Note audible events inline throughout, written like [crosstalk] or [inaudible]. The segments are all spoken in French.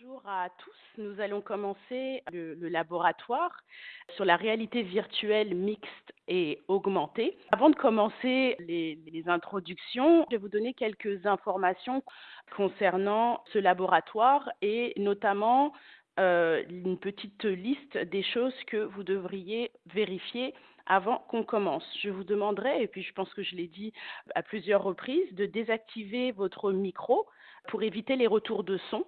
Bonjour à tous. Nous allons commencer le, laboratoire sur la réalité virtuelle mixte et augmentée. Avant de commencer les, les, introductions, je vais vous donner quelques informations concernant ce laboratoire et notamment euh, une petite liste des choses que vous devriez vérifier avant qu'on commence. Je vous demanderai, et puis je pense que je l'ai dit à plusieurs reprises, de désactiver votre micro pour éviter les retours de son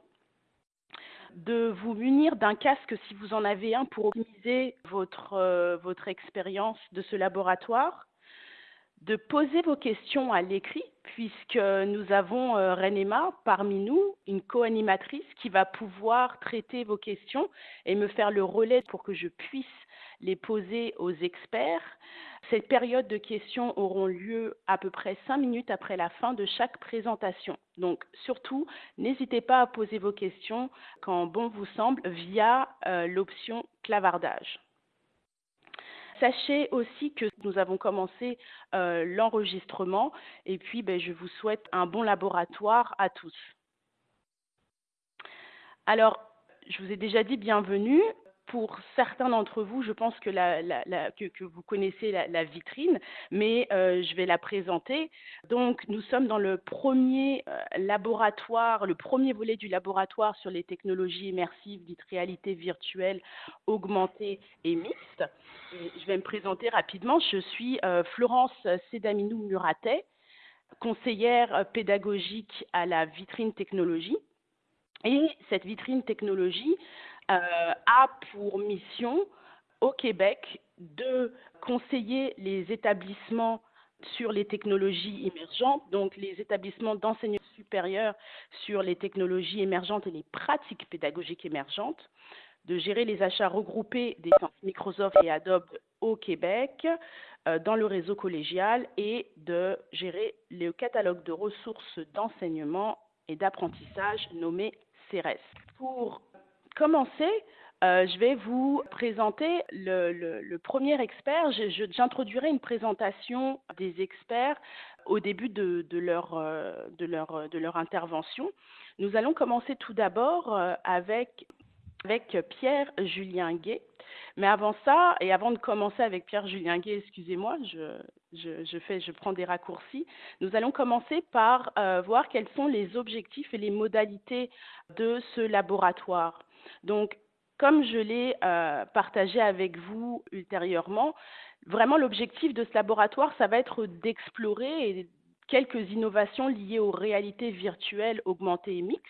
de vous munir d'un casque si vous en avez un pour optimiser votre, euh, votre expérience de ce laboratoire, de poser vos questions à l'écrit, puisque nous avons euh, parmi nous, une co-animatrice qui va pouvoir traiter vos questions et me faire le relais pour que je puisse les poser aux experts. Cette période de questions auront lieu à peu près cinq minutes après la fin de chaque présentation. Donc surtout, n'hésitez pas à poser vos questions quand bon vous semble via euh, l'option clavardage. Sachez aussi que nous avons commencé euh, l'enregistrement et puis ben, je vous souhaite un bon laboratoire à tous. Alors, je vous ai déjà dit bienvenue pour certains d'entre vous, je pense que, vous connaissez la, vitrine, mais euh, je vais la présenter. Donc, nous sommes dans le premier euh, laboratoire, le premier volet du laboratoire sur les technologies immersives, dites réalité virtuelle, augmentée et mixte. Je vais me présenter rapidement. Je suis euh, Florence Sédaminou-Muratet, conseillère pédagogique à la vitrine technologie. Et cette vitrine technologie a pour mission au Québec de conseiller les établissements sur les technologies émergentes, donc les établissements d'enseignement supérieur sur les technologies émergentes et les pratiques pédagogiques émergentes, de gérer les achats regroupés des Microsoft et Adobe au Québec euh, dans le réseau collégial et de gérer le catalogue de ressources d'enseignement et d'apprentissage nommé CERES. Pour commencer, euh, je vais vous présenter le, premier expert. J'introduirai une présentation des experts au début de, euh, leur, intervention. Nous allons commencer tout d'abord euh, avec, Pierre-Julien Gay. Mais avant ça, et avant de commencer avec Pierre-Julien Gay, excusez-moi, je, prends des raccourcis. Nous allons commencer par voir quels sont les objectifs et les modalités de ce laboratoire. Donc, comme je l'ai euh, partagé avec vous ultérieurement, vraiment l'objectif de ce laboratoire, ça va être d'explorer quelques innovations liées aux réalités virtuelles augmentées et mixtes,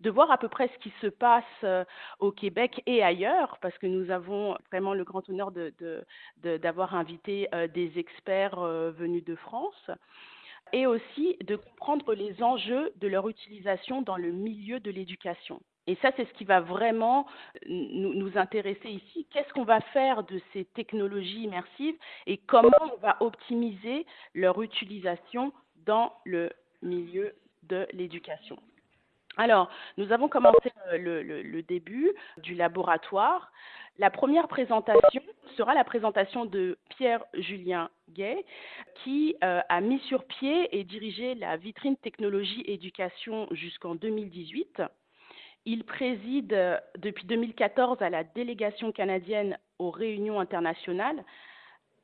de voir à peu près ce qui se passe euh, au Québec et ailleurs, parce que nous avons vraiment le grand honneur d'avoir invité euh, des experts venus de France, et aussi de comprendre les enjeux de leur utilisation dans le milieu de l'éducation. Et ça, c'est ce qui va vraiment nous, intéresser ici. Qu'est-ce qu'on va faire de ces technologies immersives et comment on va optimiser leur utilisation dans le milieu de l'éducation? Alors, nous avons commencé le, le, le, début du laboratoire. La première présentation sera la présentation de Pierre-Julien Gay, qui euh, a mis sur pied et dirigé la vitrine technologie éducation jusqu'en 2018. Il préside euh, depuis 2014 à la délégation canadienne aux réunions internationales,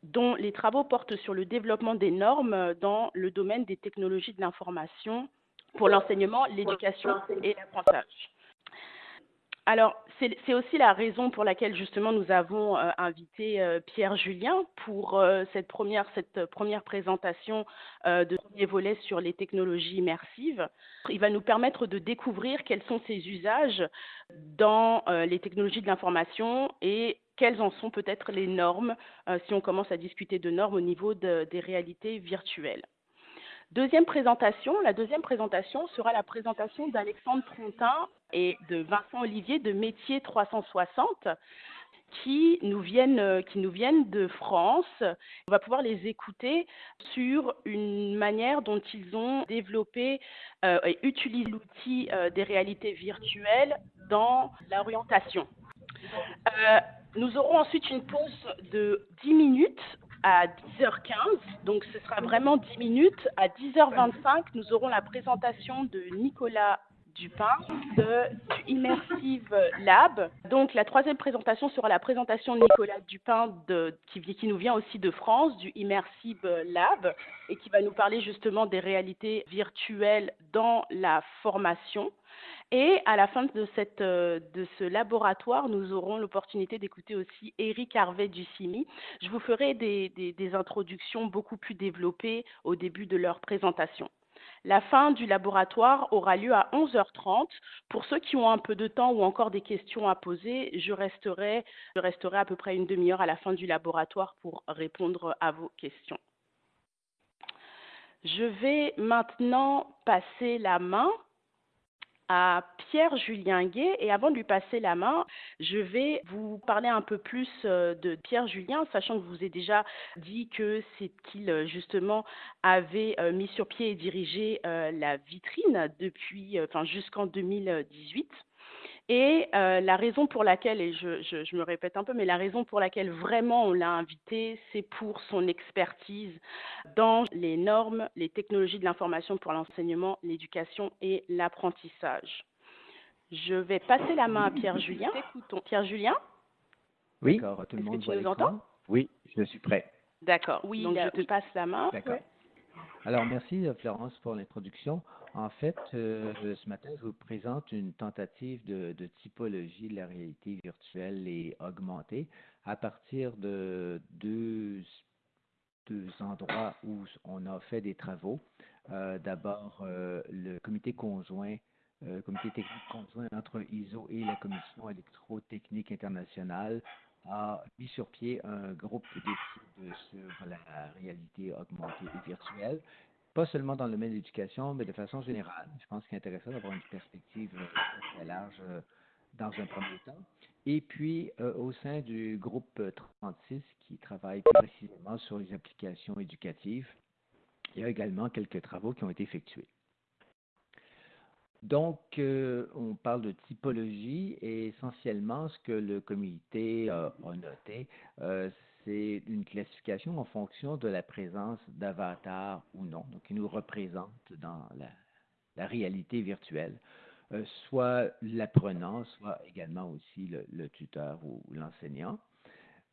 dont les travaux portent sur le développement des normes dans le domaine des technologies de l'information pour l'enseignement, l'éducation et l'apprentissage. Alors, c'est aussi la raison pour laquelle justement nous avons euh, invité euh, Pierre Julien pour euh, cette, première, présentation de premier volet sur les technologies immersives. Il va nous permettre de découvrir quels sont ses usages dans les technologies de l'information et quelles en sont peut-être les normes si on commence à discuter de normes au niveau de, des réalités virtuelles. Deuxième présentation, la deuxième présentation sera la présentation d'Alexandre Trontin et de Vincent Olivier de Métier 360 qui nous viennent qui nous viennent de France. On va pouvoir les écouter sur une manière dont ils ont développé euh, et utilisé l'outil euh, des réalités virtuelles dans l'orientation. Euh, nous aurons ensuite une pause de 10 minutes à 10h15, donc ce sera vraiment 10 minutes. À 10h25, nous aurons la présentation de Nicolas Dupin du Immersive Lab. Donc la troisième présentation sera la présentation de Nicolas Dupin qui nous vient aussi de France, du Immersive Lab, et qui va nous parler justement des réalités virtuelles dans la formation. Et à la fin de, cette, de ce laboratoire, nous aurons l'opportunité d'écouter aussi Eric Harvey du CIMI. Je vous ferai des, introductions beaucoup plus développées au début de leur présentation. La fin du laboratoire aura lieu à 11h30. Pour ceux qui ont un peu de temps ou encore des questions à poser, je resterai à peu près une demi-heure à la fin du laboratoire pour répondre à vos questions. Je vais maintenant passer la main à Pierre-Julien Gay. Et avant de lui passer la main, je vais vous parler un peu plus euh, de Pierre-Julien, sachant que vous ai déjà dit que c'est qu'il euh, justement avait euh, mis sur pied et dirigé la vitrine depuis, enfin jusqu'en 2018. Et euh, la raison pour laquelle, et je, je, je, me répète un peu, mais la raison pour laquelle vraiment on l'a invité, c'est pour son expertise dans les normes, les technologies de l'information pour l'enseignement, l'éducation et l'apprentissage. Je vais passer la main à Pierre-Julien. Écoutons. Pierre-Julien Oui, tout le monde tu nous entends Oui, je suis prêt. D'accord, oui, donc je te oui. passe la main. D'accord. Ouais. Alors, merci euh, Florence pour l'introduction. En fait, euh, ce matin, je vous présente une tentative de, typologie de la réalité virtuelle et augmentée à partir de deux, deux endroits où on a fait des travaux. Euh, D'abord, euh, le comité conjoint, comité technique conjoint entre ISO et la Commission électrotechnique internationale a mis sur pied un groupe d'études sur la réalité augmentée et virtuelle pas seulement dans le domaine de l'éducation, mais de façon générale. Je pense qu'il est intéressant d'avoir une perspective euh, très large euh, dans un premier temps. Et puis, euh, au sein du groupe 36, qui travaille précisément sur les applications éducatives, il y a également quelques travaux qui ont été effectués. Donc, euh, on parle de typologie et essentiellement ce que le comité a, a noté, euh, c'est une classification en fonction de la présence d'avatars ou non, donc qui nous représente dans la, réalité virtuelle, euh, soit l'apprenant, soit également aussi le, tuteur ou, l'enseignant.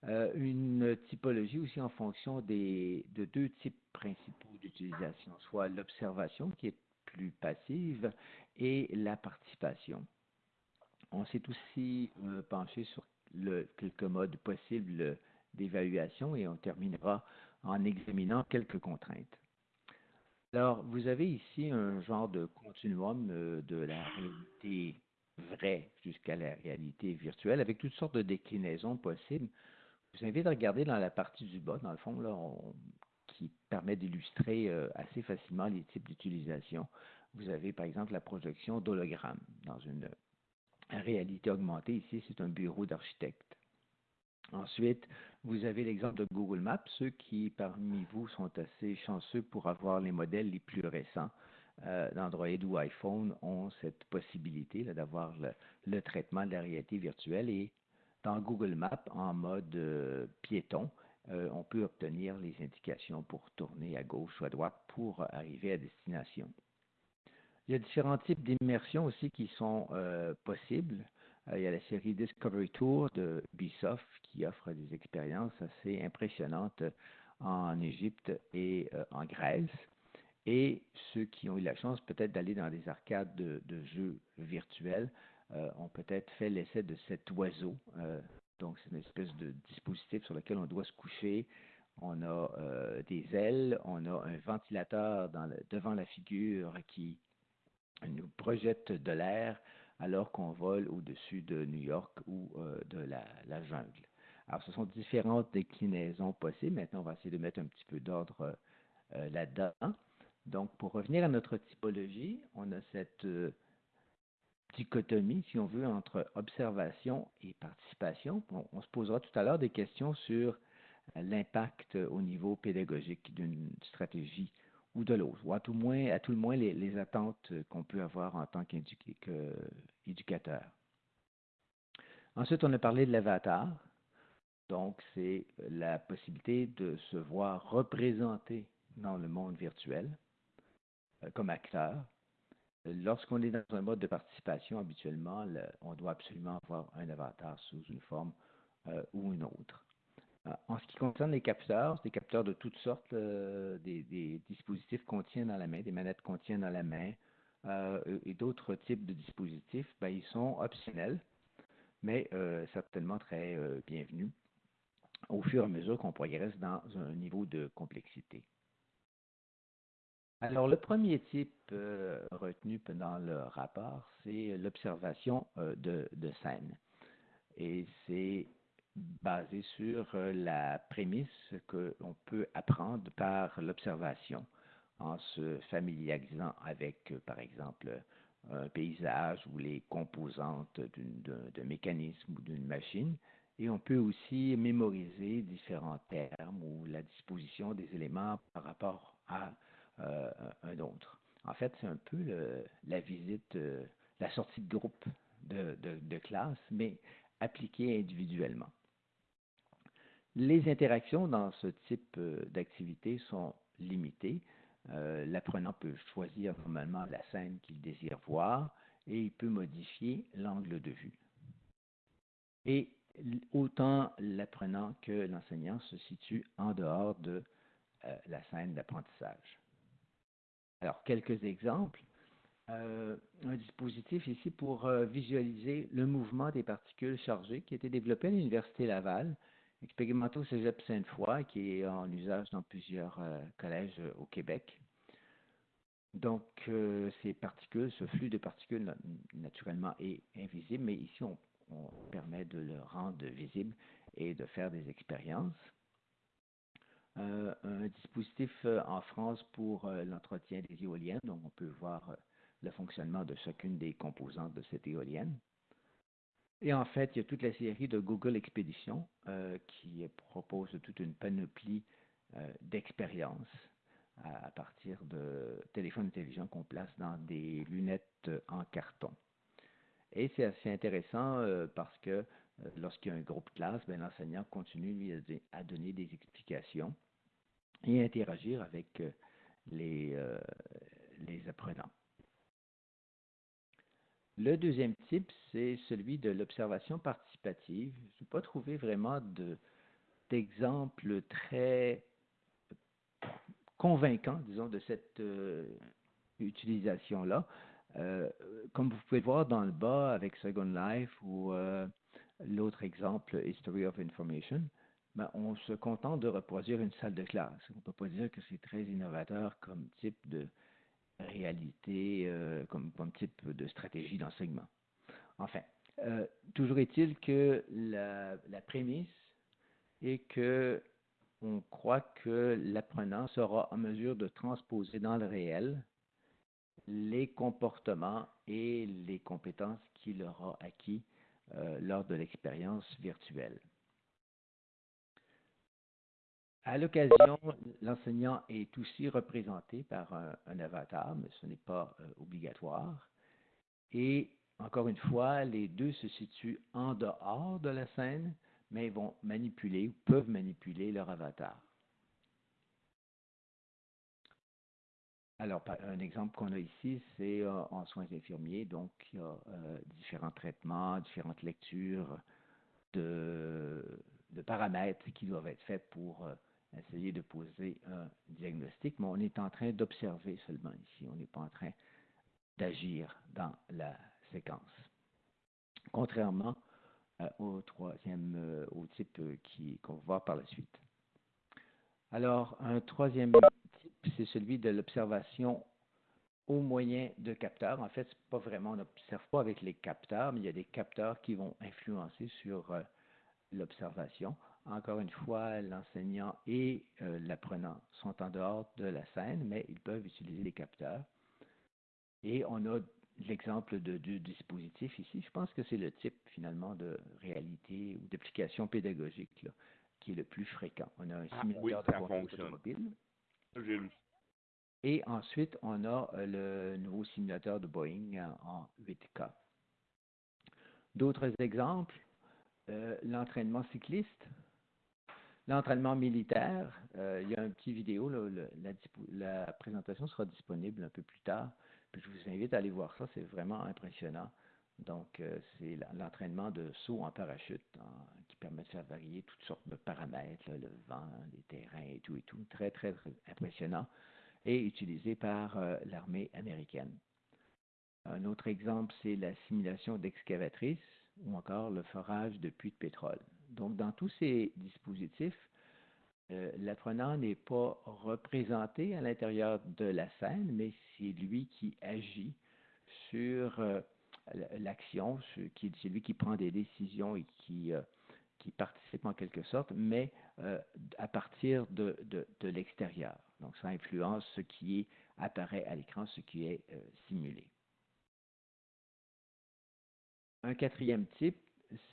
Euh, une typologie aussi en fonction des, de deux types principaux d'utilisation, soit l'observation qui est plus passive et la participation. On s'est aussi euh, penché sur quelques modes possibles d'évaluation et on terminera en examinant quelques contraintes. Alors, vous avez ici un genre de continuum euh, de la réalité vraie jusqu'à la réalité virtuelle avec toutes sortes de déclinaisons possibles. Je vous invite à regarder dans la partie du bas, dans le fond, qui permet d'illustrer euh, assez facilement les types d'utilisation. Vous avez par exemple la projection d'hologramme dans une réalité augmentée. Ici, c'est un bureau d'architecte. Ensuite, vous avez l'exemple de Google Maps. Ceux qui, parmi vous, sont assez chanceux pour avoir les modèles les plus récents euh, d'Android ou iPhone ont cette possibilité d'avoir le, traitement de la réalité virtuelle. Et dans Google Maps, en mode euh, piéton, euh, on peut obtenir les indications pour tourner à gauche ou à droite pour arriver à destination. Il y a différents types d'immersion aussi qui sont possibles. Euh, il y a la série Discovery Tour de Ubisoft qui offre des expériences assez impressionnantes en Égypte et euh, en Grèce. Et ceux qui ont eu la chance peut-être d'aller dans des arcades de, jeux virtuels euh, ont peut-être fait l'essai de cet oiseau. Euh, donc, c'est une espèce de dispositif sur lequel on doit se coucher. On a euh, des ailes, on a un ventilateur devant la figure qui nous projette de l'air alors qu'on vole au-dessus de New York ou euh, de la, jungle. Alors, ce sont différentes déclinaisons possibles. Maintenant, on va essayer de mettre un petit peu d'ordre euh, là-dedans. Donc, pour revenir à notre typologie, on a cette euh, dichotomie, si on veut, entre observation et participation. On, on se posera tout à l'heure des questions sur l'impact au niveau pédagogique d'une stratégie ou de l'autre, ou à tout, moins, à tout le moins les, attentes qu'on peut avoir en tant qu'éducateur. Ensuite, on a parlé de l'avatar. Donc, c'est la possibilité de se voir représenté dans le monde virtuel euh, comme acteur. lorsqu'on est dans un mode de participation, habituellement, on doit absolument avoir un avatar sous une forme euh, ou une autre. Euh, en ce qui concerne les capteurs, des capteurs de toutes sortes, des, dispositifs qu'on tient dans la main, des manettes qu'on tient dans la main et d'autres types de dispositifs, ben, ils sont optionnels, mais certainement très bienvenus au fur et à mesure qu'on progresse dans un niveau de complexité. Alors, le premier type euh, retenu pendant le rapport, c'est l'observation euh, de, scène. Et c'est basé sur euh, la prémisse qu'on peut apprendre par l'observation en se familiarisant avec, par exemple, un paysage ou les composantes d'un mécanisme ou d'une machine. Et on peut aussi mémoriser différents termes ou la disposition des éléments par rapport à euh, un autre. En fait, c'est un peu la visite, euh, la sortie de groupe de, classe, mais appliquée individuellement. Les interactions dans ce type euh, d'activité sont limitées. L'apprenant peut choisir normalement la scène qu'il désire voir et il peut modifier l'angle de vue. Et autant l'apprenant que l'enseignant se situent en dehors de la scène d'apprentissage. Alors, quelques exemples. Euh, un dispositif ici pour euh, visualiser le mouvement des particules chargées qui a été développé à l'Université Laval, expérimenté au Cégep Sainte-Foy, qui est en usage dans plusieurs euh, collèges au Québec. Donc, ces particules, ce flux de particules, naturellement, est invisible, mais ici, on permet de le rendre visible et de faire des expériences. Euh, un dispositif euh, en France pour euh, l'entretien des éoliennes. Donc, on peut voir le fonctionnement de chacune des composantes de cette éolienne. Et en fait, il y a toute la série de Google Expedition qui propose toute une panoplie d'expériences à, partir de téléphones télévisions qu'on place dans des lunettes en carton. Et c'est assez intéressant parce que euh, lorsqu'il y a un groupe classe, ben, l'enseignant continue à donner des explications et interagir avec euh, euh, les apprenants. Le deuxième type, c'est celui de l'observation participative. Je n'ai pas trouvé vraiment d'exemple très convaincant, disons, de cette utilisation-là. comme vous pouvez le voir dans le bas avec Second Life ou L'autre exemple, History of Information, ben, on se contente de reproduire une salle de classe. On ne peut pas dire que c'est très innovateur comme type de réalité, euh, comme, type de stratégie d'enseignement. Enfin, euh, toujours est-il que la, prémisse est que on croit que l'apprenant sera en mesure de transposer dans le réel les comportements et les compétences qu'il aura acquis euh, lors de l'expérience virtuelle. À l'occasion, l'enseignant est aussi représenté par un, avatar, mais ce n'est pas euh, obligatoire. Et encore une fois, les deux se situent en dehors de la scène, mais vont manipuler ou peuvent manipuler leur avatar. Alors, un exemple qu'on a ici, c'est euh, en soins infirmiers. Donc, il y a euh, différents traitements, différentes lectures de, paramètres qui doivent être faits pour essayer de poser un diagnostic. Mais on est en train d'observer seulement ici. On n'est pas en train d'agir dans la séquence. Contrairement au troisième, au type qu'on va voir par la suite. Alors, un troisième c'est celui de l'observation au moyen de capteurs. En fait, pas vraiment, on n'observe pas avec les capteurs, mais il y a des capteurs qui vont influencer sur euh, l'observation. Encore une fois, l'enseignant et euh, l'apprenant sont en dehors de la scène, mais ils peuvent utiliser les capteurs. Et on a l'exemple de deux dispositifs ici. Je pense que c'est le type finalement de réalité ou d'application pédagogique qui est le plus fréquent. On a un ah simulateur de conduite automobile. Et ensuite, on a euh, le nouveau simulateur de Boeing en 8K. D'autres exemples, euh, l'entraînement cycliste, l'entraînement militaire. Euh, il y a un petit vidéo, la, présentation sera disponible un peu plus tard je vous invite à aller voir ça, c'est vraiment impressionnant. Donc, euh, c'est l'entraînement de saut en parachute qui permet de faire varier toutes sortes de paramètres, le vent, les terrains et tout et tout. Très, très, très impressionnant et utilisé par euh, l'armée américaine. Un autre exemple, c'est la simulation d'excavatrices ou encore le forage de puits de pétrole. Donc, dans tous ces dispositifs, euh, l'apprenant n'est pas représenté à l'intérieur de la scène, mais c'est lui qui agit sur euh, l'action, c'est lui qui prend des décisions et qui, euh, participe en quelque sorte, mais à partir de, de, l'extérieur. Donc, ça influence ce qui apparaît à l'écran, ce qui est simulé. Un quatrième type,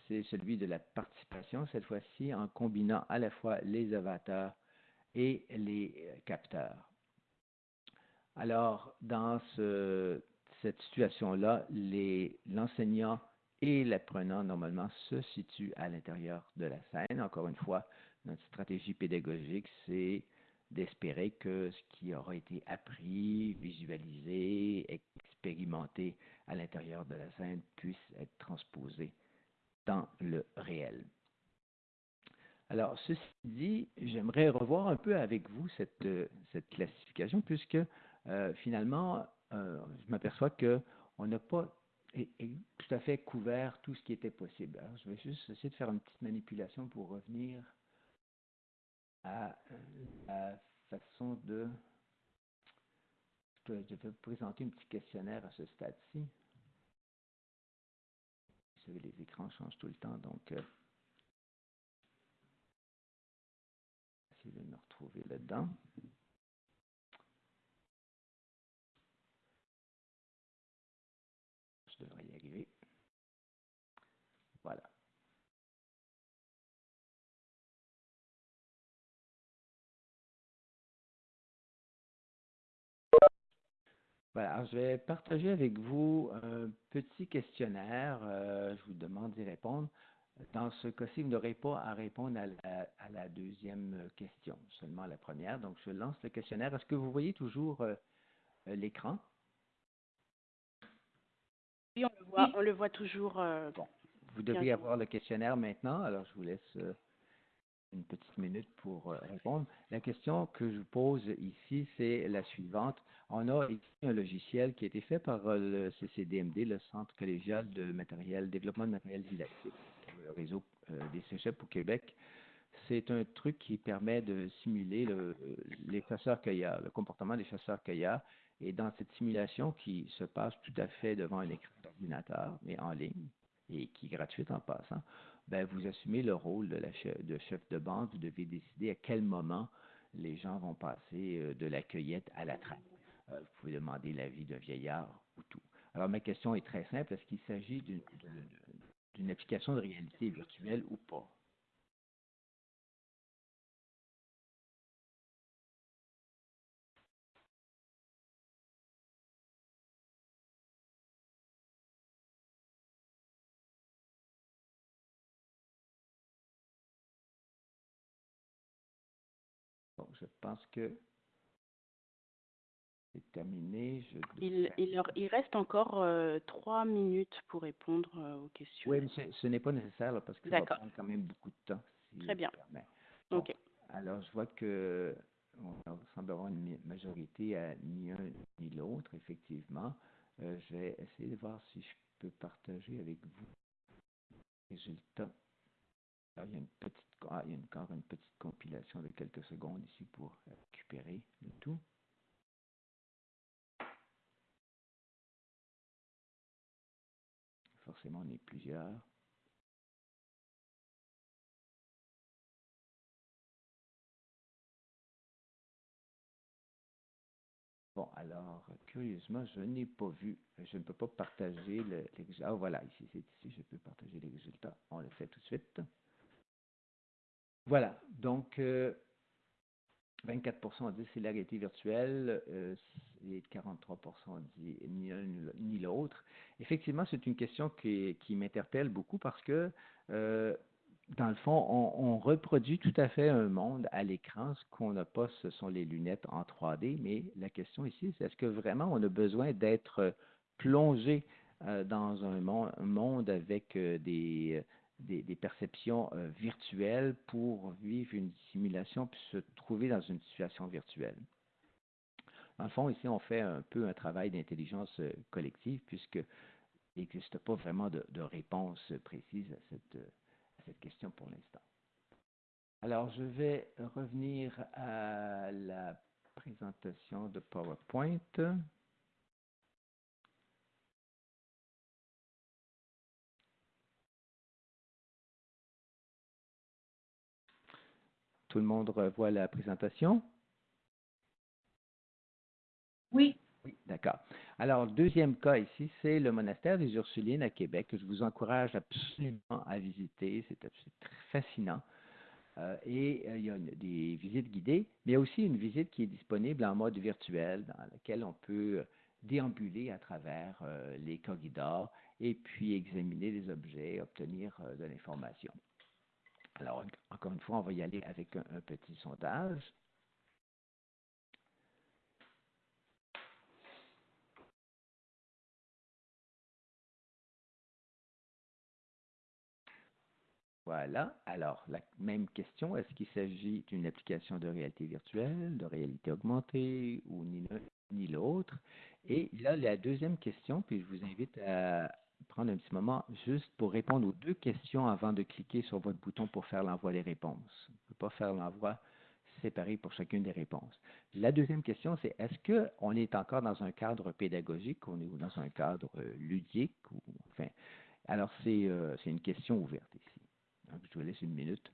c'est celui de la participation, cette fois-ci en combinant à la fois les avatars et les euh, capteurs. Alors, dans cette situation-là, l'enseignant et l'apprenant, normalement, se situent à l'intérieur de la scène. Encore une fois, notre stratégie pédagogique, c'est d'espérer que ce qui aura été appris, visualisé, expérimenté à l'intérieur de la scène puisse être transposé dans le réel. Alors, ceci dit, j'aimerais revoir un peu avec vous cette, cette classification, puisque euh, finalement, euh, je m'aperçois qu'on n'a pas tout à fait couvert tout ce qui était possible. Alors, je vais juste essayer de faire une petite manipulation pour revenir à la façon de... Je vais présenter un petit questionnaire à ce stade-ci. Les écrans changent tout le temps, donc... Euh, essayer de me retrouver là-dedans. Je devrais y arriver. Voilà. Voilà, je vais partager avec vous un petit questionnaire. Euh, je vous demande d'y répondre. Dans ce cas-ci, vous n'aurez pas à répondre à la, deuxième question, seulement à la première. Donc, je lance le questionnaire. Est-ce que vous voyez toujours euh, l'écran? Oui, on le voit, on le voit toujours. Euh, bon, vous devez avoir le questionnaire maintenant. Alors, je vous laisse une petite minute pour euh, répondre. La question que je pose ici, c'est la suivante. On a ici un logiciel qui a été fait par euh, le CCDMD, le Centre collégial de matériel, développement de matériel didactique, le réseau euh, des cégeps au Québec. C'est un truc qui permet de simuler le, les chasseurs-cueillards, le comportement des chasseurs-cueillards. Et dans cette simulation qui se passe tout à fait devant un écran d'ordinateur, mais en ligne, et qui est gratuite en passant, ben, vous assumez le rôle de, la chef, de chef de bande. Vous devez décider à quel moment les gens vont passer euh, de la cueillette à la trappe. Euh, vous pouvez demander l'avis d'un vieillard ou tout. Alors, ma question est très simple. Est-ce qu'il s'agit d'une application de réalité virtuelle ou pas? Je pense que c'est terminé. il, il, reste encore euh, trois minutes pour répondre euh, aux questions. Oui, mais ce n'est pas nécessaire parce que ça va prendre quand même beaucoup de temps. Très bien. ok. Alors, je vois que on semble avoir une majorité à ni un ni l'autre, effectivement. Euh, je vais essayer de voir si je peux partager avec vous les résultats. Alors, il y a une petite ah, il y a encore une petite compilation de quelques secondes ici pour récupérer le tout. Forcément, on est plusieurs. Bon, alors, curieusement, je n'ai pas vu, je ne peux pas partager le, les. Ah, voilà, ici, c'est ici, je peux partager les résultats. On le fait tout de suite. Voilà, donc 24% ont dit c'est la réalité virtuelle euh, et 43% ont dit ni l'un ni l'autre. Effectivement, c'est une question qui, m'interpelle beaucoup parce que euh, dans le fond, on, reproduit tout à fait un monde à l'écran. Ce qu'on n'a pas, ce sont les lunettes en 3D, mais la question ici, c'est est-ce que vraiment on a besoin d'être plongé euh, dans un monde, avec euh, des, perceptions euh, virtuelles pour vivre une simulation puis se trouver dans une situation virtuelle? En le fond, ici, on fait un peu un travail d'intelligence collective puisque il n'existe pas vraiment de, réponse précise à cette cette question pour l'instant. Alors, je vais revenir à la présentation de PowerPoint. Tout le monde revoit la présentation? Oui. Oui, d'accord. Alors, deuxième cas ici, c'est le monastère des Ursulines à Québec, que je vous encourage absolument à visiter. C'est très fascinant. Euh, et euh, il y a des visites guidées, mais il y a aussi une visite qui est disponible en mode virtuel, dans laquelle on peut euh, déambuler à travers les corridors et puis examiner les objets, obtenir de l'information. Alors, encore une fois, on va y aller avec un petit sondage. Voilà. Alors, la même question, est-ce qu'il s'agit d'une application de réalité virtuelle, de réalité augmentée ou ni l'un ni l'autre? Et là, la deuxième question, puis je vous invite à prendre un petit moment juste pour répondre aux deux questions avant de cliquer sur votre bouton pour faire l'envoi des réponses. On ne peut pas faire l'envoi séparé pour chacune des réponses. La deuxième question, c'est est-ce qu'on est encore dans un cadre pédagogique, on est dans un cadre euh, ludique? Enfin, alors, euh, c'est une question ouverte ici. Je vous laisse une minute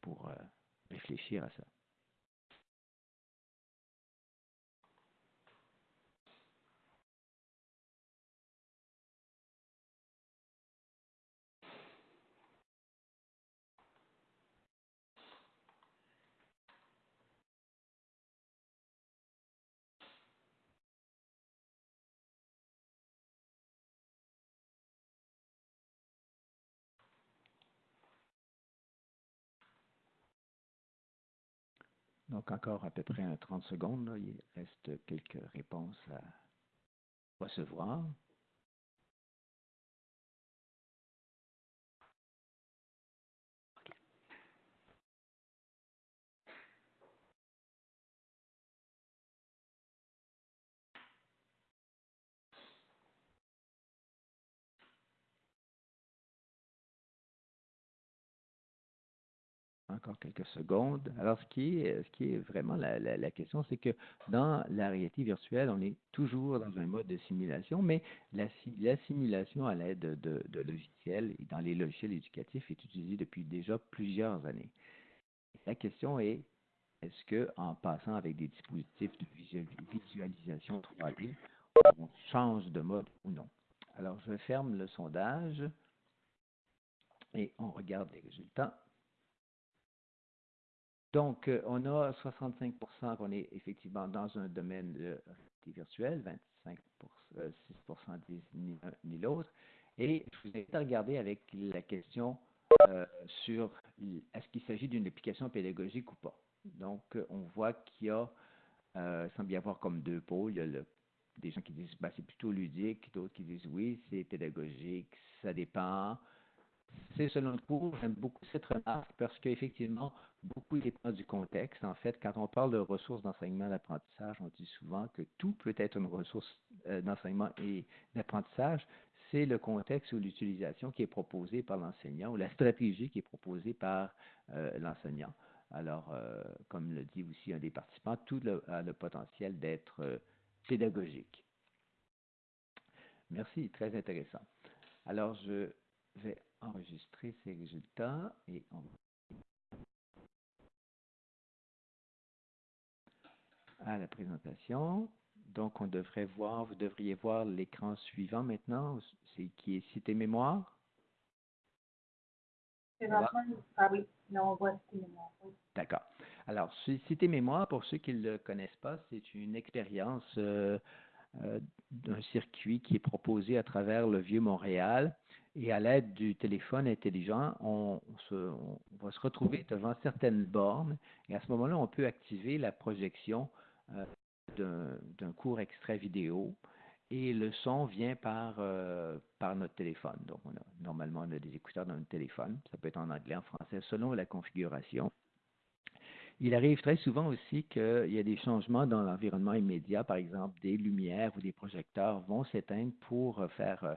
pour euh, réfléchir à ça. Donc, encore à peu près 30 secondes. Il reste quelques réponses à recevoir. Encore quelques secondes. Alors, ce qui est, vraiment la, question, c'est que dans la réalité virtuelle, on est toujours dans un mode de simulation, mais la, la simulation à l'aide de, de, logiciels et dans les logiciels éducatifs est utilisée depuis déjà plusieurs années. La question est, est-ce que en passant avec des dispositifs de visualisation 3D, on change de mode ou non? Alors, je ferme le sondage et on regarde les résultats. Donc, euh, on a 65 qu'on est effectivement dans un domaine de réalité virtuelle, 25 6 disent ni ni l'autre. Et je vous invite à regarder avec la question euh, sur est-ce qu'il s'agit d'une application pédagogique ou pas. Donc, euh, on voit qu'il y a, il semble y avoir comme deux pôles. Il y a des gens qui disent bah, c'est plutôt ludique, d'autres qui disent oui, c'est pédagogique, ça dépend. C'est selon le cours, j'aime beaucoup cette remarque parce qu'effectivement, beaucoup dépend du contexte. En fait, quand on parle de ressources d'enseignement et d'apprentissage, on dit souvent que tout peut être une ressource euh, d'enseignement et d'apprentissage. C'est le contexte ou l'utilisation qui est proposée par l'enseignant ou la stratégie qui est proposée par euh, l'enseignant. Alors, euh, comme le dit aussi un des participants, tout a le potentiel d'être pédagogique. Merci, très intéressant. Alors, je vais enregistrer ces résultats et on à la présentation. Donc, on devrait voir, vous devriez voir l'écran suivant maintenant, c'est qui est Cité Mémoire. Ah oui, on voit Cité Mémoire. D'accord. Alors, Cité Mémoire, pour ceux qui ne le connaissent pas, c'est une expérience euh, euh, d'un circuit qui est proposé à travers le Vieux-Montréal Et à l'aide du téléphone intelligent, on, se, on, va se retrouver devant certaines bornes et à ce moment-là, on peut activer la projection d'un court extrait vidéo et le son vient par, euh, par notre téléphone. Donc, on a, normalement, on a des écouteurs dans notre téléphone. Ça peut être en anglais, en français, selon la configuration. Il arrive très souvent aussi qu'il y a des changements dans l'environnement immédiat. Par exemple, des lumières ou des projecteurs vont s'éteindre pour faire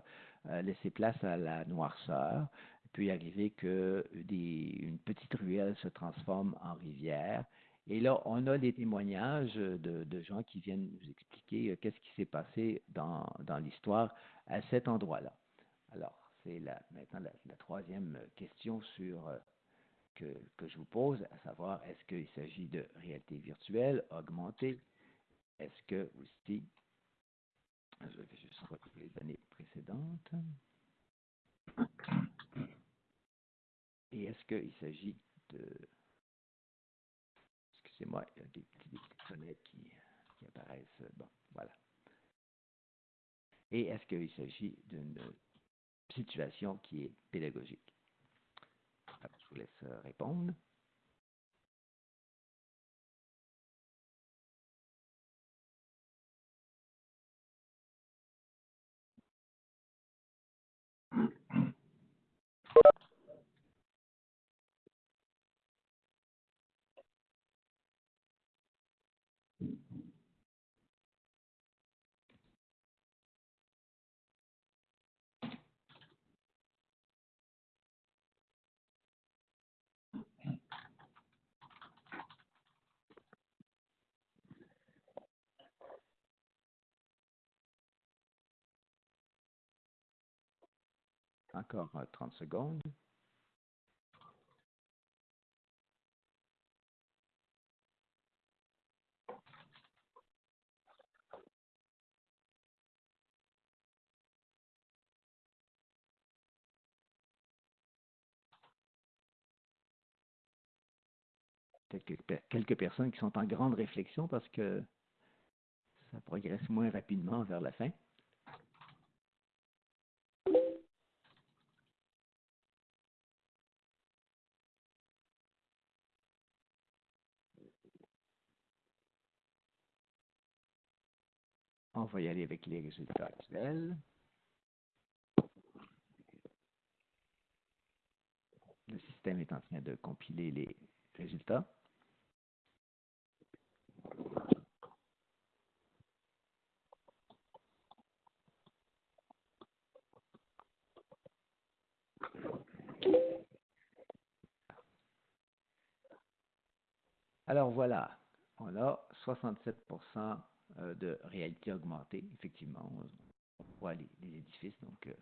euh, laisser place à la noirceur. Il peut y arriver que des, une petite ruelle se transforme en rivière et là, on a des témoignages de, gens qui viennent nous expliquer euh, qu'est-ce qui s'est passé dans, l'histoire à cet endroit-là. Alors, c'est maintenant la, troisième question sur, euh, que, je vous pose, à savoir, est-ce qu'il s'agit de réalité virtuelle, augmentée? Est-ce que aussi, je vais juste retrouver les années précédentes. Et est-ce qu'il s'agit de c'est moi, il y a des petites fenêtres qui, apparaissent. Bon, voilà. Et est-ce qu'il s'agit d'une situation qui est pédagogique? je vous laisse répondre. Encore 30 euh, secondes. Quelques, quelques personnes qui sont en grande réflexion parce que ça progresse moins rapidement vers la fin. On va y aller avec les résultats actuels. Le système est en train de compiler les résultats. Alors voilà, on a 67 euh, de réalité augmentée, effectivement. On voit les, édifices. Donc, euh,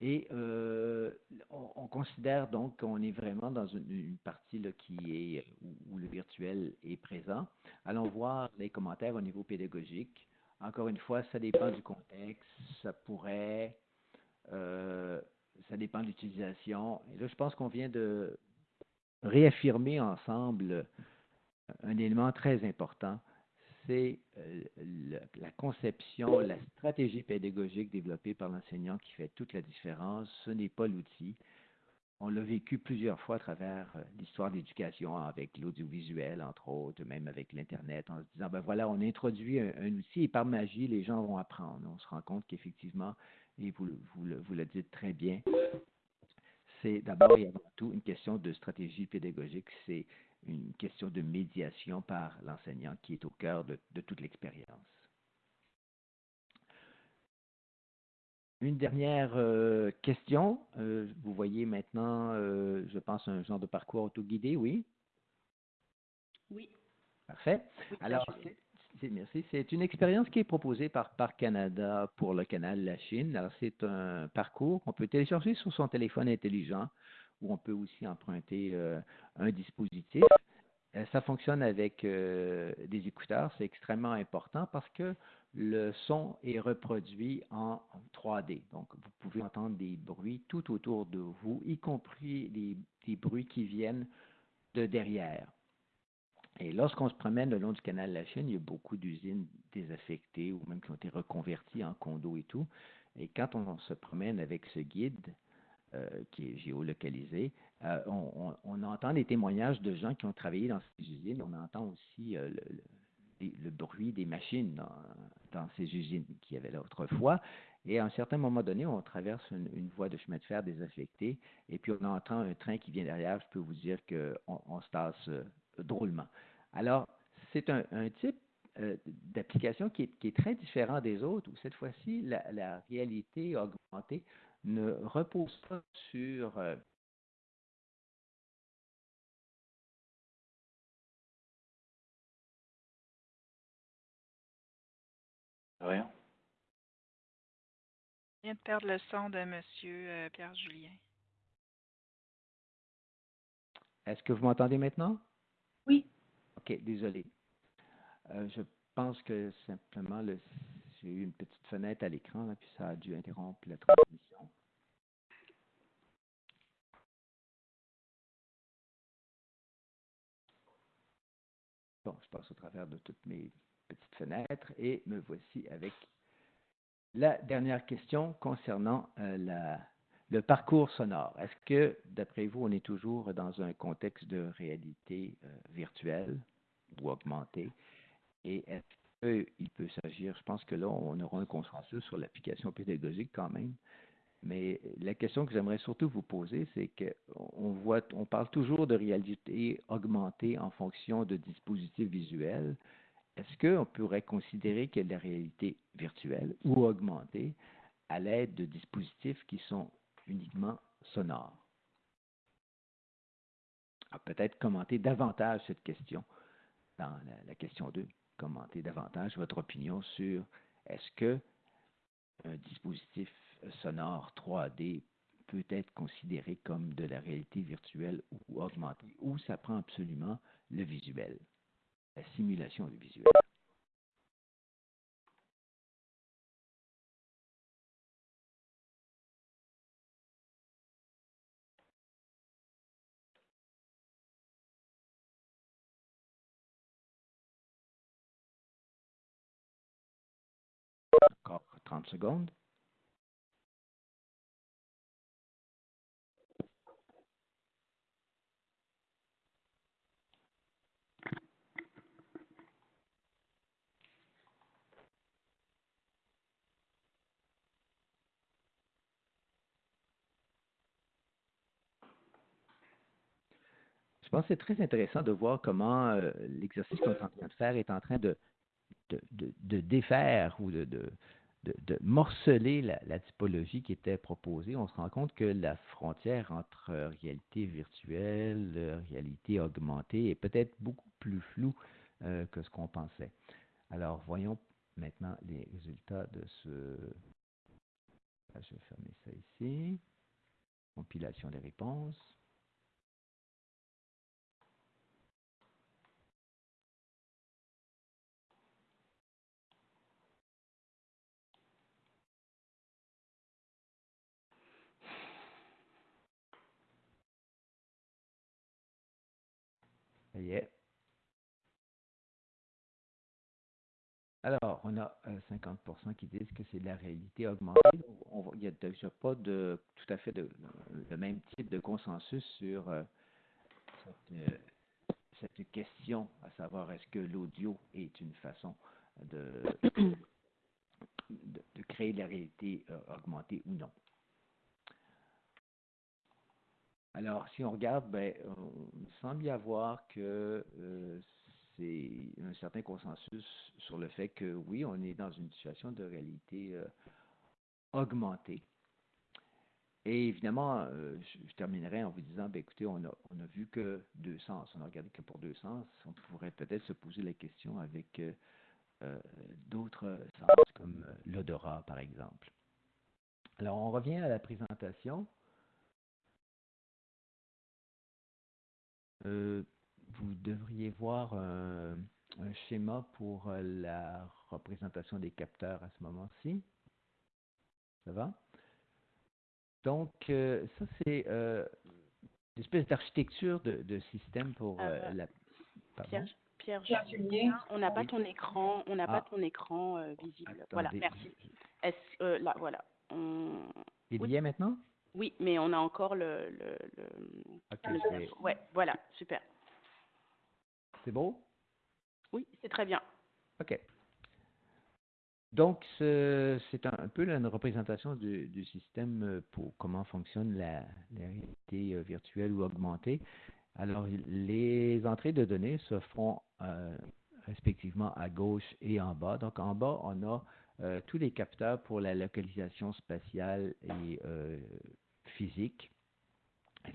et euh, on, considère donc qu'on est vraiment dans une, partie là, qui est où, le virtuel est présent. Allons voir les commentaires au niveau pédagogique. Encore une fois, ça dépend du contexte. Ça pourrait, ça dépend de l'utilisation. Et là, je pense qu'on vient de réaffirmer ensemble un élément très important c'est euh, la conception, la stratégie pédagogique développée par l'enseignant qui fait toute la différence. Ce n'est pas l'outil. On l'a vécu plusieurs fois à travers euh, l'histoire de l'éducation avec l'audiovisuel, entre autres, même avec l'Internet, en se disant, ben voilà, on introduit un, outil et par magie, les gens vont apprendre. On se rend compte qu'effectivement, et vous, vous, le, vous le dites très bien, c'est d'abord et avant tout une question de stratégie pédagogique. Une question de médiation par l'enseignant qui est au cœur de, toute l'expérience. Une dernière euh, question. Euh, vous voyez maintenant, euh, je pense, un genre de parcours autoguidé, oui? Oui. Parfait. Alors, merci. C'est une expérience qui est proposée par Parc Canada pour le canal La Chine. Alors, c'est un parcours qu'on peut télécharger sur son téléphone intelligent où on peut aussi emprunter euh, un dispositif. Euh, ça fonctionne avec euh, des écouteurs, c'est extrêmement important parce que le son est reproduit en 3D. Donc, vous pouvez entendre des bruits tout autour de vous, y compris des, bruits qui viennent de derrière. Et lorsqu'on se promène le long du canal de la Chine, il y a beaucoup d'usines désaffectées ou même qui ont été reconverties en condos et tout. Et quand on, se promène avec ce guide, qui est géolocalisé, euh, on, entend des témoignages de gens qui ont travaillé dans ces usines. On entend aussi euh, le, bruit des machines dans, ces usines qu'il y avait là autrefois. Et à un certain moment donné, on traverse une, voie de chemin de fer désaffectée et puis on entend un train qui vient derrière. Je peux vous dire qu'on on se tasse drôlement. Alors, c'est un, type d'application qui est, très différent des autres, où cette fois-ci, la, réalité augmentée ne repose pas sur Rien. Je viens de perdre le son de M. Euh, Pierre Julien. Est-ce que vous m'entendez maintenant? Oui. OK, désolé. Euh, je pense que simplement, j'ai eu une petite fenêtre à l'écran, puis ça a dû interrompre la transmission. Au travers de toutes mes petites fenêtres et me voici avec la dernière question concernant euh, le parcours sonore. Est-ce que, d'après vous, on est toujours dans un contexte de réalité euh, virtuelle ou augmentée? Et est-ce qu'il peut s'agir, je pense que là, on aura un consensus sur l'application pédagogique quand même, mais la question que j'aimerais surtout vous poser, c'est qu'on voit, on parle toujours de réalité augmentée en fonction de dispositifs visuels. Est-ce qu'on pourrait considérer que la réalité virtuelle ou augmentée à l'aide de dispositifs qui sont uniquement sonores? Peut-être commenter davantage cette question dans la, la question 2. Commenter davantage votre opinion sur est-ce que un dispositif sonore 3D peut être considéré comme de la réalité virtuelle ou augmentée, ou ça prend absolument le visuel, la simulation du visuel. Encore 30 secondes. C'est très intéressant de voir comment euh, l'exercice qu'on est en train de faire est en train de, défaire ou de, morceler la, typologie qui était proposée. On se rend compte que la frontière entre réalité virtuelle, réalité augmentée est peut-être beaucoup plus floue euh, que ce qu'on pensait. Alors, voyons maintenant les résultats de ce... Je vais fermer ça ici. Compilation des réponses. Alors, on a 50% euh, qui disent que c'est de la réalité augmentée. il n'y a déjà pas de tout à fait le même type de consensus sur euh, euh, cette, question, à savoir est-ce que l'audio est une façon de, de, créer de la réalité augmentée ou non. Alors, si on regarde, ben, il semble y avoir que euh, c'est un certain consensus sur le fait que oui, on est dans une situation de réalité euh, augmentée. Et évidemment, euh, je, terminerai en vous disant, ben, écoutez, on a, on a vu que deux sens, on a regardé que pour deux sens, on pourrait peut-être se poser la question avec d'autres sens, comme l'odorat, par exemple. Alors, on revient à la présentation. Vous devriez voir un, schéma pour euh, la représentation des capteurs à ce moment-ci. Ça va? Donc, euh, ça, c'est une espèce d'architecture de, système pour la... Pierre, Pierre, on n'a pas ton écran, on n'a pas ah. ton écran visible. voilà, merci. Est-ce, là, voilà. on- Il Oui. y est maintenant? Oui, mais on a encore le... le, Ouais, voilà, super. c'est beau? Oui, c'est très bien. OK. Donc, ce- c'est un, peu une représentation du, du système euh, pour comment fonctionne la, la réalité euh, virtuelle ou augmentée. Alors, les entrées de données se font euh, respectivement à gauche et en bas. Donc, en bas, on a euh, tous les capteurs pour la localisation spatiale et euh, physique.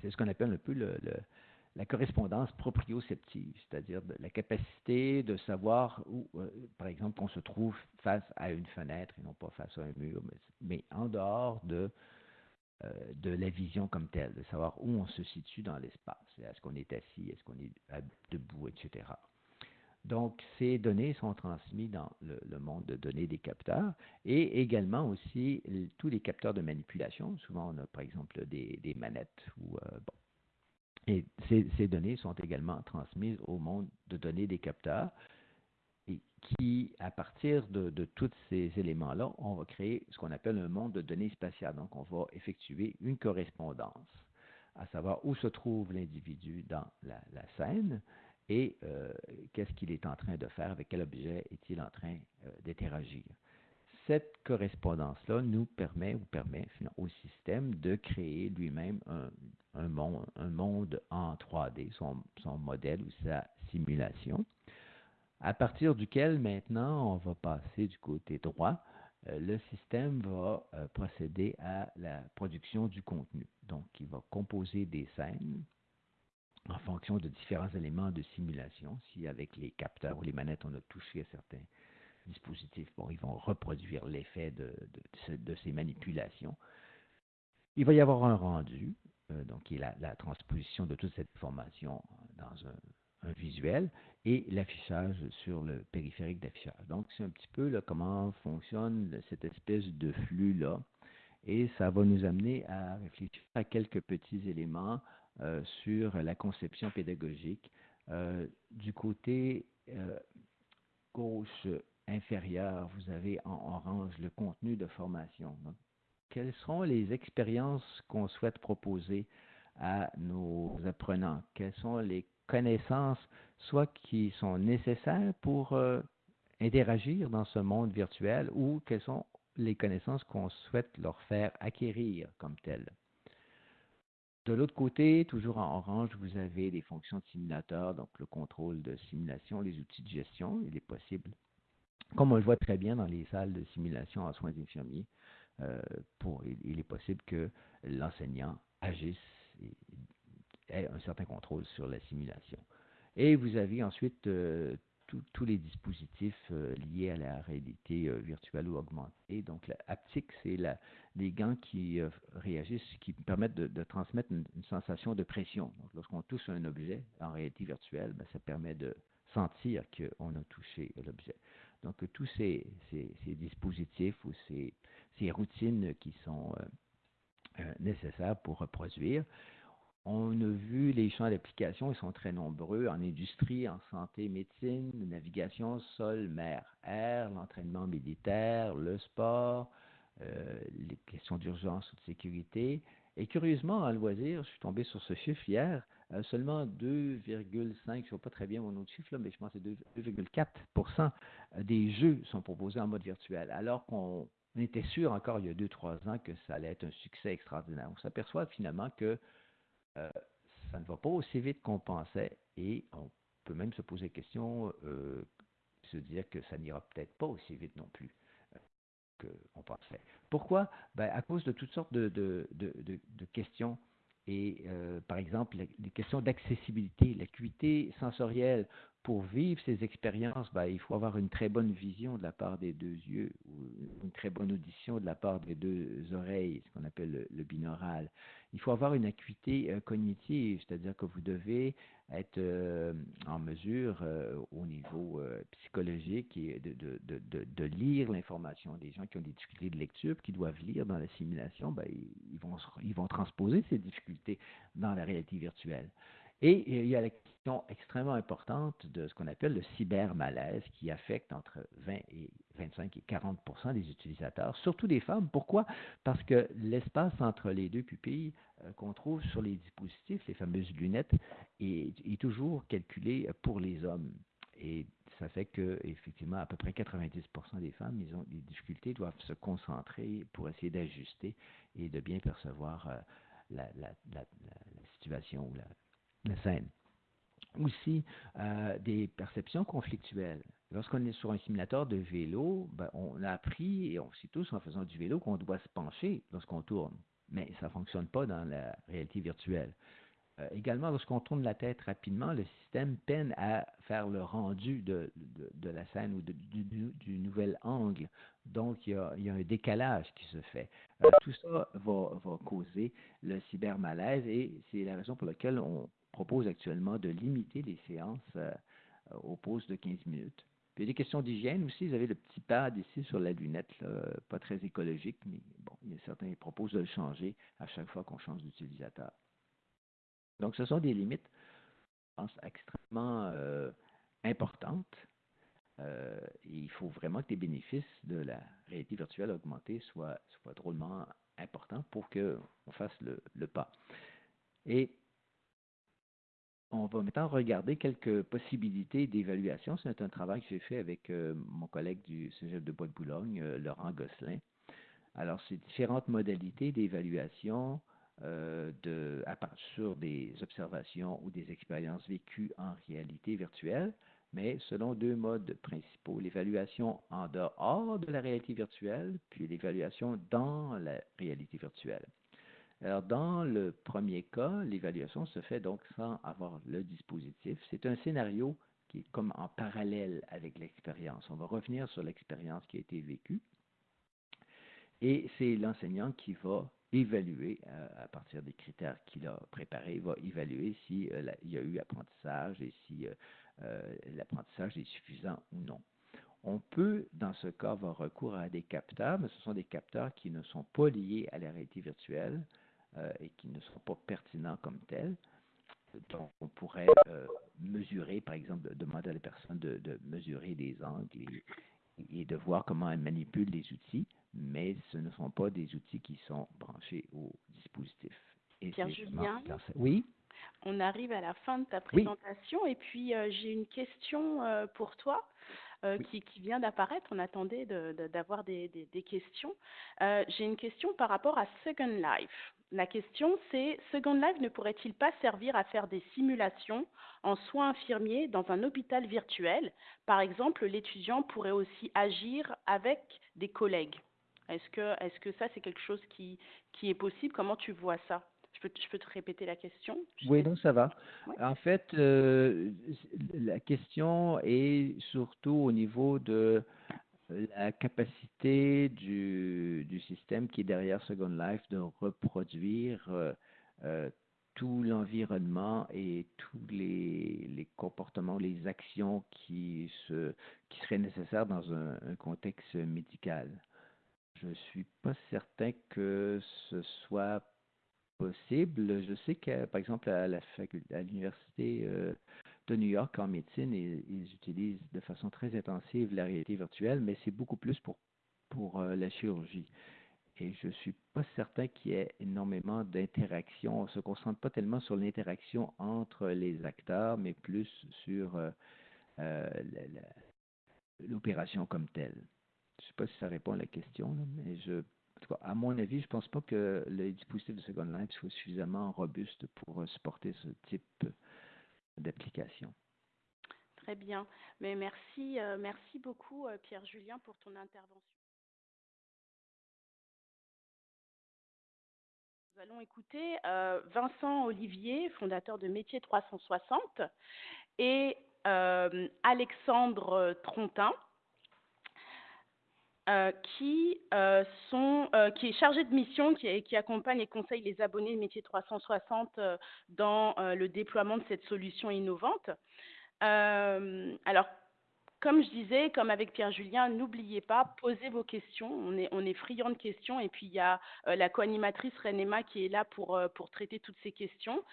C'est ce qu'on appelle un peu le- la correspondance proprioceptive, c'est-à-dire la capacité de savoir où, euh, par exemple, qu'on se trouve face à une fenêtre et non pas face à un mur, mais, en dehors de, euh, de la vision comme telle, de savoir où on se situe dans l'espace. Est-ce qu'on est assis, est-ce qu'on est debout, etc. Donc, ces données sont transmises dans le, monde de données des capteurs et également aussi tous les capteurs de manipulation. Souvent, on a par exemple des, manettes euh, et ces, données sont également transmises au monde de données des capteurs et qui, à partir de, tous ces éléments-là, on va créer ce qu'on appelle un monde de données spatiales. Donc, on va effectuer une correspondance, à savoir où se trouve l'individu dans la scène et euh, qu'est-ce qu'il est en train de faire, avec quel objet est-il en train euh, d'interagir? Cette correspondance-là nous permet ou permet au système de créer lui-même un, monde, en 3D, son, modèle ou sa simulation, à partir duquel maintenant on va passer du côté droit. euh, le système va procéder à la production du contenu. Donc, il va composer des scènes en fonction de différents éléments de simulation. Si avec les capteurs ou les manettes, on a touché à certains dispositifs, ils vont reproduire l'effet de, de ce- de ces manipulations. Il va y avoir un rendu, euh, donc qui est la, transposition de toute cette information dans un, un visuel, et l'affichage sur le périphérique d'affichage. Donc, c'est un petit peu là, comment fonctionne cette espèce de flux-là. Et ça va nous amener à réfléchir à quelques petits éléments sur la conception pédagogique. Euh, du côté euh, gauche inférieur, vous avez en orange le contenu de formation. Quelles seront les expériences qu'on souhaite proposer à nos apprenants? Quelles sont les connaissances, soit qui sont nécessaires pour euh, interagir dans ce monde virtuel, ou quelles sont les connaissances qu'on souhaite leur faire acquérir comme telles? De l'autre côté, toujours en orange, vous avez les fonctions de simulateur, donc le contrôle de simulation, les outils de gestion. Il est possible, comme on le voit très bien dans les salles de simulation en soins infirmiers, euh, pour, il, il est possible que l'enseignant agisse et ait un certain contrôle sur la simulation. Et vous avez ensuite euh, tous- les dispositifs euh, liés à la réalité euh, virtuelle ou augmentée. Donc, la haptique, c'est les gants qui euh, réagissent, qui permettent de, transmettre une, sensation de pression. Lorsqu'on touche un objet en réalité virtuelle, ben, ça permet de sentir qu'on a touché l'objet. Donc, tous ces, dispositifs ou ces, routines qui sont nécessaires pour reproduire. On a vu les champs d'application, ils sont très nombreux en industrie, en santé, médecine, navigation, sol, mer, air, l'entraînement militaire, le sport, euh, les questions d'urgence ou de sécurité. Et curieusement, en loisir, je suis tombé sur ce chiffre hier, euh, seulement 2,5, je ne sais pas très bien mon autre chiffre, là, mais je pense que c'est 2,4% des jeux sont proposés en mode virtuel, alors qu'on était sûr encore il y a 2-3 ans que ça allait être un succès extraordinaire. On s'aperçoit finalement que euh, ça ne va pas aussi vite qu'on pensait et on peut même se poser la question, euh, se dire que ça n'ira peut-être pas aussi vite non plus euh, qu'on pensait. Pourquoi? Ben, À cause de toutes sortes de, questions. Et par exemple, les, questions d'accessibilité, l'acuité sensorielle. Pour vivre ces expériences, ben, il faut avoir une très bonne vision de la part des deux yeux ou une très bonne audition de la part des deux oreilles, ce qu'on appelle le, le binaural. Il faut avoir une acuité euh, cognitive, c'est-à-dire que vous devez être euh, en mesure euh, au niveau psychologique de, lire l'information. Des gens qui ont des difficultés de lecture, qui doivent lire dans la simulation, ben, ils, vont, ils vont transposer ces difficultés dans la réalité virtuelle. Et il y a la question extrêmement importante de ce qu'on appelle le cybermalaise qui affecte entre 20 et 25 et 40% des utilisateurs, surtout des femmes. Pourquoi? Parce que l'espace entre les deux pupilles euh, qu'on trouve sur les dispositifs, les fameuses lunettes, est, toujours calculé pour les hommes. Et ça fait que, effectivement, à peu près 90% des femmes, ils ont des difficultés, doivent se concentrer pour essayer d'ajuster et de bien percevoir euh, la, la, la, la, situation ou la, scène. Aussi, euh, des perceptions conflictuelles. Lorsqu'on est sur un simulateur de vélo, ben, on a appris, et on sait tous en faisant du vélo, qu'on doit se pencher lorsqu'on tourne. Mais ça ne fonctionne pas dans la réalité virtuelle. Euh, également, lorsqu'on tourne la tête rapidement, le système peine à faire le rendu de, la scène ou du, nouvel angle. Donc, il y, a, il y, a, un décalage qui se fait. Euh, tout ça va, va, causer le cybermalaise et c'est la raison pour laquelle on propose actuellement de limiter les séances euh, aux pauses de 15 minutes. Il y a des questions d'hygiène aussi. Vous avez le petit pad ici sur la lunette, pas très écologique, mais bon, il y a certains qui proposent de le changer à chaque fois qu'on change d'utilisateur. Donc, ce sont des limites, je pense, extrêmement euh, importantes. Euh, il faut vraiment que les bénéfices de la réalité virtuelle augmentée soient, soient drôlement importants pour qu'on fasse le, le, pas. Et on va maintenant regarder quelques possibilités d'évaluation. C'est un travail que j'ai fait avec euh, mon collègue du Cégep de Bois-de-Boulogne, euh, Laurent Gosselin. Alors, c'est différentes modalités d'évaluation euh, à, sur des observations ou des expériences vécues en réalité virtuelle, mais selon deux modes principaux, l'évaluation en dehors de la réalité virtuelle, puis l'évaluation dans la réalité virtuelle. Alors, dans le premier cas, l'évaluation se fait donc sans avoir le dispositif. C'est un scénario qui est comme en parallèle avec l'expérience. On va revenir sur l'expérience qui a été vécue. Et c'est l'enseignant qui va évaluer euh, à partir des critères qu'il a préparés, va évaluer s'il si, euh, y a eu apprentissage et si euh, l'apprentissage est suffisant ou non. On peut, dans ce cas, avoir recours à des capteurs, mais ce sont des capteurs qui ne sont pas liés à la réalité virtuelle euh, et qui ne sont pas pertinents comme tels. Donc, on pourrait euh, mesurer, par exemple, demander à la personne de, de mesurer les angles et, et, de voir comment elle manipule les outils, mais ce ne sont pas des outils qui sont branchés au dispositif. Pierre-Julien Oui on arrive à la fin de ta présentation oui. et puis euh, j'ai une question euh, pour toi. Euh, oui. qui, qui, vient d'apparaître. On attendait d'avoir de, de, des, des, des, questions. J'ai une question par rapport à Second Life. La question, c'est Second Life ne pourrait-il pas servir à faire des simulations en soins infirmiers dans un hôpital virtuel? Par exemple, l'étudiant pourrait aussi agir avec des collègues. Est-ce que, est que ça, c'est quelque chose qui, qui est possible? Comment tu vois ça? Je peux, je peux, te répéter la question? Oui, non, ça va. Ouais. En fait, euh, la question est surtout au niveau de la capacité du, du système qui est derrière Second Life de reproduire euh, euh, tout l'environnement et tous les, les, comportements, les actions qui, se, qui seraient nécessaires dans un, un contexte médical. Je ne suis pas certain que ce soit possible. Je sais que, par exemple, à l'université euh, de New York en médecine, ils, utilisent de façon très intensive la réalité virtuelle, mais c'est beaucoup plus pour, pour euh, la chirurgie. Et je ne suis pas certain qu'il y ait énormément d'interaction. On ne se concentre pas tellement sur l'interaction entre les acteurs, mais plus sur euh, l'opération comme telle. Je ne sais pas si ça répond à la question, mais je tout cas, à mon avis, je ne pense pas que le dispositif de Second Life soit suffisamment robuste pour supporter ce type d'application. Très bien. Mais merci, euh, merci beaucoup, euh, Pierre-Julien, pour ton intervention. Nous allons écouter euh, Vincent Olivier, fondateur de Métier 360, et Alexandre Trontin, euh, qui, euh, euh, qui est chargé de mission, qui, qui, accompagne et conseille les abonnés Métier 360 euh, dans le déploiement de cette solution innovante. Alors, comme je disais, comme avec Pierre Julien, n'oubliez pas, posez vos questions. On est, on friand de questions. Et puis, il y a la co-animatrice Renema qui est là pour, traiter toutes ces questions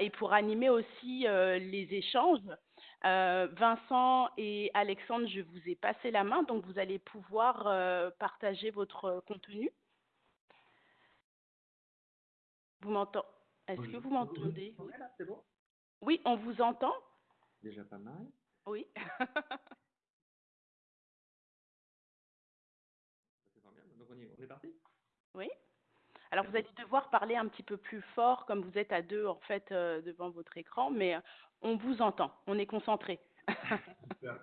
et pour animer aussi les échanges. Vincent et Alexandre, je vous ai passé la main, donc vous allez pouvoir partager votre contenu. Vous m'entendez Est-ce que vous m'entendez? Oui, on vous entend? Déjà pas mal. Oui. [laughs] Donc on, est parti? Oui. Alors vous allez devoir parler un petit peu plus fort comme vous êtes à deux en fait euh, devant votre écran, mais euh, on vous entend, on est concentré. [laughs] Super.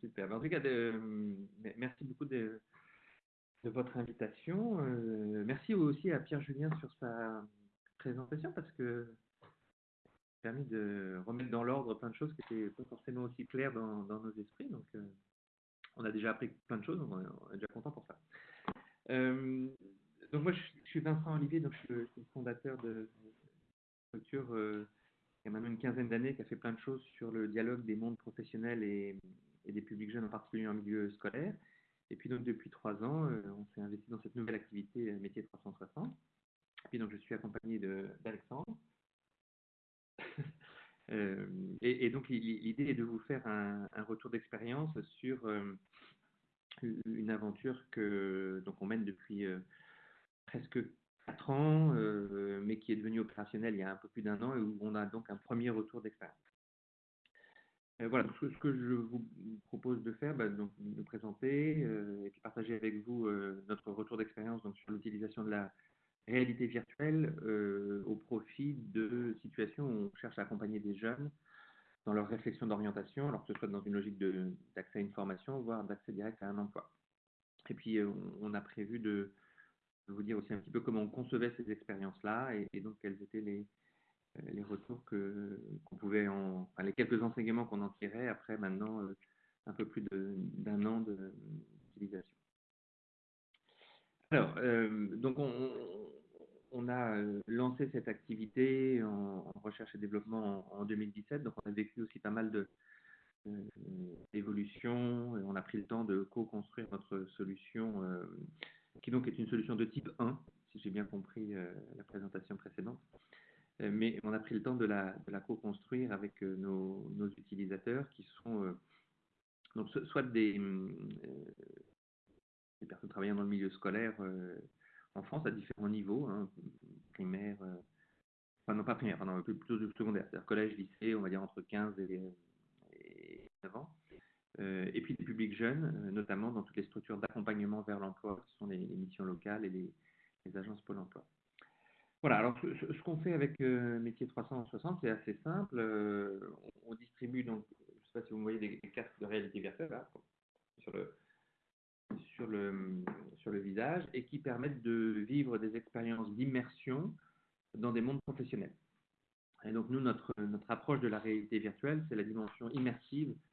Super. En tout cas, de, merci beaucoup de, votre invitation. Euh, merci aussi à Pierre Julien sur sa présentation parce que permis de remettre dans l'ordre plein de choses qui n'étaient pas forcément aussi claires dans, nos esprits. Donc, euh, on a déjà appris plein de choses, on est, déjà content pour ça. Euh, donc, moi, je, suis Vincent Olivier, donc je suis le, fondateur de structure euh, qui a maintenant une quinzaine d'années, qui a fait plein de choses sur le dialogue des mondes professionnels et, des publics jeunes, en particulier en milieu scolaire. Et puis, donc, depuis trois ans, on s'est investi dans cette nouvelle activité Métier 360. Et puis, donc, je suis accompagné d'Alexandre [laughs] Euh, et, donc l'idée est de vous faire un, retour d'expérience sur euh, une aventure que donc on mène depuis euh, presque quatre ans, mais qui est devenue opérationnelle il y a un peu plus d'un an et où on a donc un premier retour d'expérience. voilà, ce, que je vous propose de faire, bah, donc nous présenter et puis partager avec vous notre retour d'expérience sur l'utilisation de la réalité virtuelle euh, au profit de situations où on cherche à accompagner des jeunes dans leur réflexion d'orientation, alors que ce soit dans une logique d'accès à une formation, voire d'accès direct à un emploi. Et puis, euh, on a prévu de, vous dire aussi un petit peu comment on concevait ces expériences-là et, donc quels étaient les, euh, les retours qu'on pouvait en, enfin, les quelques enseignements qu'on en tirait après maintenant un peu plus d'un an d'utilisation. Alors, donc on, on a euh, lancé cette activité en, recherche et développement en, 2017, donc on a vécu aussi pas mal de d'évolutions, on a pris le temps de co-construire notre solution, euh, qui donc est une solution de type 1, si j'ai bien compris euh, la présentation précédente. mais on a pris le temps de la, co-construire avec nos, utilisateurs qui sont donc soit des, personnes travaillant dans le milieu scolaire en France à différents niveaux, hein, primaire, euh, enfin non pas primaire, plutôt secondaire, c'est-à-dire collège, lycée, on va dire entre 15 et, et 9 ans. Euh, et puis des publics jeunes, euh, notamment dans toutes les structures d'accompagnement vers l'emploi, qui sont les, missions locales et les, agences Pôle emploi. Voilà, alors ce, qu'on fait avec Métier 360, c'est assez simple. On, distribue, donc, je ne sais pas si vous voyez des, cartes de réalité virtuelle là, sur le, visage et qui permettent de vivre des expériences d'immersion dans des mondes professionnels. Et donc nous, notre, approche de la réalité virtuelle, c'est la dimension immersive euh,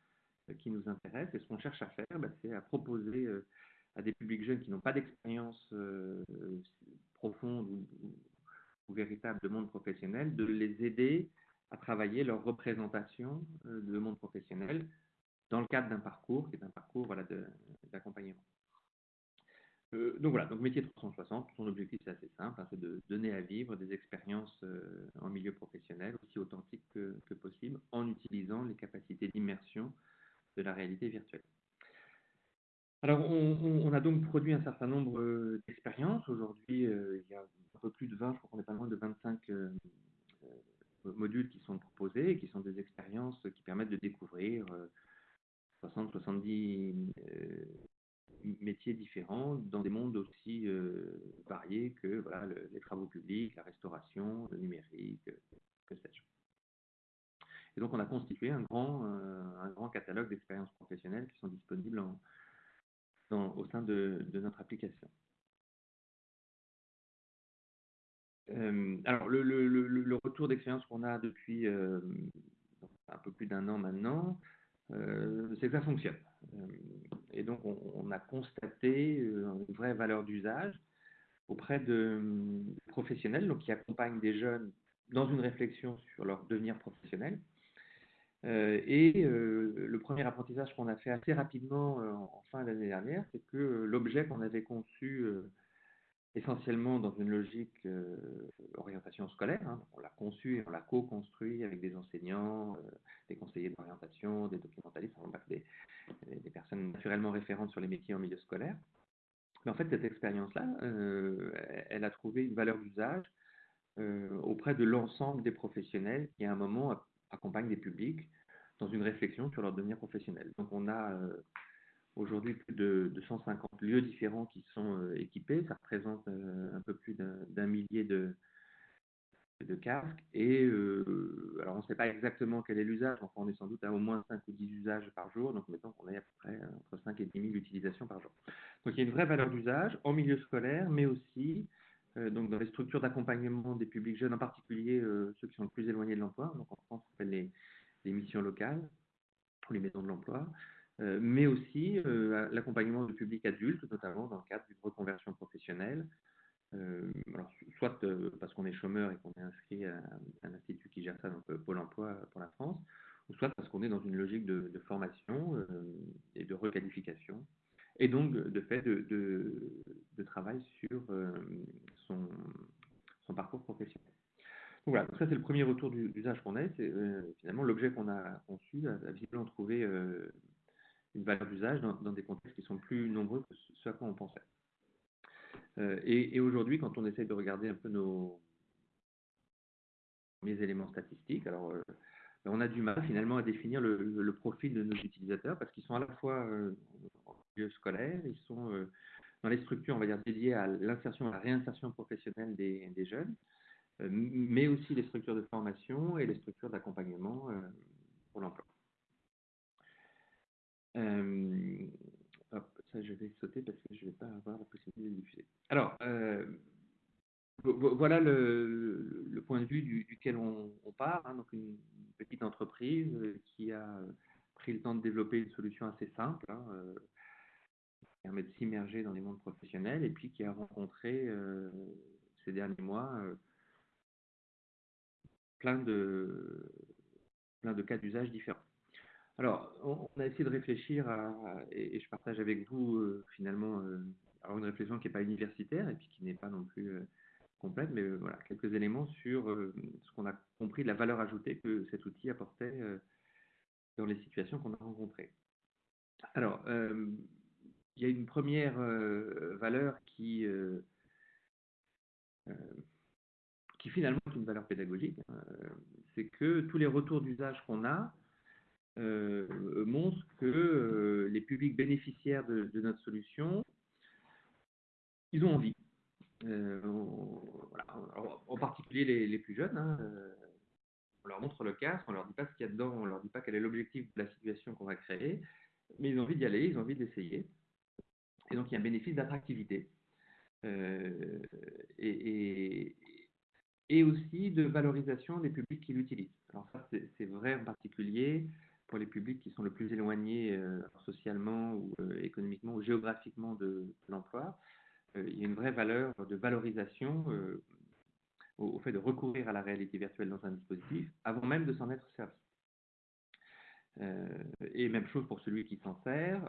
qui nous intéresse. Et ce qu'on cherche à faire, bah, c'est à proposer euh, à des publics jeunes qui n'ont pas d'expérience euh, profonde ou, véritable de monde professionnel, de les aider à travailler leur représentation de monde professionnel dans le cadre d'un parcours, qui est un parcours d'accompagnement. Euh, donc voilà, donc métier 360, son objectif c'est assez simple, hein, c'est de donner à vivre des expériences euh, en milieu professionnel aussi authentiques que, possible en utilisant les capacités d'immersion de la réalité virtuelle. Alors on, a donc produit un certain nombre euh, d'expériences. Aujourd'hui, il y a un peu plus de 20, je crois qu'on est pas loin de 25 modules qui sont proposés et qui sont des expériences qui permettent de découvrir 60-70 euh, métiers différents dans des mondes aussi euh, variés que les travaux publics, la restauration, le numérique, que sais-je. Et donc on a constitué un grand, euh, un grand catalogue d'expériences professionnelles qui sont disponibles au sein de, notre application. alors le, retour d'expérience qu'on a depuis un peu plus d'un an maintenant, euh, c'est que ça fonctionne. Euh, et donc, on, a constaté euh, une vraie valeur d'usage auprès de professionnels donc, qui accompagnent des jeunes dans une réflexion sur leur devenir professionnel. Euh, et euh, le premier apprentissage qu'on a fait assez rapidement euh, en fin d'année dernière, c'est que l'objet qu'on avait conçu essentiellement dans une logique orientation scolaire, hein, on l'a conçu et on l'a co-construit avec des enseignants, des conseillers d'orientation, des documentalistes, des, personnes naturellement référentes sur les métiers en milieu scolaire. En fait, cette expérience-là, elle a trouvé une valeur d'usage auprès de l'ensemble des professionnels qui, à un moment, accompagnent des publics dans une réflexion sur leur devenir professionnel. Donc, on a euh, aujourd'hui plus de, de 150 lieux différents qui sont euh, équipés. Ça représente euh, un peu plus d'un millier de, de casques. Et alors, on ne sait pas exactement quel est l'usage. Enfin, on est sans doute à au moins 5 ou 10 usages par jour. Donc, mettons qu'on est à peu près entre 5 et 10 000 utilisations par jour. Donc, il y a une vraie valeur d'usage en milieu scolaire, mais aussi donc dans les structures d'accompagnement des publics jeunes, en particulier ceux qui sont le plus éloignés de l'emploi. Donc, en France, on appelle les, les missions locales les maisons de l'emploi. Euh, mais aussi euh, l'accompagnement du public adulte, notamment dans le cadre d'une reconversion professionnelle, euh, alors, soit parce qu'on est chômeur et qu'on est inscrit à, un institut qui gère ça, donc Pôle emploi pour la France, ou soit parce qu'on est dans une logique de, formation et de requalification, et donc de fait de, travail sur son parcours professionnel. Donc voilà, donc ça c'est le premier retour du- d'usage qu'on a, c'est euh, finalement l'objet qu'on a conçu a, a visiblement trouvé euh, une valeur d'usage dans, dans des contextes qui sont plus nombreux que ce à quoi on pensait. Euh, et et aujourd'hui, quand on essaye de regarder un peu nos premiers éléments statistiques, alors euh, on a du mal finalement à définir le, profil de nos utilisateurs parce qu'ils sont à la fois euh, en milieu scolaire, ils sont euh, dans les structures, on va dire, dédiées à l'insertion, à la réinsertion professionnelle des, des jeunes, euh, mais aussi les structures de formation et les structures d'accompagnement euh, pour l'emploi. Euh, ça je vais sauter parce que je ne vais pas avoir la possibilité de diffuser. Alors, euh, vo- vo- voilà le, point de vue du- duquel on, part. hein. donc une petite entreprise euh, qui a euh, pris le temps de développer une solution assez simple, hein, euh, qui permet de s'immerger dans les mondes professionnels et puis qui a rencontré euh, ces derniers mois euh, plein de cas d'usage différents. Alors, on, a essayé de réfléchir à, et, je partage avec vous euh, finalement euh, une réflexion qui n'est pas universitaire et puis qui n'est pas non plus euh, complète, mais voilà, quelques éléments sur ce qu'on a compris de la valeur ajoutée que cet outil apportait dans les situations qu'on a rencontrées. Alors, il y a une première valeur qui, qui finalement est une valeur pédagogique, hein, c'est que tous les retours d'usage qu'on a euh, montrent que euh, les publics bénéficiaires de, notre solution, ils ont envie. Euh, en particulier les, plus jeunes, hein, on leur montre le casque, on leur dit pas ce qu'il y a dedans, on leur dit pas quel est l'objectif de la situation qu'on va créer, mais ils ont envie d'y aller, ils ont envie d'essayer. Et donc il y a un bénéfice d'attractivité. Et- et aussi de valorisation des publics qui l'utilisent. Alors ça, c'est vrai en particulier pour les publics qui sont le plus éloignés euh, socialement ou euh, économiquement ou géographiquement de, l'emploi. Euh, il y a une vraie valeur de valorisation au, fait de recourir à la réalité virtuelle dans un dispositif avant même de s'en être servi. Et même chose pour celui qui s'en sert.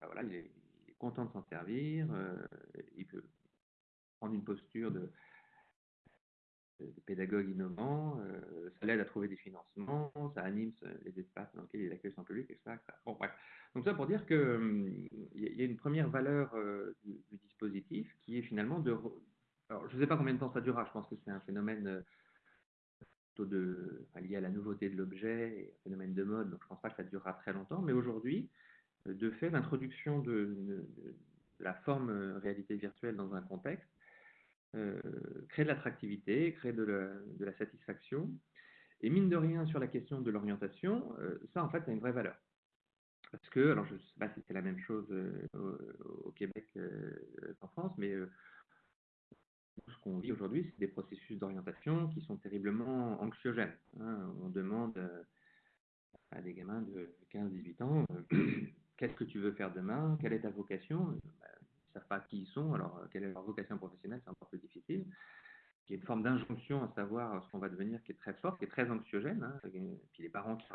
ben voilà, il, est, content de s'en servir. il peut prendre une posture de, de pédagogue innovant. euh, ça l'aide à trouver des financements. Ça anime les espaces dans lesquels il accueille son public, etc. Donc ça pour dire que hum, y, a- une première valeur euh, du, dispositif qui est finalement de. Alors, je ne sais pas combien de temps ça durera. Je pense que c'est un phénomène euh, lié à la nouveauté de l'objet et un phénomène de mode, donc je ne pense pas que ça durera très longtemps, mais aujourd'hui, euh, de fait, l'introduction de, la forme euh, réalité virtuelle dans un contexte euh, crée de l'attractivité, crée de la, satisfaction, et mine de rien, sur la question de l'orientation, euh, ça en fait a une vraie valeur. Parce que, alors je ne sais pas si c'est la même chose euh, au, Québec qu'en France, mais ce qu'on vit aujourd'hui, c'est des processus d'orientation qui sont terriblement anxiogènes. hein. On demande à des gamins de 15-18 ans, [clears throat] qu'est-ce que tu veux faire demain? Quelle est ta vocation? Ne pas qui ils sont, alors euh, quelle est leur vocation professionnelle, c'est encore plus difficile. qui est une forme d'injonction à savoir ce qu'on va devenir, qui est très forte, qui est très anxiogène. Hein, puis les parents qui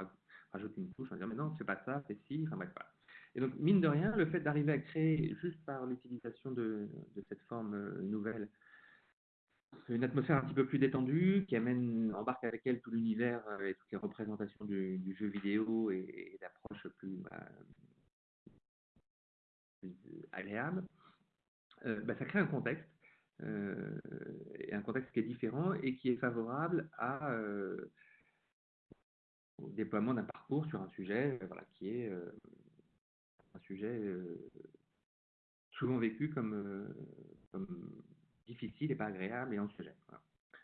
rajoutent une touche en disant mais non, c'est pas ça, c'est si, enfin bref. Voilà. Et donc, mine de rien, le fait d'arriver à créer, juste par l'utilisation de, cette forme euh, nouvelle, une atmosphère un petit peu plus détendue, qui amène, embarque avec elle tout l'univers euh, et toutes les représentations du, jeu vidéo et, et d'approches plus, bah, plus, agréables, bah, ça crée un contexte, euh, un contexte qui est différent et qui est favorable euh, au déploiement d'un parcours sur un sujet qui est un sujet souvent vécu comme, difficile et pas agréable et anxiogène. Voilà.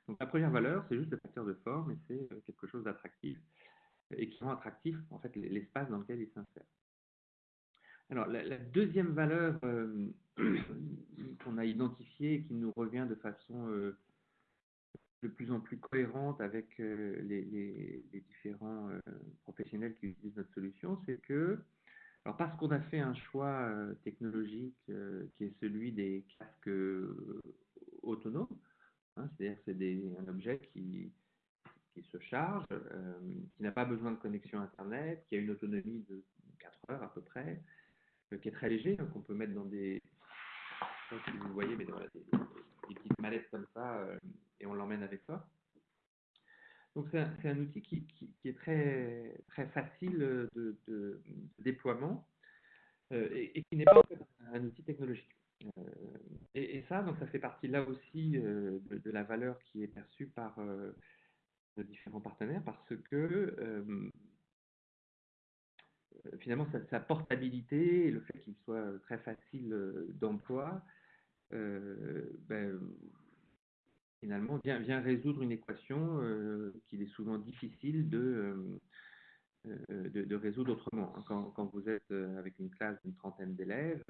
Donc la première valeur, c'est juste le facteur de forme et c'est euh, quelque chose d'attractif et qui rend attractif en fait l'espace dans lequel il s'insère. Alors la, deuxième valeur euh, [clears throat] qu'on a identifiée et qui nous revient de façon euh, de plus en plus cohérente avec euh, les, différents professionnels qui utilisent notre solution, c'est que alors parce qu'on a fait un choix technologique qui est celui des casques autonome, hein, c'est-à-dire c'est un objet qui, qui se charge, qui n'a pas besoin de connexion Internet, qui a une autonomie de 4 heures à peu près, qui est très léger, hein, qu'on peut mettre dans des, si vous voyez, mais voilà, des, petites mallettes comme ça, euh, et on l'emmène avec soi. Donc c'est un, outil qui, qui, est très, très facile de, déploiement euh, et, qui n'est pas un outil technologique. Euh, et, ça, donc ça fait partie là aussi euh, de, de, la valeur qui est perçue par euh, nos différents partenaires parce que finalement sa, portabilité et le fait qu'il soit très facile d'emploi, ben, finalement vient, résoudre une équation qu'il est souvent difficile de, résoudre autrement. Quand, quand, vous êtes avec une classe d'une trentaine d'élèves,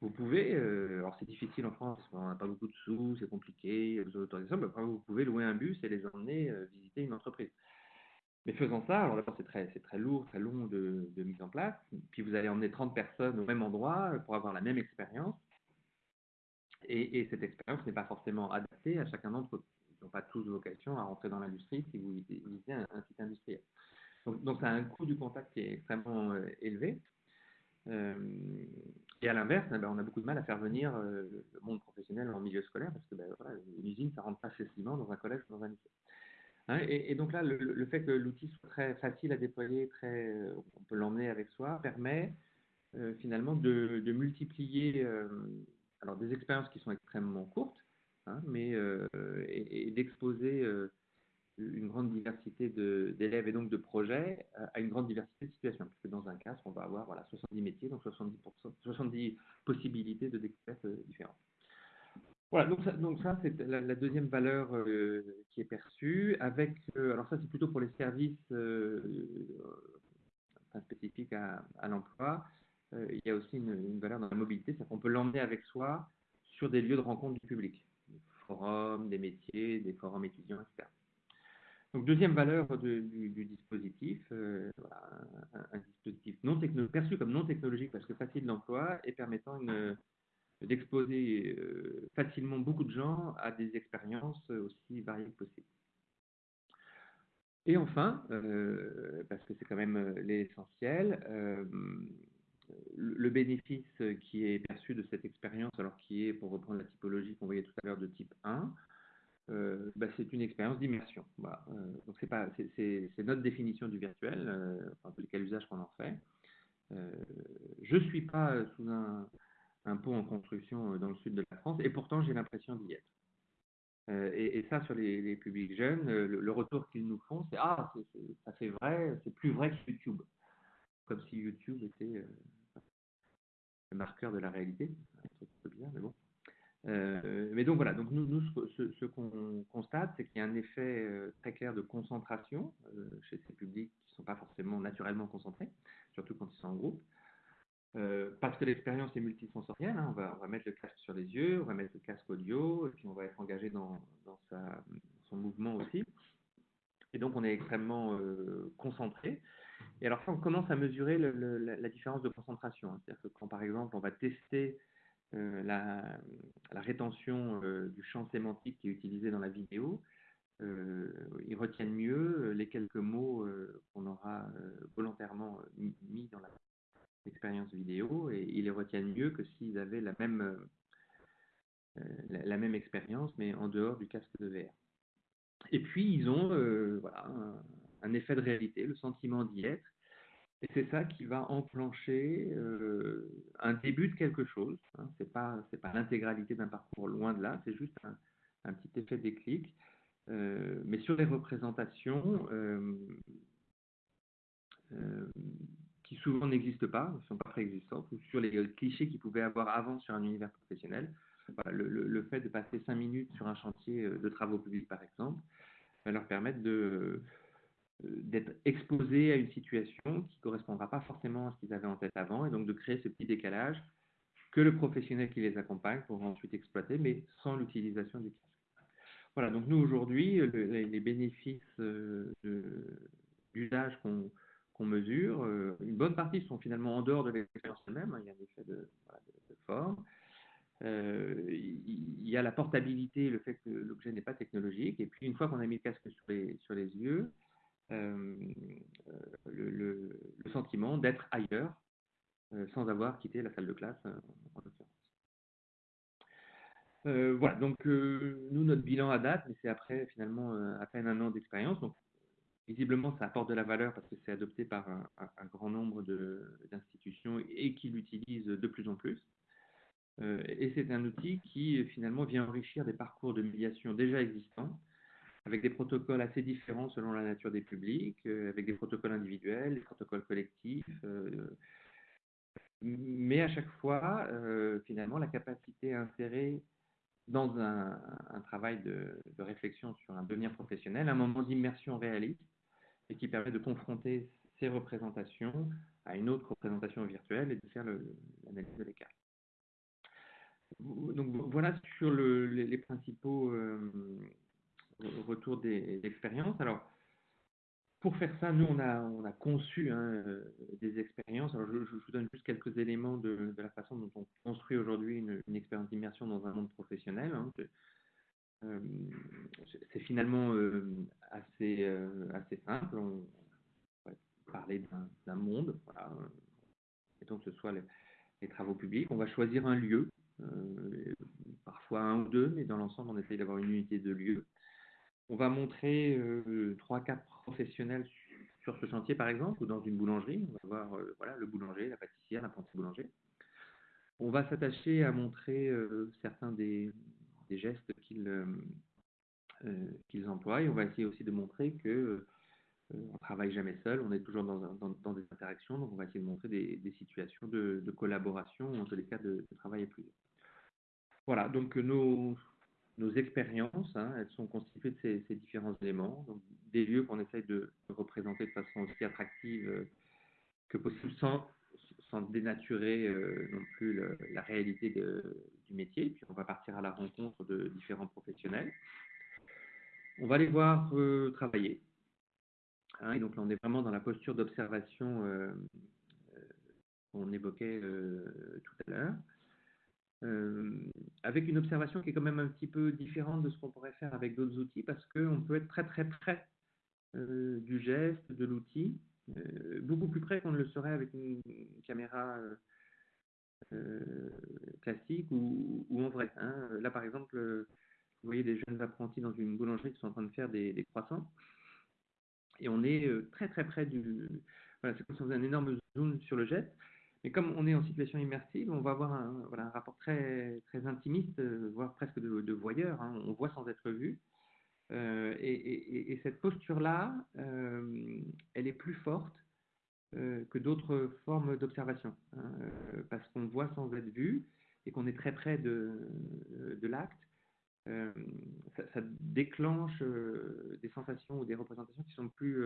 vous pouvez, euh, alors c'est difficile en France, on n'a pas beaucoup de sous, c'est compliqué, vous mais vous pouvez louer un bus et les emmener euh, visiter une entreprise. Mais faisant ça, alors d'abord c'est très, lourd, très long de, mise en place, puis vous allez emmener 30 personnes au même endroit pour avoir la même expérience, et, et, cette expérience n'est pas forcément adaptée à chacun d'entre eux. Ils n'ont pas tous vocation à rentrer dans l'industrie si vous visitez un, site industriel. Donc, ça a un coût du contact qui est extrêmement euh, élevé. Euh, et à l'inverse, eh ben, on a beaucoup de mal à faire venir euh, le monde professionnel en milieu scolaire parce que ben, voilà, une usine, ça rentre pas facilement dans un collège ou dans un lycée. Hein, et, donc là, le, fait que l'outil soit très facile à déployer, très, euh, on peut l'emmener avec soi, permet euh, finalement de, multiplier euh, alors des expériences qui sont extrêmement courtes, hein, mais et, d'exposer une grande diversité d'élèves et donc de projets à une grande diversité de situations. Puisque dans un cas, on va avoir voilà, 70 métiers, donc 70%, 70 possibilités de découvertes différentes. Voilà, donc ça, c'est la, deuxième valeur euh, qui est perçue. Avec, euh, alors ça, c'est plutôt pour les services euh, spécifiques à, l'emploi. il y a aussi une, une valeur dans la mobilité, c'est qu'on peut l'emmener avec soi sur des lieux de rencontre du public, des forums, des métiers, des forums étudiants, etc. Donc, deuxième valeur du, dispositif, un, dispositif non perçu comme non technologique parce que facile d'emploi et permettant d'exposer euh, facilement beaucoup de gens à des expériences aussi variées que possible. Et enfin, euh, parce que c'est quand même l'essentiel, euh, le bénéfice qui est perçu de cette expérience, alors qui est, pour reprendre la typologie qu'on voyait tout à l'heure, de type 1, euh, bah, c'est une expérience d'immersion. Euh, donc c'est pas, c'est notre définition du virtuel, euh, enfin quel usage qu'on en fait. Euh, je suis pas sous un, un, pont en construction dans le sud de la France, et pourtant j'ai l'impression d'y être. Euh, et, ça, sur les, publics jeunes, le, le retour qu'ils nous font, c'est ah, c ça fait vrai, c'est plus vrai que YouTube, comme si YouTube était le marqueur de la réalité. Peu bizarre, mais bon. Euh, mais donc voilà, donc nous, ce, qu'on constate, c'est qu'il y a un effet euh, très clair de concentration euh, chez ces publics qui ne sont pas forcément naturellement concentrés, surtout quand ils sont en groupe. Euh, parce que l'expérience est multisensorielle, hein, on, va, mettre le casque sur les yeux, on va mettre le casque audio, et puis on va être engagé dans, son mouvement aussi. Et donc on est extrêmement euh, concentré. Et alors ça, on commence à mesurer la, la, différence de concentration. Hein. C'est-à-dire que quand par exemple on va tester euh, la, la, rétention du champ sémantique qui est utilisé dans la vidéo. Ils retiennent mieux les quelques mots qu'on aura volontairement mis dans l'expérience vidéo et ils les retiennent mieux que s'ils avaient la même, la, la, même expérience mais en dehors du casque de VR. Et puis ils ont voilà, un, effet de réalité, le sentiment d'y être et c'est ça qui va enclencher euh, un début de quelque chose. Hein. Ce n'est pas, l'intégralité d'un parcours, loin de là, c'est juste un, un, petit effet déclic. Euh, mais sur les représentations euh, euh qui souvent n'existent pas, ne sont pas préexistantes, ou sur les clichés qu'ils pouvaient avoir avant sur un univers professionnel, le, fait de passer cinq minutes sur un chantier euh, de travaux publics, par exemple, va leur permettre euh, d'être exposés à une situation qui ne correspondra pas forcément à ce qu'ils avaient en tête avant, et donc de créer ce petit décalage que le professionnel qui les accompagne pourra ensuite exploiter, mais sans l'utilisation du casque. Voilà, donc nous aujourd'hui, les, bénéfices euh, d'usage qu'on mesure, euh, une bonne partie sont finalement en dehors de l'expérience elle-même, hein, il y a un effet de, forme, euh, il y a la portabilité, le fait que l'objet n'est pas technologique, et puis une fois qu'on a mis le casque sur les, sur les yeux, euh, le, sentiment d'être ailleurs sans avoir quitté la salle de classe voilà, donc nous, notre bilan à date, mais c'est après finalement à peine un an d'expérience. Visiblement, ça apporte de la valeur parce que c'est adopté par un, grand nombre d'institutions et qui l'utilisent de plus en plus. et c'est un outil qui finalement vient enrichir des parcours de médiation déjà existants avec des protocoles assez différents selon la nature des publics, euh, avec des protocoles individuels, des protocoles collectifs, euh, mais à chaque fois, euh, finalement, la capacité à insérer dans un, un travail de, de, réflexion sur un devenir professionnel, un moment d'immersion réaliste et qui permet de confronter ces représentations à une autre représentation virtuelle et de faire l'analyse de l'écart. Donc voilà sur le, les, principaux euh, retour des expériences. Alors, pour faire ça, nous, on a, on a conçu hein, euh, des expériences. Alors, je, vous donne juste quelques éléments de, la façon dont on construit aujourd'hui une, une, expérience d'immersion dans un monde professionnel. Hein. Euh, c'est finalement euh, assez, euh, assez simple. On va parler d'un monde, voilà. et donc ce soit les, travaux publics. On va choisir un lieu, parfois un ou deux, mais dans l'ensemble, on essaye d'avoir une unité de lieu. On va montrer trois, quatre professionnels sur, ce chantier, par exemple, ou dans une boulangerie. On va voir voilà, le boulanger, la pâtissière, l'apprenti boulanger. On va s'attacher à montrer certains des, des gestes qu'ils euh, qu'ils emploient. Et on va essayer aussi de montrer que on travaille jamais seul, on est toujours dans, dans, des interactions, donc on va essayer de montrer des, des situations de, collaboration, en tous les cas de, travail à plusieurs. Voilà, donc nos, nos expériences, hein, elles sont constituées de ces, ces, différents éléments, donc des lieux qu'on essaye de représenter de façon aussi attractive euh, que possible, sans, sans dénaturer euh, non plus la réalité du métier. Puis on va partir à la rencontre de différents professionnels. On va les voir euh, travailler. Hein, et donc là, on est vraiment dans la posture d'observation euh, qu'on évoquait tout à l'heure avec une observation qui est quand même un petit peu différente de ce qu'on pourrait faire avec d'autres outils, parce qu'on peut être très très près du geste, de l'outil, beaucoup plus près qu'on ne le serait avec une, caméra euh, euh, classique ou, en vrai. Hein. Là par exemple, vous voyez des jeunes apprentis dans une boulangerie qui sont en train de faire des, croissants, et on est très très près du... Voilà, c'est comme si on faisait un énorme zoom sur le geste, mais comme on est en situation immersive, on va avoir un, voilà, un rapport très, très intimiste, euh, voire presque de, de voyeur. Hein. On voit sans être vu. Euh, et, et, et, cette posture-là, euh, elle est plus forte euh, que d'autres formes d'observation, hein, parce qu'on voit sans être vu et qu'on est très près de, l'acte. Ça, ça, déclenche des sensations ou des représentations qui sont plus,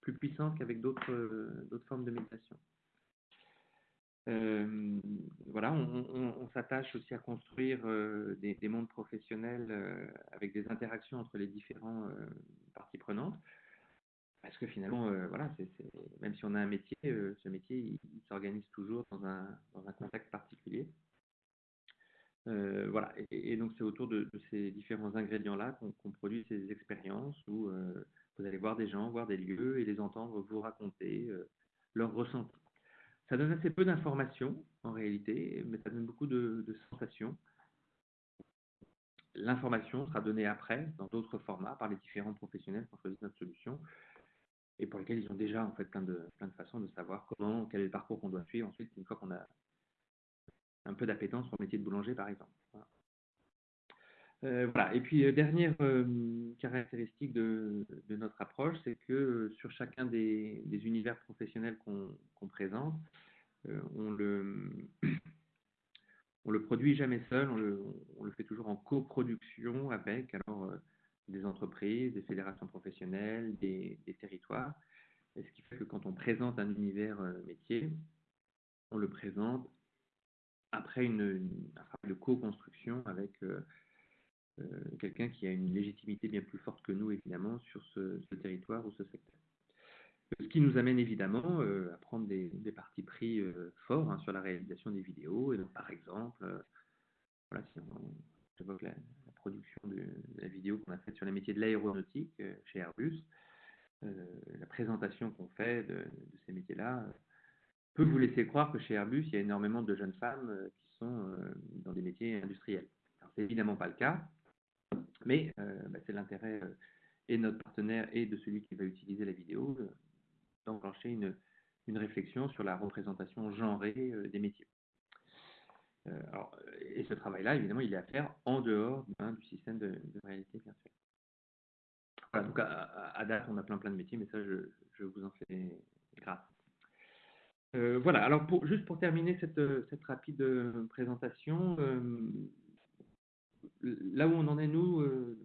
plus puissantes qu'avec d'autres formes de méditation. Voilà, on, s'attache aussi à construire des, des, mondes professionnels avec des interactions entre les différentes euh, parties prenantes. Parce que finalement, voilà, même si on a un métier, ce métier, s'organise toujours dans un, contexte particulier. Voilà, et, donc c'est autour de, ces différents ingrédients-là qu'on produit ces expériences où vous allez voir des gens, voir des lieux et les entendre vous raconter leurs ressentis. Ça donne assez peu d'informations en réalité, mais ça donne beaucoup de, sensations. L'information sera donnée après, dans d'autres formats, par les différents professionnels qui ont choisi notre solution et pour lesquels ils ont déjà en fait plein de, plein de façons de savoir comment, quel est le parcours qu'on doit suivre ensuite une fois qu'on a un peu d'appétence pour le métier de boulanger par exemple. Euh, voilà. Et puis, euh, dernière euh, caractéristique de, notre approche, c'est que sur chacun des, univers professionnels qu'on qu présente, on le, le produit jamais seul, on le, fait toujours en coproduction avec alors, des entreprises, des fédérations professionnelles, des, territoires. Ce qui fait que quand on présente un univers métier, on le présente après une, une, un travail de co-construction avec quelqu'un qui a une légitimité bien plus forte que nous, évidemment, sur ce, territoire ou ce secteur. Ce qui nous amène évidemment euh, à prendre des, des partis pris euh, forts hein, sur la réalisation des vidéos. Et donc, par exemple, euh, voilà, si on évoque la, production de, la vidéo qu'on a faite sur les métiers de l'aéronautique euh, chez Airbus, euh, la présentation qu'on fait de, ces métiers-là peut vous laisser croire que chez Airbus, il y a énormément de jeunes femmes qui sont dans des métiers industriels. C'est évidemment pas le cas. Mais euh, bah, c'est l'intérêt euh, et de notre partenaire et de celui qui va utiliser la vidéo euh, d'enclencher une, une, réflexion sur la représentation genrée des métiers. Alors, et ce travail-là, évidemment, il est à faire en dehors hein, du système de, réalité virtuelle. Voilà, donc à, date, on a plein plein de métiers, mais ça, je, vous en fais grâce. Voilà, alors pour, juste pour terminer cette, rapide présentation, là où on en est, nous, euh,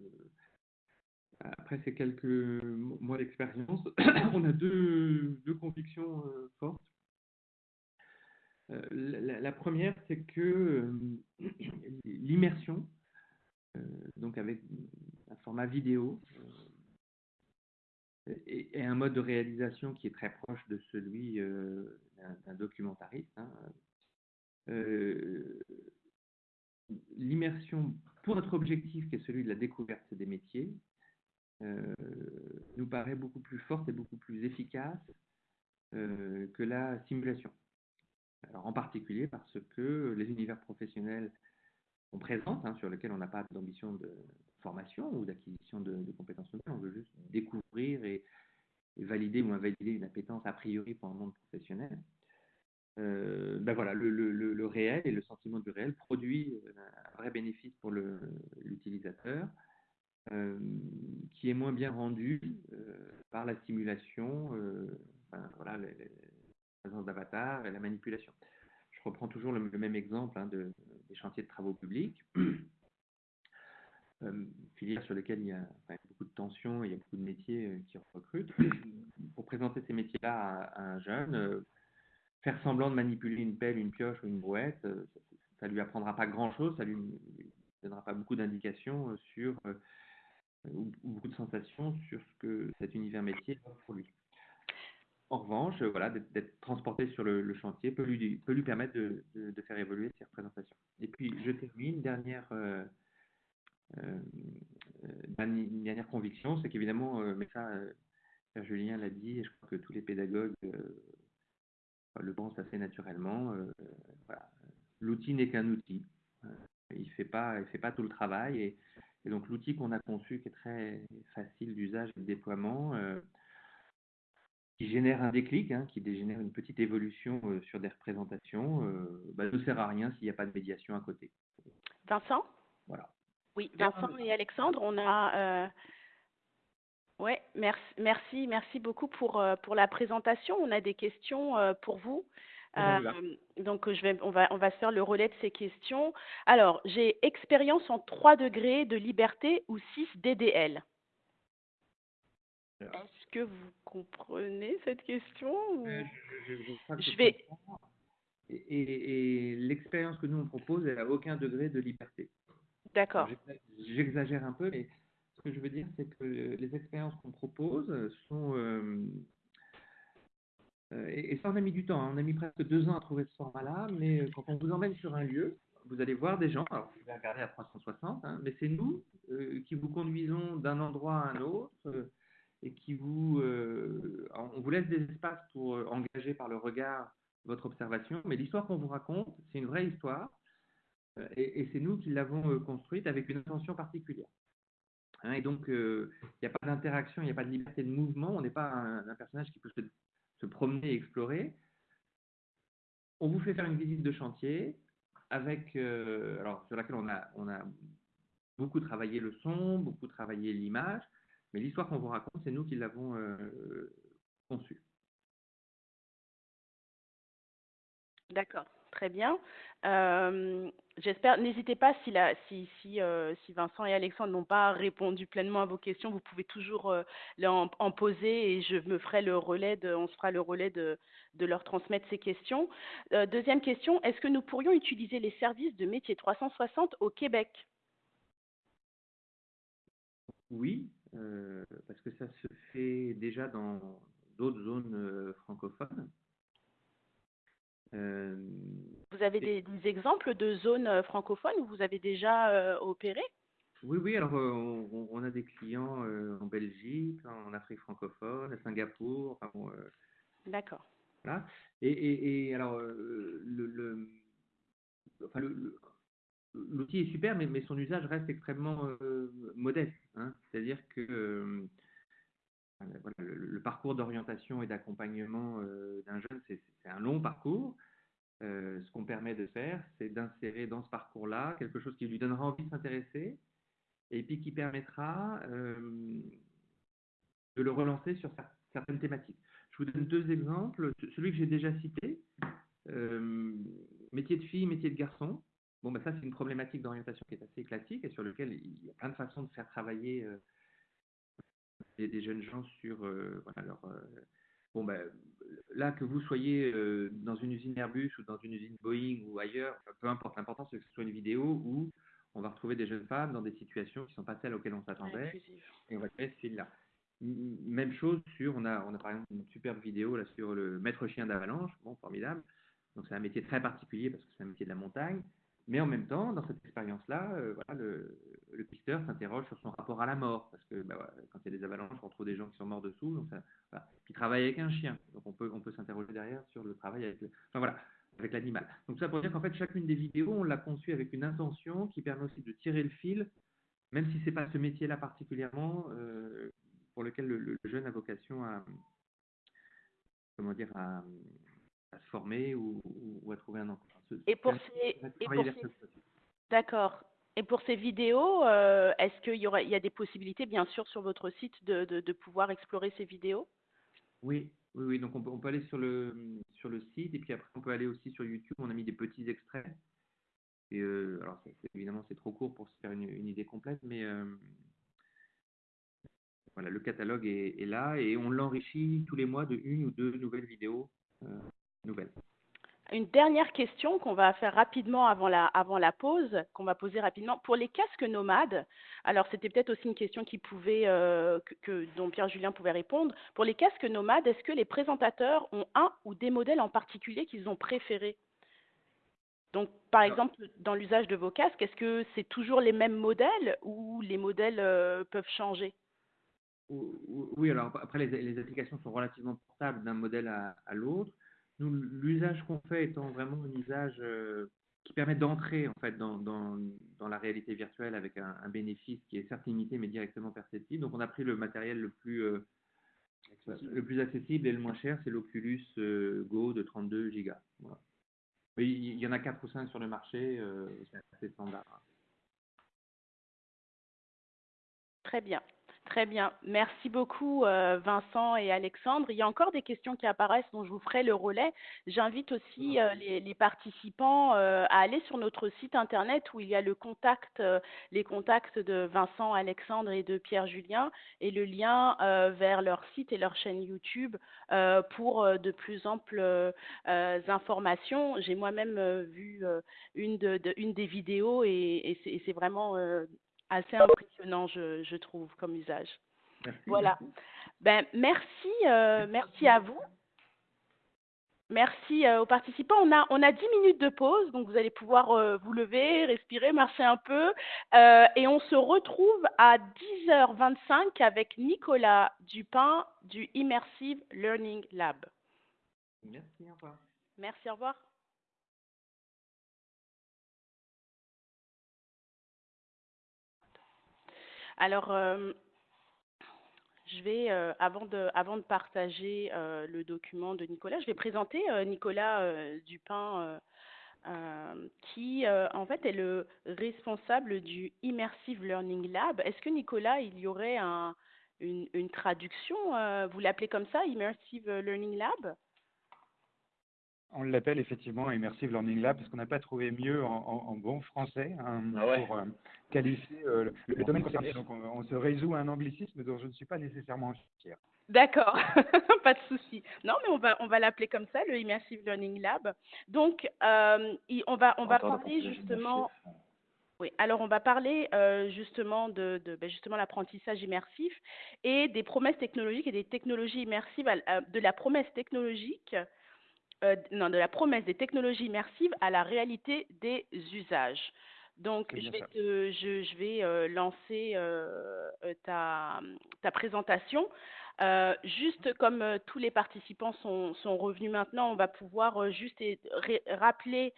après ces quelques mois d'expérience, [coughs] on a deux, deux convictions euh, fortes. Euh, la, première, c'est que [coughs] l'immersion, donc avec un format vidéo, et, un mode de réalisation qui est très proche de celui d'un documentariste, hein, l'immersion pour notre objectif qui est celui de la découverte des métiers euh, nous paraît beaucoup plus forte et beaucoup plus efficace euh, que la simulation. Alors, en particulier parce que les univers professionnels qu'on présente, hein, sur lesquels on n'a pas d'ambition de formation ou d'acquisition de, compétences nouvelles, on veut juste découvrir et, et, valider ou invalider une appétence a priori pour un monde professionnel euh, ben voilà, le, le, le, réel et le sentiment du réel produit euh, un vrai bénéfice pour l'utilisateur euh, qui est moins bien rendu par la simulation, enfin, voilà, la présence d'avatar et la manipulation. Je reprends toujours le, même exemple hein, de, des chantiers de travaux publics. [clears throat] filières sur lesquelles il y a beaucoup de tensions, il y a beaucoup de métiers qui recrutent. Pour présenter ces métiers-là à, un jeune, faire semblant de manipuler une pelle, une pioche ou une brouette, euh, ça ne lui apprendra pas grand-chose, ça lui donnera pas beaucoup d'indications euh, sur, euh, ou, beaucoup de sensations sur ce que cet univers métier offre pour lui. En revanche, voilà, d'être transporté sur le, chantier peut lui, permettre de, faire évoluer ses représentations. Et puis, je termine, dernière, euh, euh, une dernière conviction, c'est qu'évidemment, mais ça, Julien l'a dit, et je crois que tous les pédagogues le pense assez naturellement. Euh, voilà. L'outil n'est qu'un outil. Euh, il ne fait, pas, il fait pas tout le travail. Et, et donc l'outil qu'on a conçu, qui est très facile d'usage et de déploiement, euh, qui génère un déclic, hein, qui génère une petite évolution euh, sur des représentations, euh, bah, ne sert à rien s'il n'y a pas de médiation à côté. Vincent? Voilà. Oui, Vincent et Alexandre, on a oui, merci, merci, merci beaucoup pour, euh, pour la présentation. On a des questions euh, pour vous. Euh, donc, je vais, on, va, on va se faire le relais de ces questions. Alors, j'ai expérience en 3 degrés de liberté ou 6 DDL. Est-ce que vous comprenez cette question ou... je, je, je, je vais. Et, et, et l'expérience que nous on propose, elle n'a aucun degré de liberté. D'accord. J'exagère un peu, mais que je veux dire, c'est que les expériences qu'on propose sont. Euh, euh, et, ça, on a mis du temps. Hein. On a mis presque deux ans à trouver ce format-là, mais quand on vous emmène sur un lieu, vous allez voir des gens, alors vous pouvez regarder à 360, hein, mais c'est nous euh, qui vous conduisons d'un endroit à un autre euh, et qui vous, euh, on vous laisse des espaces pour euh, engager par le regard votre observation, mais l'histoire qu'on vous raconte, c'est une vraie histoire euh, et, et c'est nous qui l'avons euh, construite avec une intention particulière. Hein, et donc, euh, il n'y a pas d'interaction, il n'y a pas de liberté de mouvement, on n'est pas un, personnage qui peut se, se promener et explorer. On vous fait faire une visite de chantier avec, euh, alors sur laquelle on a, on a beaucoup travaillé le son, beaucoup travaillé l'image, mais l'histoire qu'on vous raconte, c'est nous qui l'avons euh, conçue. D'accord, très bien. Euh, J'espère, n'hésitez pas si, euh, si Vincent et Alexandre n'ont pas répondu pleinement à vos questions, vous pouvez toujours euh, en, poser et je me ferai le relais, de, on se fera le relais de, leur transmettre ces questions. Deuxième question, est-ce que nous pourrions utiliser les services de métier 360 au Québec? Oui, parce que ça se fait déjà dans d'autres zones francophones. Euh, Vous avez des, des exemples de zones euh, francophones où vous avez déjà euh, opéré? Oui, oui, alors euh, on, on a des clients euh, en Belgique, en Afrique francophone, à Singapour, enfin, bon, euh, D'accord. Voilà. Et, et, et alors, le, enfin, l'outil est super, mais, mais son usage reste extrêmement modeste. hein. C'est-à-dire que voilà, le, le parcours d'orientation et d'accompagnement d'un jeune, c'est un long parcours. Euh, ce qu'on permet de faire, c'est d'insérer dans ce parcours-là quelque chose qui lui donnera envie de s'intéresser et puis qui permettra euh, de le relancer sur cer- certaines thématiques. Je vous donne deux exemples. Ce- Celui que j'ai déjà cité, euh, métier de fille, métier de garçon. Bon, ben ça, c'est une problématique d'orientation qui est assez classique et sur lequel il y a plein de façons de faire travailler des, jeunes gens sur leur. Bon, ben, là, que vous soyez euh, dans une usine Airbus ou dans une usine Boeing ou ailleurs, peu importe, l'important c'est que ce soit une vidéo où on va retrouver des jeunes femmes dans des situations qui ne sont pas celles auxquelles on s'attendait et on va créer ce fil-là. Même chose sur, on a, on a par exemple une superbe vidéo là sur le maître chien d'avalanche, bon, formidable. Donc c'est un métier très particulier parce que c'est un métier de la montagne, mais en même temps, dans cette expérience-là, euh, le, pisteur s'interroge sur son rapport à la mort, parce que bah, quand il y a des avalanches, on retrouve des gens qui sont morts dessous, donc ça, voilà. Puis il travaille avec un chien, donc on peut, s'interroger derrière sur le travail avec, l'animal. Donc ça pour dire qu'en fait, chacune des vidéos, on l'a conçue avec une intention qui permet aussi de tirer le fil, même si c'est pas ce métier-là particulièrement, euh, pour lequel le, jeune a vocation à, se former ou- ou à trouver un emploi. Et pour ces, et pour d'accord. Et pour ces vidéos, euh, est-ce qu'il y aura, il y a des possibilités, bien sûr, sur votre site de, de, de pouvoir explorer ces vidéos? Oui, oui, oui. Donc on peut, on peut aller sur le sur le site et puis après on peut aller aussi sur YouTube. On a mis des petits extraits. Et euh, alors évidemment c'est trop court pour se faire une, une idée complète, mais euh, voilà, le catalogue est, est là et on l'enrichit tous les mois de une ou deux nouvelles vidéos nouvelles. Une dernière question qu'on va faire rapidement avant la, avant la pause, qu'on va poser rapidement. Pour les casques nomades, alors c'était peut-être aussi une question qui pouvait, euh, que, que- dont Pierre Julien pouvait répondre. Pour les casques nomades, est-ce que les présentateurs ont un ou des modèles en particulier qu'ils ont préférés? Donc, par exemple, dans l'usage de vos casques, est-ce que c'est toujours les mêmes modèles ou les modèles euh, peuvent changer? Ou- ou- Oui, alors après les, les applications sont relativement portables d'un modèle à, à l'autre. Nous, l'usage qu'on fait étant vraiment un usage euh, qui permet d'entrer en fait dans, dans, dans la réalité virtuelle avec un, un bénéfice qui est certes limité mais directement perceptible. Donc on a pris le matériel le plus euh, le plus accessible et le moins cher, c'est l'Oculus euh, Go de 32 Go. Voilà. Il il y en a 4 ou 5 sur le marché, euh, c'est assez standard. Très bien, très bien. Merci beaucoup euh, Vincent et Alexandre. Il y a encore des questions qui apparaissent dont je vous ferai le relais. J'invite aussi euh, les, les participants euh, à aller sur notre site internet où il y a le contact, les contacts de Vincent, Alexandre et de Pierre Julien et le lien vers leur site et leur chaîne YouTube pour de plus amples informations. J'ai moi-même vu une, de, de- une des vidéos et, et c'est- vraiment assez je, je trouve, comme usage. Merci. Voilà. Ben, merci, euh, merci à vous. Merci euh, aux participants. On a, on a 10 minutes de pause, donc vous allez pouvoir euh, vous lever, respirer, marcher un peu. Euh, et on se retrouve à 10h25 avec Nicolas Dupin du Immersive Learning Lab. Merci, au revoir. Merci, au revoir. Alors, euh, je vais, euh, avant, de, partager euh, le document de Nicolas, je vais présenter Nicolas Dupin, qui en fait est le responsable du Immersive Learning Lab. Est-ce que Nicolas, il y aurait un, une, traduction Vous l'appelez comme ça, Immersive Learning Lab? On l'appelle effectivement Immersive Learning Lab parce qu'on n'a pas trouvé mieux en, en- en bon français hein, Ah ouais. pour euh, qualifier euh, le, le domaine concerné. Donc on, on se résout à un anglicisme dont je ne suis pas nécessairement fier. D'accord, [laughs] pas de souci. Non, mais on va on va l'appeler comme ça, le Immersive Learning Lab. Donc, euh, on va on va parler justement. Oui, alors on va parler euh, justement de, de ben, justement l'apprentissage immersif et des promesses technologiques et des technologies immersives, à l- à- de la promesse technologique, euh, non, de la promesse des technologies immersives à la réalité des usages. Donc, je vais, ça. te- je, je vais euh, lancer euh, ta, ta présentation. Euh, juste comme euh, tous les participants sont, revenus maintenant, on va pouvoir euh, juste rappeler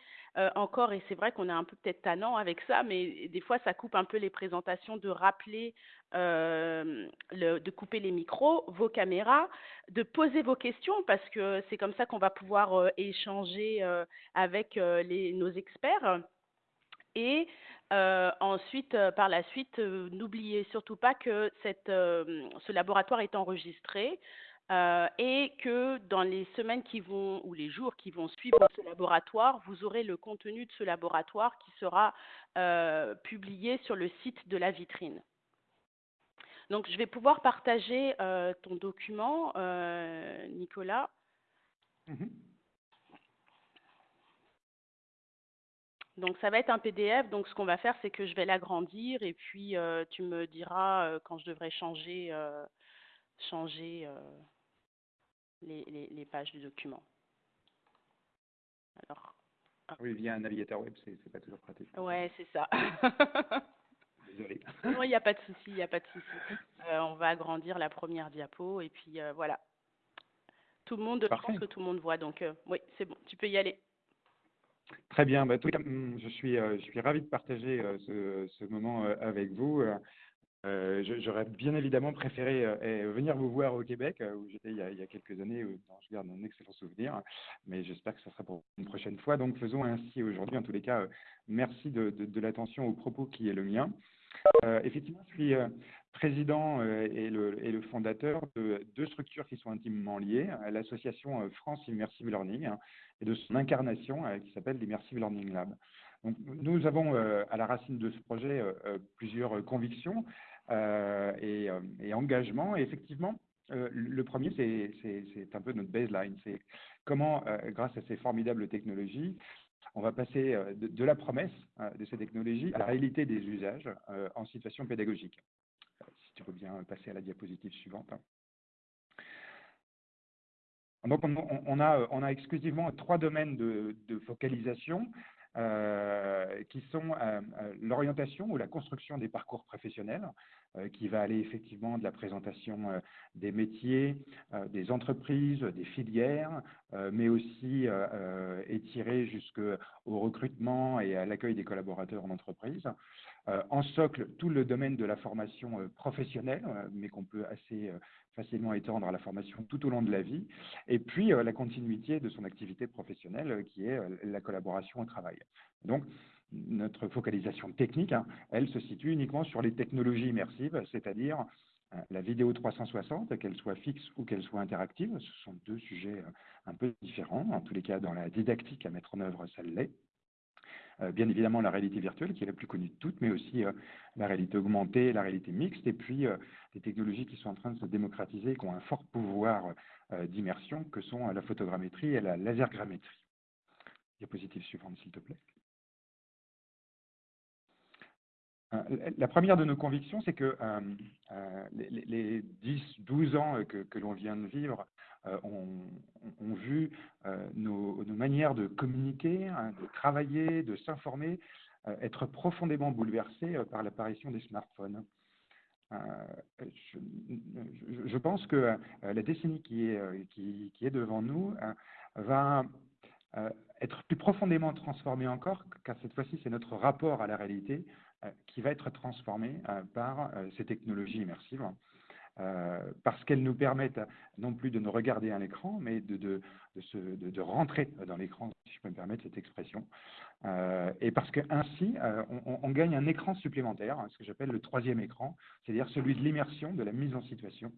encore, et c'est vrai qu'on est un peu peut-être tannant avec ça, mais des fois ça coupe un peu les présentations, de rappeler, le- de couper les micros, vos caméras, de poser vos questions, parce que c'est comme ça qu'on va pouvoir échanger avec nos experts. Et euh, ensuite, euh, par la suite, euh, n'oubliez surtout pas que ce laboratoire est enregistré et que dans les semaines qui vont ou les jours qui vont suivre ce laboratoire, vous aurez le contenu de ce laboratoire qui sera publié sur le site de la vitrine. Donc, je vais pouvoir partager ton document, Nicolas. Mhm. Donc ça va être un PDF. Donc ce qu'on va faire, c'est que je vais l'agrandir et puis euh, tu me diras euh, quand je devrais changer, euh, changer les, les, les pages du document. Alors, Oui, via un navigateur web, c'est pas toujours pratique. ouais, c'est ça. [laughs] [laughs] Désolé. Non, il n'y a pas de souci, il n'y a pas de souci. On va agrandir la première diapo et puis voilà. Tout le monde, je pense que tout le monde voit. Donc oui, c'est bon, tu peux y aller. Très bien. Bah, cas, hum, je suis, euh, je suis ravi de partager euh, ce, moment euh, avec vous. J'aurais bien évidemment préféré venir vous voir au Québec, où j'étais il, y a- il y a quelques années, où je garde un excellent souvenir, mais j'espère que ce sera pour une prochaine fois. Donc faisons ainsi aujourd'hui. En tous les cas, merci de, de, de l'attention au propos qui est le mien. Euh, effectivement, je suis euh, président euh, et, le, fondateur de deux structures qui sont intimement liées, l'association France Immersive Learning hein, et de son incarnation qui s'appelle l'Immersive Learning Lab. Donc, nous avons à la racine de ce projet plusieurs convictions et, et engagements. Et effectivement, le premier, c'est- un peu notre baseline. C'est comment, grâce à ces formidables technologies, on va passer euh, de, la promesse euh, de ces technologies à la réalité des usages euh, en situation pédagogique. Si tu veux bien passer à la diapositive suivante. Donc, on, a, exclusivement trois domaines de focalisation euh, qui sont euh, euh, l'orientation ou la construction des parcours professionnels, qui va aller effectivement de la présentation des métiers, des entreprises, des filières, mais aussi euh, euh, étiré jusqu'au recrutement et à l'accueil des collaborateurs en entreprise. En socle, tout le domaine de la formation professionnelle, mais qu'on peut assez facilement étendre à la formation tout au long de la vie. Et puis, euh, la continuité de son activité professionnelle, euh, qui est euh, la collaboration au travail. Donc, notre focalisation technique, hein, elle se situe uniquement sur les technologies immersives, c'est-à-dire la vidéo 360, qu'elle soit fixe ou qu'elle soit interactive. Ce sont deux sujets un peu différents. En tous les cas, dans la didactique à mettre en œuvre, ça l'est. Euh, bien évidemment la réalité virtuelle qui est la plus connue de toutes, mais aussi euh, la réalité augmentée, la réalité mixte, et puis euh, des technologies qui sont en train de se démocratiser, qui ont un fort pouvoir euh, d'immersion, que sont euh, la photogrammétrie et la lasergrammétrie. Diapositive suivante, s'il te plaît. La première de nos convictions, c'est que euh, euh, les, les, 10, 12 ans que, l'on vient de vivre ont, ont, vu nos, manières de communiquer, hein, de travailler, de s'informer être profondément bouleversées par l'apparition des smartphones. Je, pense que la décennie qui est, devant nous va être plus profondément transformée encore, car cette fois-ci, c'est notre rapport à la réalité euh, qui va être transformé euh, par euh, ces technologies immersives. parce qu'elles nous permettent non plus de nous regarder à l'écran, mais de, de, de, rentrer dans l'écran, si je peux me permettre cette expression. et parce qu'ainsi, on, on, gagne un écran supplémentaire, ce que j'appelle le troisième écran, c'est-à-dire celui de l'immersion, de la mise en situation,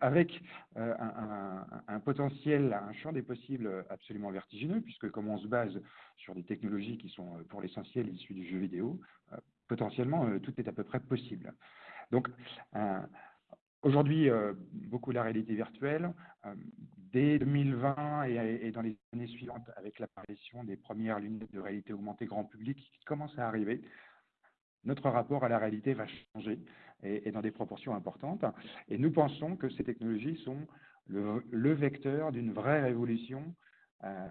avec un, un, potentiel, un champ des possibles absolument vertigineux, puisque comme on se base sur des technologies qui sont pour l'essentiel issues du jeu vidéo, potentiellement, euh, tout est à peu près possible. Donc, euh, aujourd'hui, euh, beaucoup la réalité virtuelle. dès 2020 et, et, dans les années suivantes, avec l'apparition des premières lunettes de réalité augmentée grand public qui commencent à arriver, notre rapport à la réalité va changer et, dans des proportions importantes. Et nous pensons que ces technologies sont le, vecteur d'une vraie révolution euh,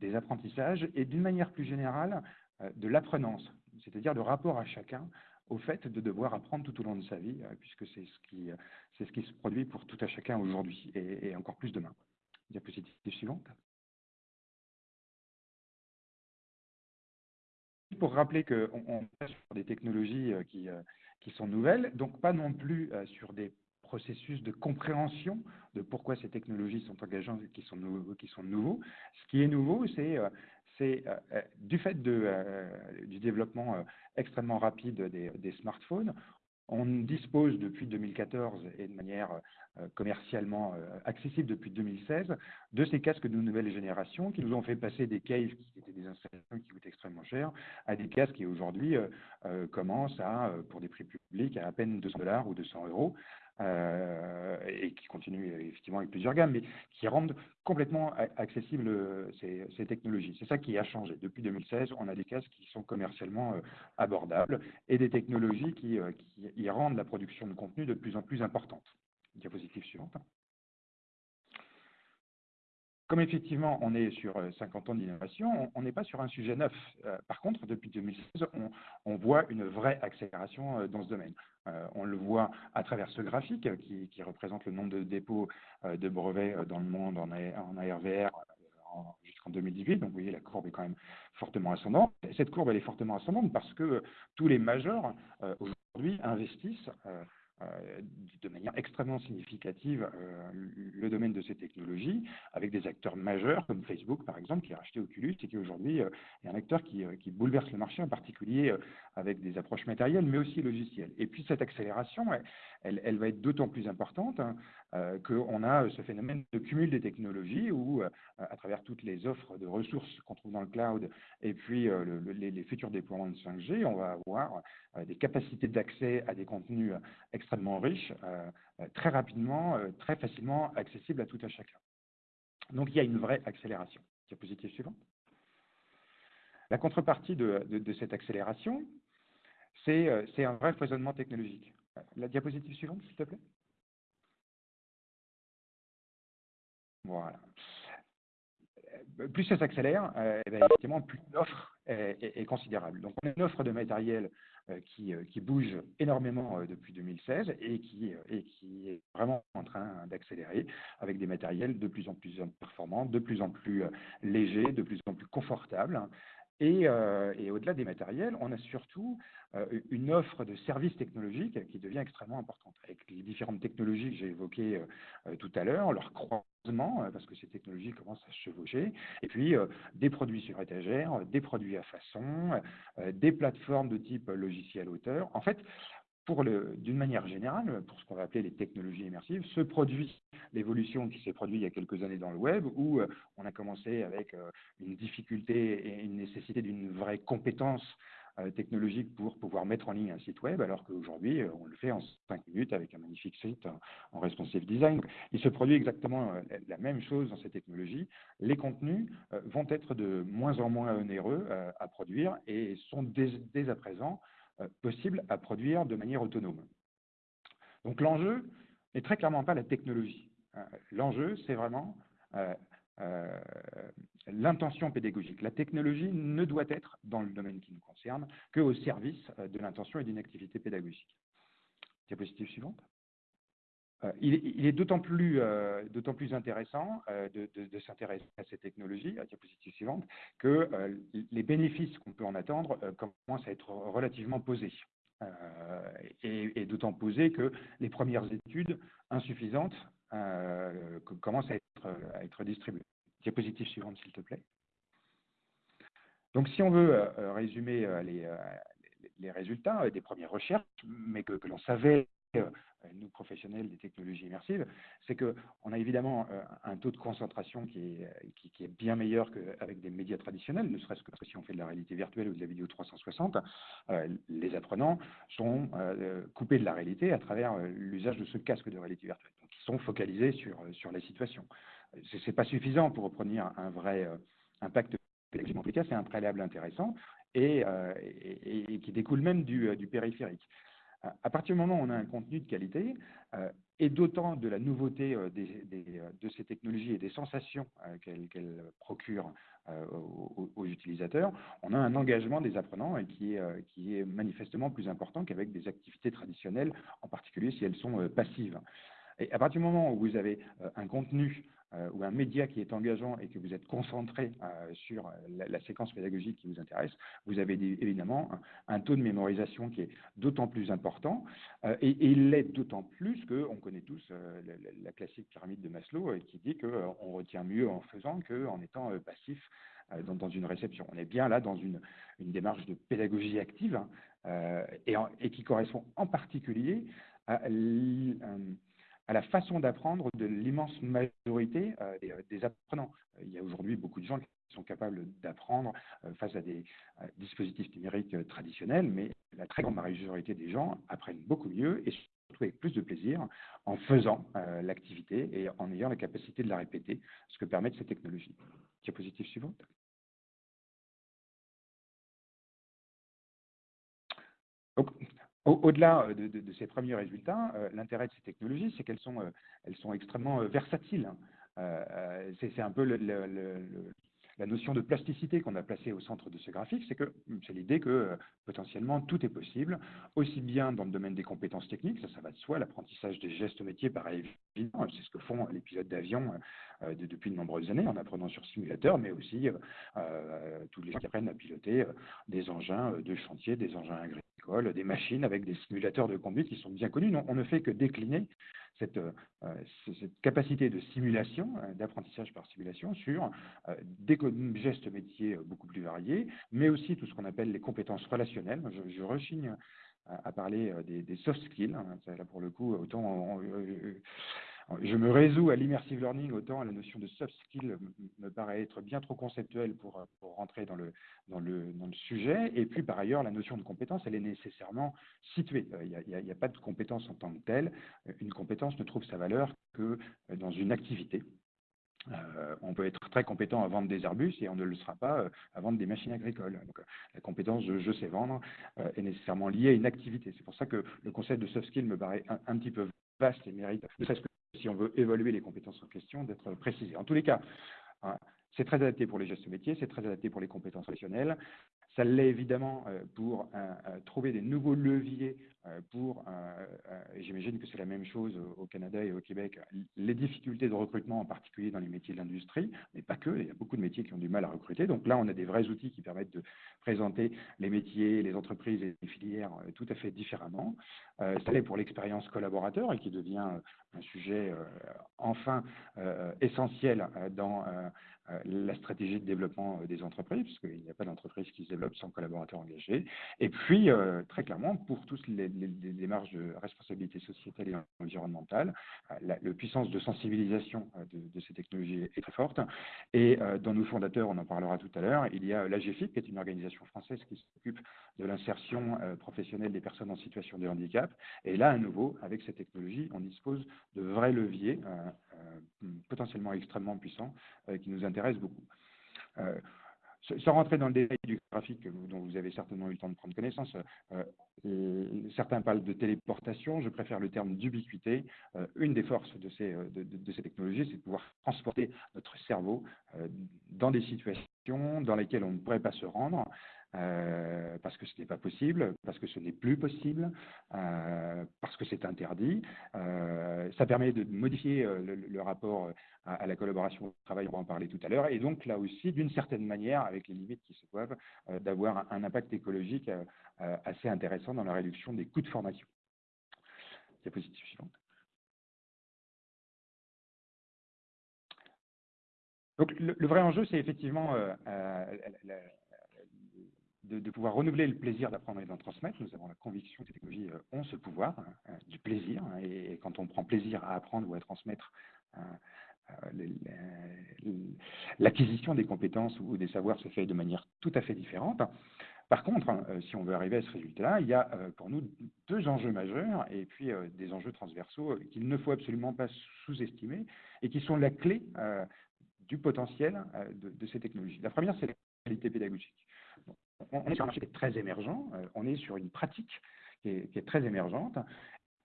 des apprentissages et d'une manière plus générale euh, de l'apprenance c'est-à-dire le rapport à chacun au fait de devoir apprendre tout au long de sa vie, euh, puisque c'est ce qui, euh, ce qui se produit pour tout à chacun aujourd'hui et, encore plus demain. Diapositive suivante. Pour rappeler qu'on on est sur des technologies euh, qui, qui sont nouvelles, donc pas non plus sur des processus de compréhension de pourquoi ces technologies sont engageantes et qui sont, nouveaux, qui sont nouveaux. Ce qui est nouveau, c'est euh, euh, du fait de, euh, du développement extrêmement rapide des, smartphones, on dispose depuis 2014 et de manière commercialement accessible depuis 2016 de ces casques de nouvelle génération qui nous ont fait passer des caves qui étaient des installations qui coûtent extrêmement cher à des casques qui aujourd'hui commencent à, pour des prix publics, à à peine 200 dollars ou 200 euros. Euh, et qui continuent effectivement avec plusieurs gammes, mais qui rendent complètement accessibles euh, ces, technologies. C'est ça qui a changé. Depuis 2016, on a des casques qui sont commercialement euh, abordables et des technologies qui, y rendent la production de contenu de plus en plus importante. Diapositive suivante. Comme effectivement on est sur 50 ans d'innovation, on n'est pas sur un sujet neuf. par contre, depuis 2016, on, on voit une vraie accélération dans ce domaine. Euh, on le voit à travers ce graphique qui, représente le nombre de dépôts euh, de brevets euh, dans le monde en, en ARVR jusqu'en 2018. Donc, vous voyez, la courbe est quand même fortement ascendante. cette courbe, elle est fortement ascendante parce que tous les majeurs, aujourd'hui, investissent euh, de manière extrêmement significative euh, le domaine de ces technologies, avec des acteurs majeurs comme Facebook, par exemple, qui a racheté Oculus et qui aujourd'hui euh, est un acteur qui, qui, bouleverse le marché, en particulier avec des approches matérielles, mais aussi logicielles. Et puis cette accélération, elle, va être d'autant plus importante hein, euh, qu'on a ce phénomène de cumul des technologies où, à travers toutes les offres de ressources qu'on trouve dans le cloud et puis le, les, futurs déploiements de 5G, on va avoir des capacités d'accès à des contenus extrêmement riches, euh, euh, très rapidement, euh, très facilement accessibles à tout à chacun. Donc il y a une vraie accélération. Diapositive suivante. La contrepartie de cette accélération, c'est un vrai foisonnement technologique. La diapositive suivante, s'il te plaît. Voilà. Plus ça s'accélère, euh, eh ben, effectivement, plus l'offre est, considérable. Donc, on a une offre de matériel euh, qui, euh, qui, bouge énormément euh, depuis 2016 et qui, et qui est vraiment en train d'accélérer avec des matériels de plus en plus performants, de plus en plus légers, de plus en plus confortables. Et, euh, et au-delà des matériels, on a surtout euh, une offre de services technologiques qui devient extrêmement importante, avec les différentes technologies que j'ai évoquées euh, tout à l'heure, leur croisement, parce que ces technologies commencent à se chevaucher, et puis des produits sur étagère, des produits à façon, des plateformes de type logiciel auteur. En fait, d'une manière générale, pour ce qu'on va appeler les technologies immersives, se produit l'évolution qui s'est produite il y a quelques années dans le web, où euh, on a commencé avec euh, une difficulté et une nécessité d'une vraie compétence euh, technologique pour pouvoir mettre en ligne un site web, alors qu'aujourd'hui, on le fait en 5 minutes avec un magnifique site en responsive design. Il se produit exactement la même chose dans ces technologies. Les contenus vont être de moins en moins onéreux à produire et sont dès, dès à présent possible à produire de manière autonome. Donc l'enjeu n'est très clairement pas la technologie. L'enjeu, c'est vraiment l'intention pédagogique. La technologie ne doit être, dans le domaine qui nous concerne, qu'au service de l'intention et d'une activité pédagogique. Diapositive suivante. Euh, il, est d'autant plus, euh, intéressant euh, de, s'intéresser à ces technologies, la diapositive suivante, que les bénéfices qu'on peut en attendre commencent à être relativement posés. et, d'autant posés que les premières études insuffisantes commencent à être, distribuées. Diapositive suivante, s'il te plaît. Donc, si on veut résumer les, résultats des premières recherches, mais que, l'on savait nous professionnels des technologies immersives, c'est qu'on a évidemment euh, un taux de concentration qui est, euh, bien meilleur qu'avec des médias traditionnels, ne serait-ce que si on fait de la réalité virtuelle ou de la vidéo 360, les apprenants sont coupés de la réalité à travers l'usage de ce casque de réalité virtuelle. Donc, ils sont focalisés sur, les situations. Ce n'est pas suffisant pour obtenir un vrai impact pédagogique. En c'est un préalable intéressant et, qui découle même du périphérique. À partir du moment où on a un contenu de qualité, euh, et d'autant de la nouveauté euh, euh, de ces technologies et des sensations qu'elles procurent aux, utilisateurs, on a un engagement des apprenants qui est, qui est manifestement plus important qu'avec des activités traditionnelles, en particulier si elles sont passives. Et à partir du moment où vous avez un contenu euh, ou un média qui est engageant et que vous êtes concentré euh, sur la, séquence pédagogique qui vous intéresse, vous avez évidemment un, taux de mémorisation qui est d'autant plus important euh, et, il l'est d'autant plus qu'on connaît tous la, classique pyramide de Maslow qui dit qu'on retient mieux en faisant qu'en étant passif dans, une réception. On est bien là dans une, démarche de pédagogie active et, et, qui correspond en particulier à à la façon d'apprendre de l'immense majorité euh, euh, des, apprenants. Il y a aujourd'hui beaucoup de gens qui sont capables d'apprendre euh, face à des dispositifs numériques traditionnels, mais la très grande majorité des gens apprennent beaucoup mieux et surtout avec plus de plaisir en faisant l'activité et en ayant la capacité de la répéter, ce que permettent ces technologies. Diapositive suivante. Au-delà euh, de, ces premiers résultats, euh, l'intérêt de ces technologies, c'est qu'elles sont, euh, elles sont extrêmement versatiles. c'est un peu la notion de plasticité qu'on a placée au centre de ce graphique, c'est que c'est l'idée que euh, potentiellement tout est possible, aussi bien dans le domaine des compétences techniques, ça, ça va de soi, l'apprentissage des gestes métiers, pareil, évidemment, c'est ce que font les pilotes d'avion euh, depuis de nombreuses années en apprenant sur simulateur, mais aussi euh, tous les gens qui apprennent à piloter des engins de chantier, des engins agricoles, des machines avec des simulateurs de conduite qui sont bien connus. on ne fait que décliner cette, euh, cette capacité de simulation, euh, d'apprentissage par simulation sur euh, des gestes métiers beaucoup plus variés, mais aussi tout ce qu'on appelle les compétences relationnelles. Je, rechigne à, parler des, des, soft skills. Hein. Là, pour le coup, autant je me résous à l'immersive learning, autant la notion de soft skill me paraît être bien trop conceptuelle pour, pour rentrer dans le, sujet. Et puis, par ailleurs, la notion de compétence, elle est nécessairement située. Il n'y a, pas de compétence en tant que telle. Une compétence ne trouve sa valeur que dans une activité. Euh, on peut être très compétent à vendre des arbustes et on ne le sera pas euh, à vendre des machines agricoles. La compétence de je sais vendre euh, est nécessairement liée à une activité. C'est pour ça que le concept de soft skill me paraît un, un petit peu vaste et mérite, ne serait-ce que si on veut évaluer les compétences en question, d'être précisé. En tous les cas, hein, c'est très adapté pour les gestes métiers, c'est très adapté pour les compétences professionnelles. Ça l'est évidemment euh, pour euh, euh, trouver des nouveaux leviers pour, et j'imagine que c'est la même chose au Canada et au Québec, les difficultés de recrutement, en particulier dans les métiers de l'industrie, mais pas que, il y a beaucoup de métiers qui ont du mal à recruter. Donc là, on a des vrais outils qui permettent de présenter les métiers, les entreprises et les filières tout à fait différemment. Ça l'est pour l'expérience collaborateur et qui devient un sujet enfin essentiel dans la stratégie de développement euh, des entreprises, parce qu'il n'y a pas d'entreprise qui se développe sans collaborateurs engagés. Et puis, euh, très clairement, pour tous les, démarches de responsabilité sociétale et environnementale, la, puissance de sensibilisation de, ces technologies est très forte. Et dans nos fondateurs, on en parlera tout à l'heure, il y a l'AGFIP, qui est une organisation française qui s'occupe de l'insertion professionnelle des personnes en situation de handicap. Et là, à nouveau, avec ces technologies, on dispose de vrais leviers potentiellement extrêmement puissants qui nous intéresse beaucoup. Euh, sans rentrer dans le détail du graphique dont vous avez certainement eu le temps de prendre connaissance, euh, euh, certains parlent de téléportation, je préfère le terme d'ubiquité. Euh, une des forces de ces, de, ces technologies, c'est de pouvoir transporter notre cerveau dans des situations dans lesquelles on ne pourrait pas se rendre, euh, parce que ce n'est pas possible, parce que ce n'est plus possible, euh, parce que c'est interdit. Euh, ça permet de modifier le, rapport à, la collaboration au travail, on va en parler tout à l'heure, et donc là aussi, d'une certaine manière, avec les limites qui se doivent, d'avoir un, impact écologique assez intéressant dans la réduction des coûts de formation. Diapositive suivante. Donc le, vrai enjeu, c'est effectivement de, pouvoir renouveler le plaisir d'apprendre et d'en transmettre. Nous avons la conviction que ces technologies euh, ont ce pouvoir hein, euh, du plaisir. Hein, et, quand on prend plaisir à apprendre ou à transmettre, euh, l'acquisition des compétences ou des savoirs se fait de manière tout à fait différente. Par contre, hein, si on veut arriver à ce résultat-là, il y a pour nous deux enjeux majeurs et puis des enjeux transversaux qu'il ne faut absolument pas sous-estimer et qui sont la clé du potentiel de, de, ces technologies. La première, c'est la qualité pédagogique on est sur un marché qui est très émergent, euh, on est sur une pratique qui est, très émergente.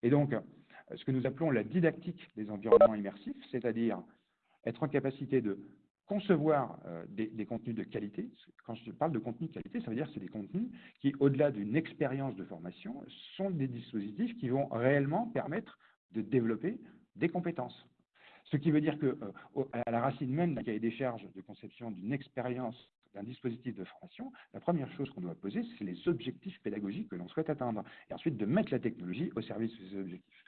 Et donc, euh, ce que nous appelons la didactique des environnements immersifs, c'est-à-dire être en capacité de concevoir euh, des, contenus de qualité. Quand je parle de contenu de qualité, ça veut dire que c'est des contenus qui, au-delà d'une expérience de formation, sont des dispositifs qui vont réellement permettre de développer des compétences. Ce qui veut dire que, à la racine même d'un cahier des charges de conception d'une expérience d'un dispositif de formation, la première chose qu'on doit poser, c'est les objectifs pédagogiques que l'on souhaite atteindre, et ensuite de mettre la technologie au service de ces objectifs.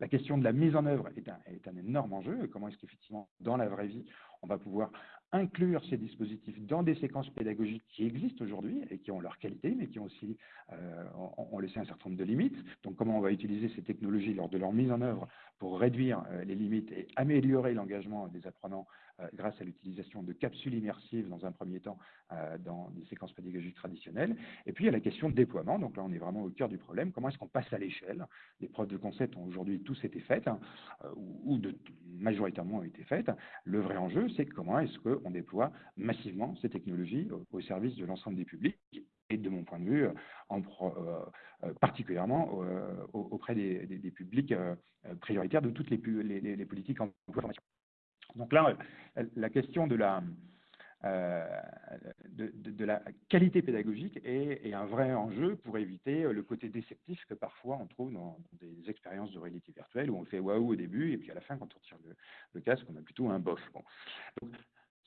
La question de la mise en œuvre est un, énorme enjeu. Comment est-ce qu'effectivement, dans la vraie vie, on va pouvoir inclure ces dispositifs dans des séquences pédagogiques qui existent aujourd'hui et qui ont leur qualité, mais qui ont aussi euh, laissé un certain nombre de limites. Donc, comment on va utiliser ces technologies lors de leur mise en œuvre pour réduire euh, les limites et améliorer l'engagement des apprenants grâce à l'utilisation de capsules immersives dans un premier temps euh, dans des séquences pédagogiques traditionnelles. Et puis il y a la question de déploiement. Donc là, on est vraiment au cœur du problème. Comment est-ce qu'on passe à l'échelle? Les preuves de concept ont aujourd'hui tous été faites, euh, ou majoritairement ont été faites. Le vrai enjeu, c'est comment est-ce qu'on déploie massivement ces technologies au, service de l'ensemble des publics et de mon point de vue, en, particulièrement auprès des, publics prioritaires de toutes les, les, les politiques en formation. Donc là, la question de la, euh, qualité pédagogique est, un vrai enjeu pour éviter le côté déceptif que parfois on trouve dans, des expériences de réalité virtuelle où on fait waouh au début et puis à la fin, quand on tire le, casque, on a plutôt un bof. Donc,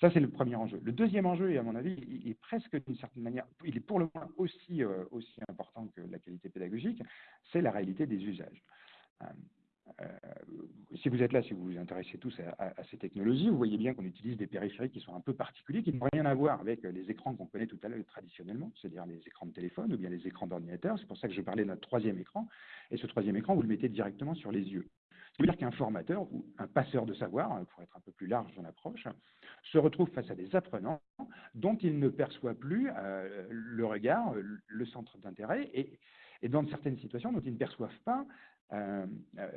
ça, c'est le premier enjeu. Le deuxième enjeu, et à mon avis, il est presque d'une certaine manière, il est pour le moins aussi, euh, important que la qualité pédagogique, c'est la réalité des usages. Euh, si vous êtes là, si vous vous intéressez tous à, ces technologies, vous voyez bien qu'on utilise des périphériques qui sont un peu particuliers, qui n'ont rien à voir avec les écrans qu'on connaît tout à l'heure traditionnellement, c'est-à-dire les écrans de téléphone ou bien les écrans d'ordinateur. C'est pour ça que je parlais notre troisième écran. Et ce troisième écran, vous le mettez directement sur les yeux. Ça veut dire qu'un formateur ou un passeur de savoir, pour être un peu plus large dans l'approche, se retrouve face à des apprenants dont il ne perçoit plus euh, le regard, le centre d'intérêt, et, et dans certaines situations dont ils ne perçoivent pas euh, euh,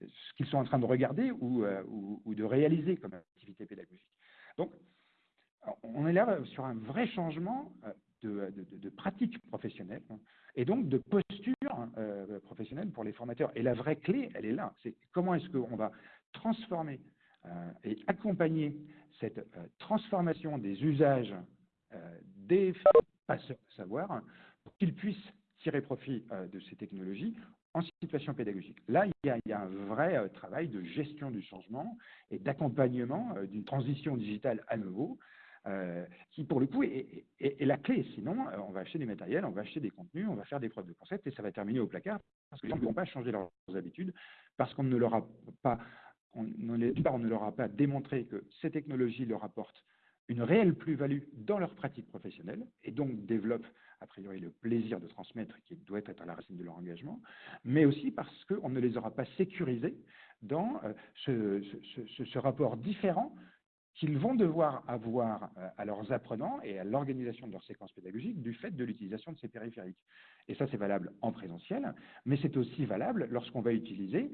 ce qu'ils sont en train de regarder euh, ou, de réaliser comme activité pédagogique. Donc, on est là sur un vrai changement de, de, pratique professionnelle et donc de posture professionnelle pour les formateurs. Et la vraie clé, elle est là. C'est comment est-ce qu'on va transformer et accompagner cette transformation des usages des passeurs de savoir pour qu'ils puissent tirer profit de ces technologies en situation pédagogique. Là, il y a, un vrai euh, travail de gestion du changement et d'accompagnement euh, d'une transition digitale à nouveau, euh, qui pour le coup est, la clé. Sinon, on va acheter des matériels, on va acheter des contenus, on va faire des preuves de concept et ça va terminer au placard parce que les gens ne vont pas changer leurs habitudes parce qu'on ne leur a pas, on, on ne leur a pas démontré que ces technologies leur apportent une réelle plus-value dans leur pratique professionnelle et donc développent a priori le plaisir de transmettre qui doit être à la racine de leur engagement, mais aussi parce qu'on ne les aura pas sécurisés dans euh, ce, rapport différent qu'ils vont devoir avoir euh, à leurs apprenants et à l'organisation de leur séquence pédagogique du fait de l'utilisation de ces périphériques. Et ça, c'est valable en présentiel, mais c'est aussi valable lorsqu'on va utiliser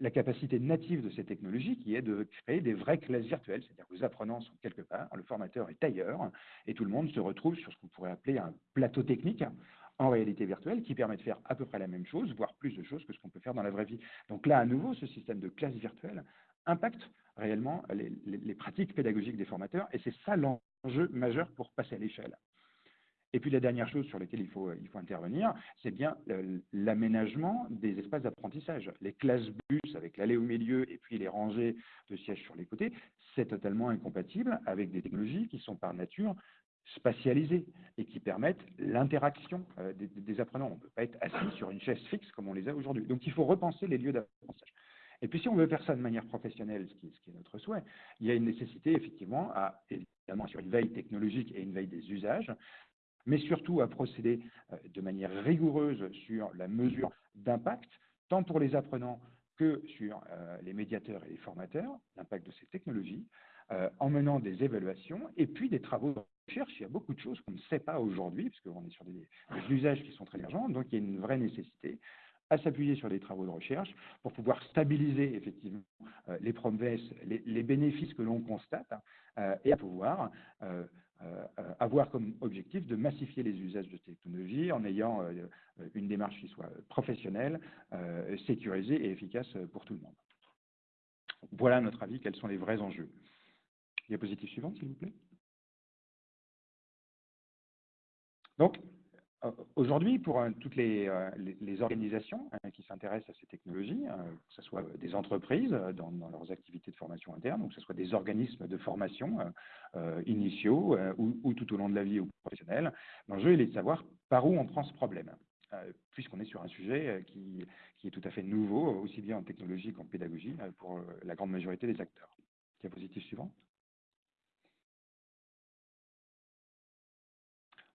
la capacité native de ces technologies qui est de créer des vraies classes virtuelles, c'est-à-dire que les apprenants sont quelque part, le formateur est ailleurs, et tout le monde se retrouve sur ce qu'on pourrait appeler un plateau technique en réalité virtuelle qui permet de faire à peu près la même chose, voire plus de choses que ce qu'on peut faire dans la vraie vie. Donc là, à nouveau, ce système de classe virtuelle impacte réellement les, pratiques pédagogiques des formateurs, et c'est ça l'enjeu majeur pour passer à l'échelle. Et puis la dernière chose sur laquelle il faut, intervenir, c'est bien l'aménagement des espaces d'apprentissage. Les classes bus avec l'allée au milieu et puis les rangées de sièges sur les côtés, c'est totalement incompatible avec des technologies qui sont par nature spatialisées et qui permettent l'interaction euh, des, apprenants. On ne peut pas être assis sur une chaise fixe comme on les a aujourd'hui. Donc il faut repenser les lieux d'apprentissage. Et puis si on veut faire ça de manière professionnelle, ce qui, est notre souhait, il y a une nécessité effectivement à, évidemment, sur une veille technologique et une veille des usages, mais surtout à procéder euh, de manière rigoureuse sur la mesure d'impact, tant pour les apprenants que sur euh, les médiateurs et les formateurs, l'impact de ces technologies, euh, en menant des évaluations et puis des travaux de recherche. Il y a beaucoup de choses qu'on ne sait pas aujourd'hui, puisqu'on est sur des, des, usages qui sont très émergents, donc il y a une vraie nécessité à s'appuyer sur des travaux de recherche pour pouvoir stabiliser effectivement euh, les promesses, les, bénéfices que l'on constate euh, et à pouvoir euh, avoir comme objectif de massifier les usages de technologie en ayant une démarche qui soit professionnelle, sécurisée et efficace pour tout le monde. Voilà à notre avis quels sont les vrais enjeux. Diapositive suivante, s'il vous plaît. Donc, aujourd'hui, pour euh, toutes les, euh, organisations qui s'intéressent à ces technologies, que ce soit des entreprises dans, leurs activités de formation interne, ou que ce soit des organismes de formation initiaux ou, tout au long de la vie ou professionnelle, l'enjeu est de savoir par où on prend ce problème, puisqu'on est sur un sujet qui, qui, est tout à fait nouveau, aussi bien en technologie qu'en pédagogie, pour la grande majorité des acteurs. Diapositive suivante.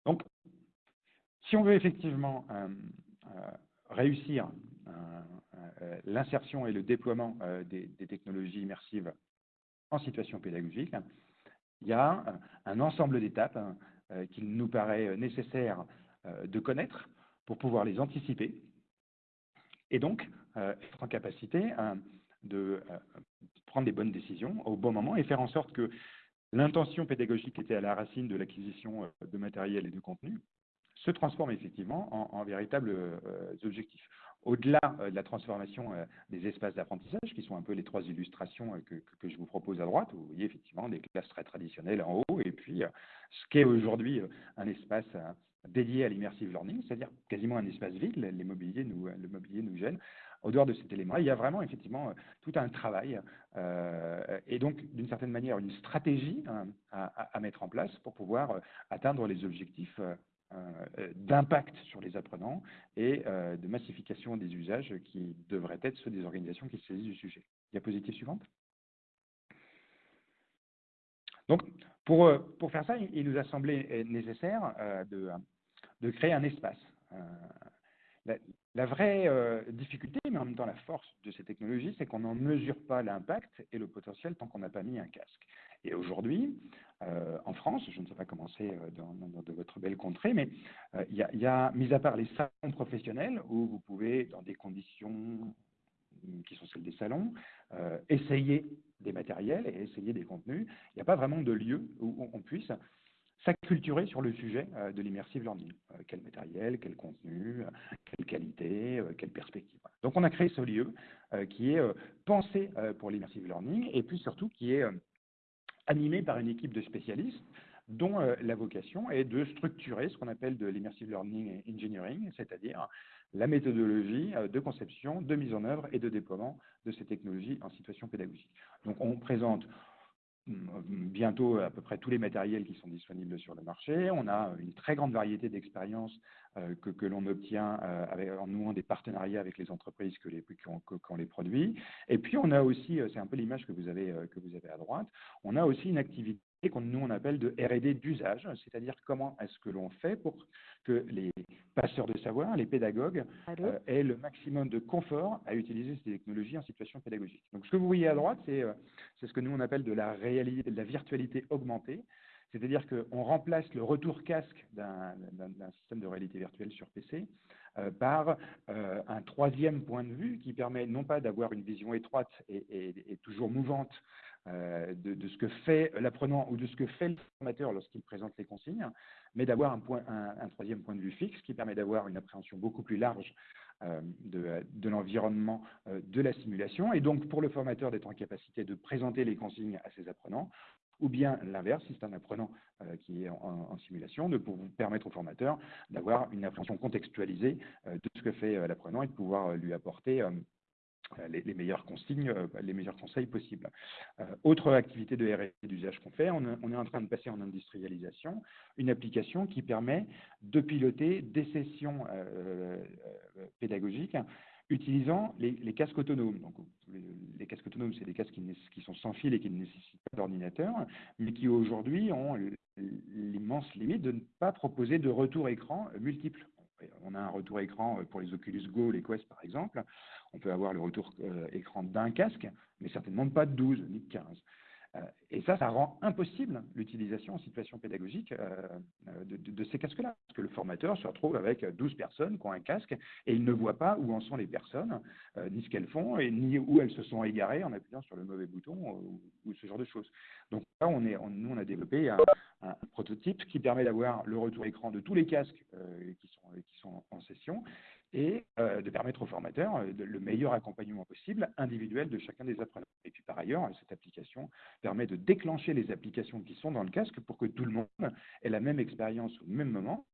Donc, si on veut effectivement euh, euh, réussir euh, l'insertion et le déploiement des, technologies immersives en situation pédagogique, il y a un ensemble d'étapes qu'il nous paraît nécessaire de connaître pour pouvoir les anticiper et donc être en capacité de prendre des bonnes décisions au bon moment et faire en sorte que l'intention pédagogique était à la racine de l'acquisition de matériel et de contenu se transforme effectivement en, véritables euh, objectifs. Au-delà euh, de la transformation euh, des espaces d'apprentissage, qui sont un peu les trois illustrations que, je vous propose à droite, vous voyez effectivement des classes très traditionnelles en haut, et puis ce qu'est aujourd'hui un espace dédié à l'immersive learning, c'est-à-dire quasiment un espace vide, les mobiliers nous, le mobilier nous gêne. Au dehors de cet élément, il y a vraiment effectivement tout un travail et donc d'une certaine manière une stratégie hein, à, mettre en place pour pouvoir atteindre les objectifs d'impact sur les apprenants et euh, de massification des usages qui devraient être ceux des organisations qui se saisissent du sujet. Diapositive suivante. Donc, pour, euh, pour faire ça, il nous a semblé nécessaire de créer un espace. La, vraie difficulté, mais en même temps la force de ces technologies, c'est qu'on n'en mesure pas l'impact et le potentiel tant qu'on n'a pas mis un casque. Et aujourd'hui, euh, en France, je ne sais pas comment c'est euh, dans, votre belle contrée, mais euh, il y, a, mis à part les salons professionnels, où vous pouvez, dans des conditions qui sont celles des salons, essayer des matériels et essayer des contenus, il n'y a pas vraiment de lieu où on puisse s'acculturer sur le sujet de l'immersive learning. quel matériel, quel contenu, quelle qualité, quelle perspective. Donc on a créé ce lieu qui est pensé pour l'immersive learning et puis surtout qui est animé par une équipe de spécialistes dont euh, la vocation est de structurer ce qu'on appelle de l'immersive learning engineering, c'est-à-dire la méthodologie euh, de conception, de mise en œuvre et de déploiement de ces technologies en situation pédagogique. Donc on présente bientôt à peu près tous les matériels qui sont disponibles sur le marché. On a une très grande variété d'expériences euh, que, l'on obtient euh, en nouant des partenariats avec les entreprises que les, qui, ont, les produit. Et puis on a aussi, euh, c'est un peu l'image que vous avez à droite, on a aussi une activité qu'on nous on appelle de R&D d'usage, c'est-à-dire comment est-ce que l'on fait pour que les passeurs de savoir, les pédagogues, aient le maximum de confort à utiliser ces technologies en situation pédagogique. Donc ce que vous voyez à droite, c'est c'est ce que nous on appelle de la, réalité, de la virtualité augmentée. C'est-à-dire qu'on remplace le retour casque d'un système de réalité virtuelle sur PC euh, par euh, un troisième point de vue qui permet non pas d'avoir une vision étroite et, toujours mouvante euh, de, ce que fait l'apprenant ou de ce que fait le formateur lorsqu'il présente les consignes, mais d'avoir un, troisième point de vue fixe qui permet d'avoir une appréhension beaucoup plus large de, de l'environnement de la simulation, et donc pour le formateur d'être en capacité de présenter les consignes à ses apprenants, ou bien l'inverse, si c'est un apprenant euh, qui est en, simulation, de vous permettre au formateur d'avoir une appréhension contextualisée euh, de ce que fait euh, l'apprenant et de pouvoir lui apporter les, meilleures consignes, les meilleurs conseils possibles. autre activité de R&D d'usage qu'on fait, on, est en train de passer en industrialisation une application qui permet de piloter des sessions pédagogiques utilisant les, casques autonomes. Donc, les, casques autonomes, c'est des casques qui, sont sans fil et qui ne nécessitent pas d'ordinateur, mais qui aujourd'hui ont l'immense limite de ne pas proposer de retour écran multiple. On a un retour écran pour les Oculus Go, les Quest par exemple. On peut avoir le retour euh, écran d'un casque, mais certainement pas de 12 ni de 15. Euh, et ça, ça rend impossible l'utilisation en situation pédagogique euh, de, ces casques-là. Parce que le formateur se retrouve avec 12 personnes qui ont un casque et il ne voit pas où en sont les personnes, ni ce qu'elles font, ni où elles se sont égarées en appuyant sur le mauvais bouton ou, ce genre de choses. Donc là, on est, nous, on a développé un, prototype qui permet d'avoir le retour écran de tous les casques qui sont en session et euh, de permettre aux formateurs euh, le meilleur accompagnement possible individuel de chacun des apprenants. Et puis par ailleurs, cette application permet de déclencher les applications qui sont dans le casque pour que tout le monde ait la même expérience au même moment,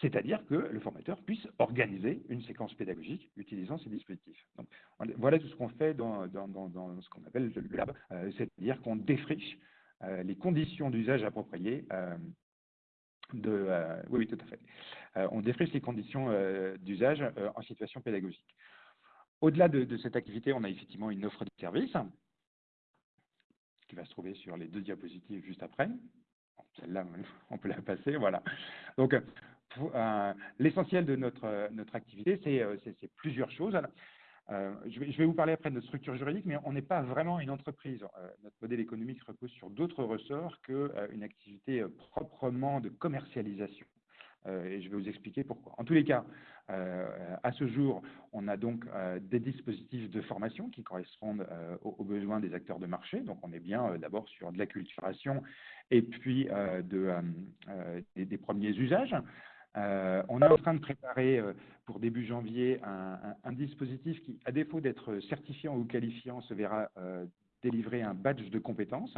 c'est-à-dire que le formateur puisse organiser une séquence pédagogique utilisant ces dispositifs. Donc, voilà tout ce qu'on fait dans, ce qu'on appelle le lab, euh, c'est-à-dire qu'on défriche les conditions d'usage appropriées euh, oui, tout à fait. Euh, on défriche les conditions euh, d'usage en situation pédagogique. Au-delà de, cette activité, on a effectivement une offre de service qui va se trouver sur les deux diapositives juste après. Celle-là, [laughs] on peut la passer, voilà. Donc, l'essentiel de notre activité, c'est plusieurs choses. Euh, je, vais, vous parler après de notre structure juridique, mais on n'est pas vraiment une entreprise. Euh, notre modèle économique repose sur d'autres ressorts qu'une euh, activité proprement de commercialisation. et je vais vous expliquer pourquoi. En tous les cas, à ce jour, on a donc des dispositifs de formation qui correspondent aux, besoins des acteurs de marché. Donc on est bien d'abord sur de la culturation et puis de, des, premiers usages. Euh, on est en train de préparer euh, pour début janvier un, dispositif qui, à défaut d'être certifiant ou qualifiant, se verra euh, délivrer un badge de compétences.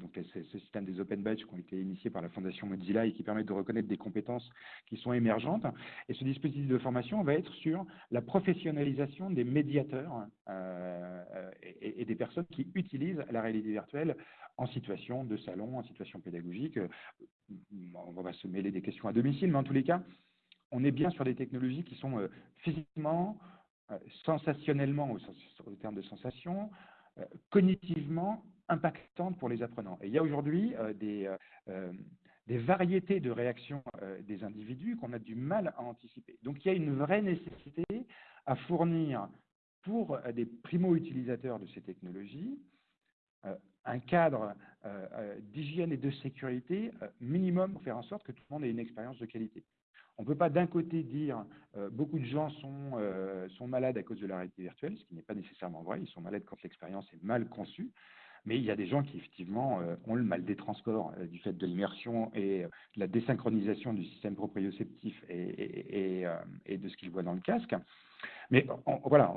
donc, c'est ce système des open badges qui ont été initiés par la Fondation Mozilla et qui permettent de reconnaître des compétences qui sont émergentes. Et ce dispositif de formation va être sur la professionnalisation des médiateurs et, et, des personnes qui utilisent la réalité virtuelle en situation de salon, en situation pédagogique. Euh, on va se mêler des questions à domicile, mais en tous les cas, on est bien sur des technologies qui sont euh, physiquement, euh, sensationnellement, au, terme de sensation, cognitivement impactantes pour les apprenants. Et il y a aujourd'hui des, variétés de réactions des individus qu'on a du mal à anticiper. Donc il y a une vraie nécessité à fournir pour des primo-utilisateurs de ces technologies un cadre euh, euh, d'hygiène et de sécurité euh, minimum pour faire en sorte que tout le monde ait une expérience de qualité. On ne peut pas d'un côté dire beaucoup de gens sont, sont malades à cause de la réalité virtuelle, ce qui n'est pas nécessairement vrai, ils sont malades quand l'expérience est mal conçue, mais il y a des gens qui effectivement ont le mal des transports du fait de l'immersion et de la désynchronisation du système proprioceptif et de ce qu'ils voient dans le casque. Mais voilà,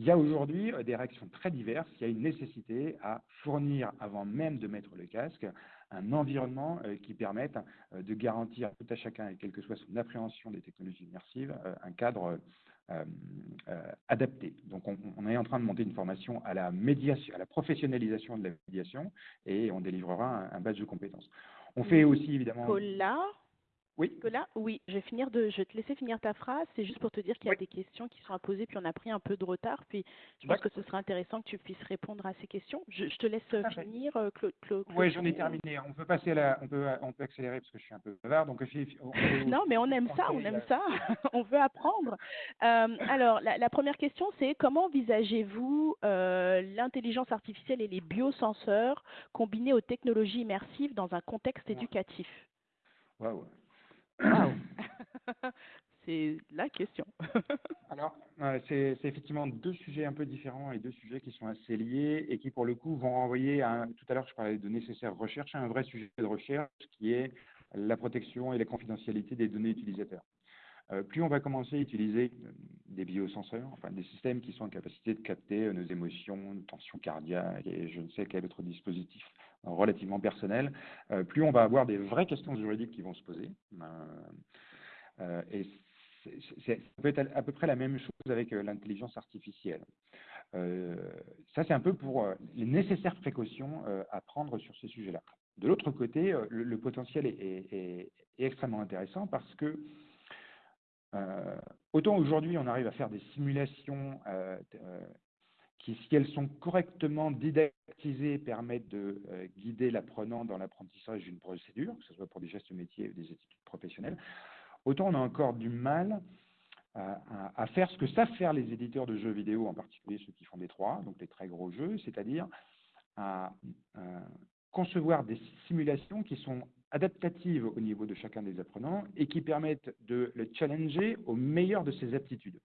il y a aujourd'hui euh, des réactions très diverses. Il y a une nécessité à fournir, avant même de mettre le casque, un environnement euh, qui permette euh, de garantir à tout à chacun, quelle que soit son appréhension des technologies immersives, un cadre adapté. Donc, on, est en train de monter une formation à la médiation, à la professionnalisation de la médiation, et on délivrera un, badge de compétences. On fait aussi évidemment. Oui. Nicolas, oui, je vais finir de, je vais te laisser finir ta phrase. C'est juste pour te dire qu'il y a Oui. des questions qui sont à poser, puis on a pris un peu de retard. Puis je pense que ce serait intéressant que tu puisses répondre à ces questions. Je, je te laisse euh, finir, euh, Cla- Cla- Oui, j'en ai terminé. On peut passer à la, on peut, on peut accélérer parce que je suis un peu bavard. Donc, on- [laughs] Non, mais on aime ça, on aime ça, [laughs] on veut apprendre. Euh, alors, la, la première question, c'est comment envisagez-vous euh, l'intelligence artificielle et les biosenseurs combinés aux technologies immersives dans un contexte éducatif? Waouh [clears throat] C'est la question. [laughs] Alors, euh, c'est effectivement deux sujets un peu différents et deux sujets qui sont assez liés et qui, pour le coup, vont renvoyer à, un- tout à l'heure, je parlais de nécessaire recherche, à un vrai sujet de recherche qui est la protection et la confidentialité des données utilisateurs. Euh, plus on va commencer à utiliser euh, des biosenseurs, enfin des systèmes qui sont en capacité de capter nos émotions, nos tensions cardiaques et je ne sais quel autre dispositif relativement personnel, euh, plus on va avoir des vraies questions juridiques qui vont se poser. Euh, euh, et c'est- c'est- ça peut être à, peu près la même chose avec l'intelligence artificielle. Ça, c'est un peu pour les nécessaires précautions à prendre sur ces sujets-là. De l'autre côté, le, potentiel est, extrêmement intéressant parce que autant aujourd'hui on arrive à faire des simulations qui, si elles sont correctement didactisées, permettent de euh, guider l'apprenant dans l'apprentissage d'une procédure, que ce soit pour des gestes métiers ou des études professionnelles, autant on a encore du mal à, à- faire ce que savent faire les éditeurs de jeux vidéo, en particulier ceux qui font des 3, donc les très gros jeux, c'est-à-dire à, à concevoir des simulations qui sont adaptatives au niveau de chacun des apprenants et qui permettent de le challenger au meilleur de ses aptitudes,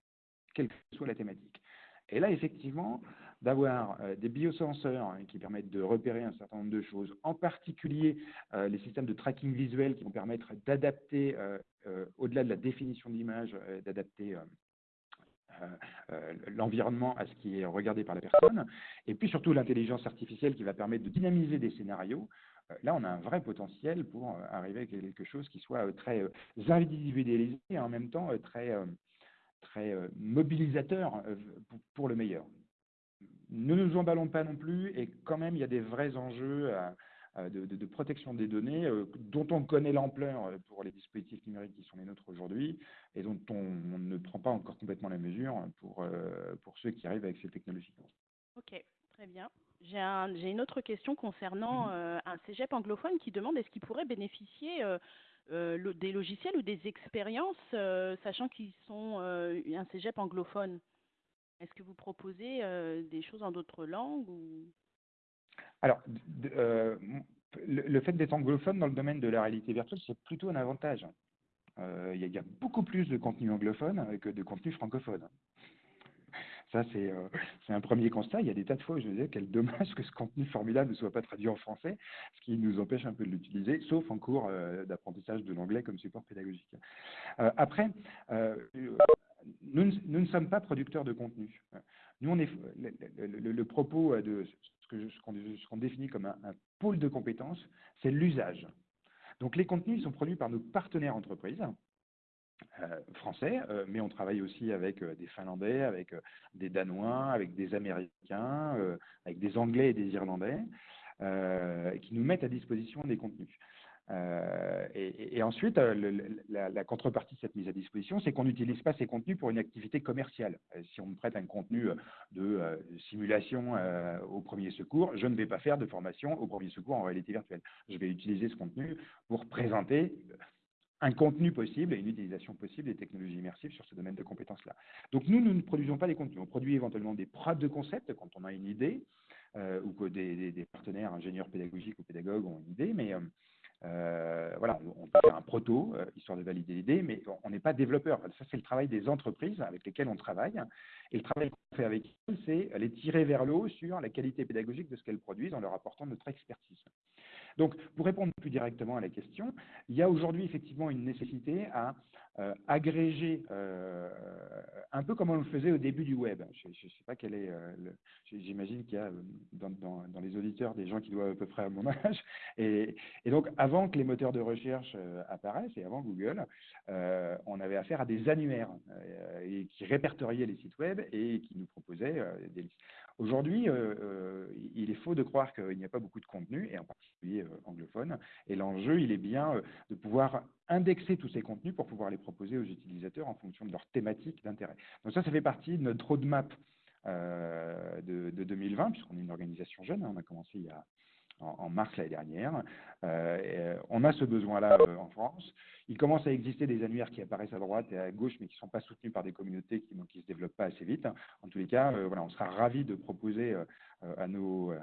quelle que soit la thématique. Et là, effectivement, d'avoir euh, des biosenseurs hein, qui permettent de repérer un certain nombre de choses, en particulier euh, les systèmes de tracking visuel qui vont permettre d'adapter, euh, au-delà de la définition d'image, d'adapter l'environnement à ce qui est regardé par la personne, et puis surtout l'intelligence artificielle qui va permettre de dynamiser des scénarios. Là, on a un vrai potentiel pour arriver à quelque chose qui soit très individualisé et en même temps très, très euh, mobilisateur euh, pour, le meilleur. Ne nous emballons pas non plus, et quand même, il y a des vrais enjeux à de, protection des données euh, dont on connaît l'ampleur euh, pour les dispositifs numériques qui sont les nôtres aujourd'hui et dont on, ne prend pas encore complètement la mesure pour, euh, pour ceux qui arrivent avec ces technologies. Ok, très bien. J'ai un, j'ai une autre question concernant euh, un cégep anglophone qui demande est-ce qu'il pourrait bénéficier euh, euh, des logiciels ou des expériences, euh, sachant qu'ils sont euh, un cégep anglophone? Est-ce que vous proposez des choses en d'autres langues ou? Alors, le, fait d'être anglophone dans le domaine de la réalité virtuelle, c'est plutôt un avantage. Il y, y a beaucoup plus de contenu anglophone que de contenu francophone. Ça, c'est euh, c'est un premier constat. Il y a des tas de fois où je me disais quel dommage que ce contenu formidable ne soit pas traduit en français, ce qui nous empêche un peu de l'utiliser, sauf en cours euh, d'apprentissage de l'anglais comme support pédagogique. Euh, après, nous, ne- sommes pas producteurs de contenu. Nous, on est le, propos de ce qu'on définit comme un, un pôle de compétences, c'est l'usage. Donc, les contenus sont produits par nos partenaires entreprises euh, français, euh, mais on travaille aussi avec euh, des Finlandais, avec des Danois, avec des Américains, avec des Anglais et des Irlandais, qui nous mettent à disposition des contenus. Et, ensuite, la, contrepartie de cette mise à disposition, c'est qu'on n'utilise pas ces contenus pour une activité commerciale. Si on me prête un contenu de simulation au premier secours, je ne vais pas faire de formation au premier secours en réalité virtuelle. Je vais utiliser ce contenu pour présenter un contenu possible et une utilisation possible des technologies immersives sur ce domaine de compétences-là. Donc nous, nous ne produisons pas des contenus. On produit éventuellement des preuves de concept quand on a une idée, euh, ou que des, des- partenaires ingénieurs pédagogiques ou pédagogues ont une idée, mais euh, euh, voilà, on peut faire un proto, histoire de valider l'idée, mais on n'est pas développeur. Ça, c'est le travail des entreprises avec lesquelles on travaille. Et le travail qu'on fait avec elles, c'est les tirer vers le haut sur la qualité pédagogique de ce qu'elles produisent en leur apportant notre expertise. Donc, pour répondre plus directement à la question, il y a aujourd'hui effectivement une nécessité à euh, agréger, euh, un peu comme on le faisait au début du web. Je ne sais pas quel est, euh, j'imagine qu'il y a euh, dans, les auditeurs des gens qui doivent à peu près à mon âge. [laughs] Et, donc, avant que les moteurs de recherche apparaissent et avant Google, on avait affaire à des annuaires qui répertoriaient les sites web et qui nous proposaient des listes. Aujourd'hui, euh, euh, il est faux de croire qu'il n'y a pas beaucoup de contenu, et en particulier anglophone. Et l'enjeu, il est bien de pouvoir indexer tous ces contenus pour pouvoir les proposer aux utilisateurs en fonction de leur thématique d'intérêt. Donc ça, ça fait partie de notre roadmap de, de, 2020, puisqu'on est une organisation jeune, hein. on a commencé il y a en, mars l'année dernière. Euh, on a ce besoin-là euh, en France. Il commence à exister des annuaires qui apparaissent à droite et à gauche, mais qui ne sont pas soutenus par des communautés qui ne se développent pas assez vite. En tous les cas, euh, voilà, on sera ravis de proposer à, nos,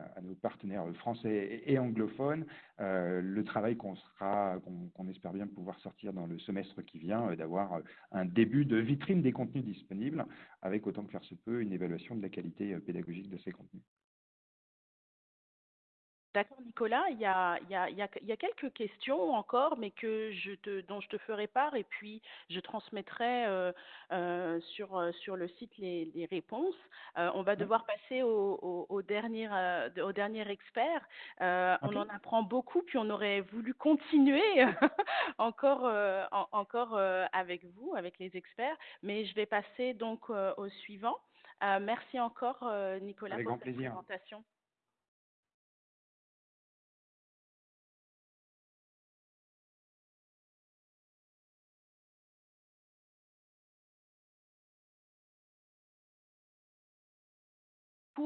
partenaires français et, anglophones le travail qu'on espère bien pouvoir sortir dans le semestre qui vient, d'avoir un début de vitrine des contenus disponibles, avec autant que faire se peut une évaluation de la qualité pédagogique de ces contenus. D'accord, Nicolas. Il y, a, il, y a, il, y a, quelques questions encore, mais que je te, dont je te ferai part et puis je transmettrai euh, euh, sur, euh, sur le site les, les réponses. on va devoir passer au, au, au dernier, au dernier expert. On en apprend beaucoup, puis on aurait voulu continuer [laughs] encore, encore avec vous, avec les experts, mais je vais passer donc au suivant. merci encore, Nicolas, avec pour cette plaisir. présentation.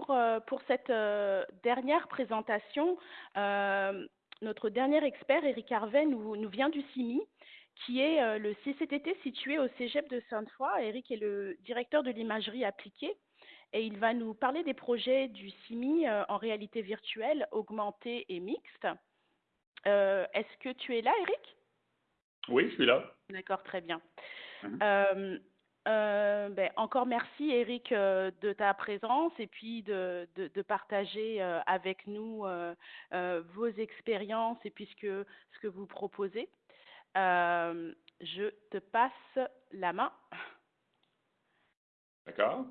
Pour, euh, pour cette euh, dernière présentation, euh, notre dernier expert, Eric Harvey, nous, nous vient du CIMI, qui est le CCTT situé au Cégep de Sainte-Foy. Eric est le directeur de l'imagerie appliquée et il va nous parler des projets du CIMI en réalité virtuelle, augmentée et mixte. Euh, Est-ce que tu es là, Eric? Oui, je suis là. D'accord, très bien. Euh, ben, encore merci Eric euh, de ta présence et puis de, de, de partager euh, avec nous euh, euh, vos expériences et puis ce que, ce que vous proposez. Euh, je te passe la main. D'accord.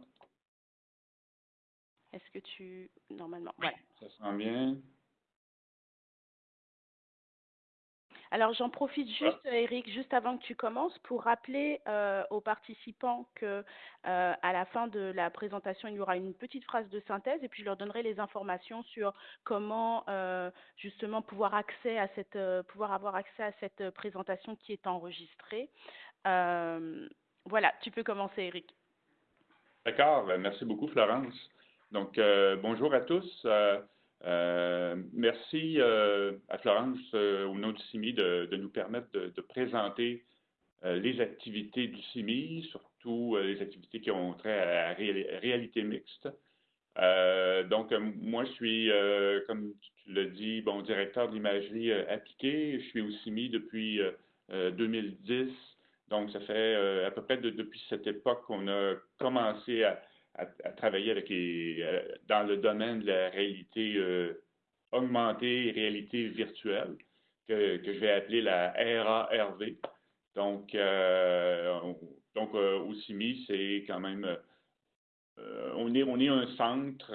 Est-ce que tu... Normalement, voilà. Ça sent bien. Alors j'en profite juste, Eric, juste avant que tu commences, pour rappeler euh, aux participants que euh, à la fin de la présentation, il y aura une petite phrase de synthèse et puis je leur donnerai les informations sur comment euh, justement pouvoir accès à cette, euh, pouvoir avoir accès à cette présentation qui est enregistrée. Voilà, tu peux commencer, Eric. D'accord. Ben, Merci beaucoup, Florence. Donc, bonjour à tous. Euh, merci euh, à Florence, euh, au nom du CIMI, de, nous permettre de, présenter euh, les activités du CIMI, surtout les activités qui ont trait à la ré réalité mixte. Donc, moi, je suis, comme tu l'as dit, bon, directeur de l'imagerie appliquée. Je suis au CIMI depuis 2010. Donc, ça fait à peu près de, depuis cette époque qu'on a commencé à à, travailler avec euh, dans le domaine de la réalité euh, augmentée réalité virtuelle, que, que, je vais appeler la RARV. Donc, euh, donc au CIMI, c'est quand même, on, est, on est un centre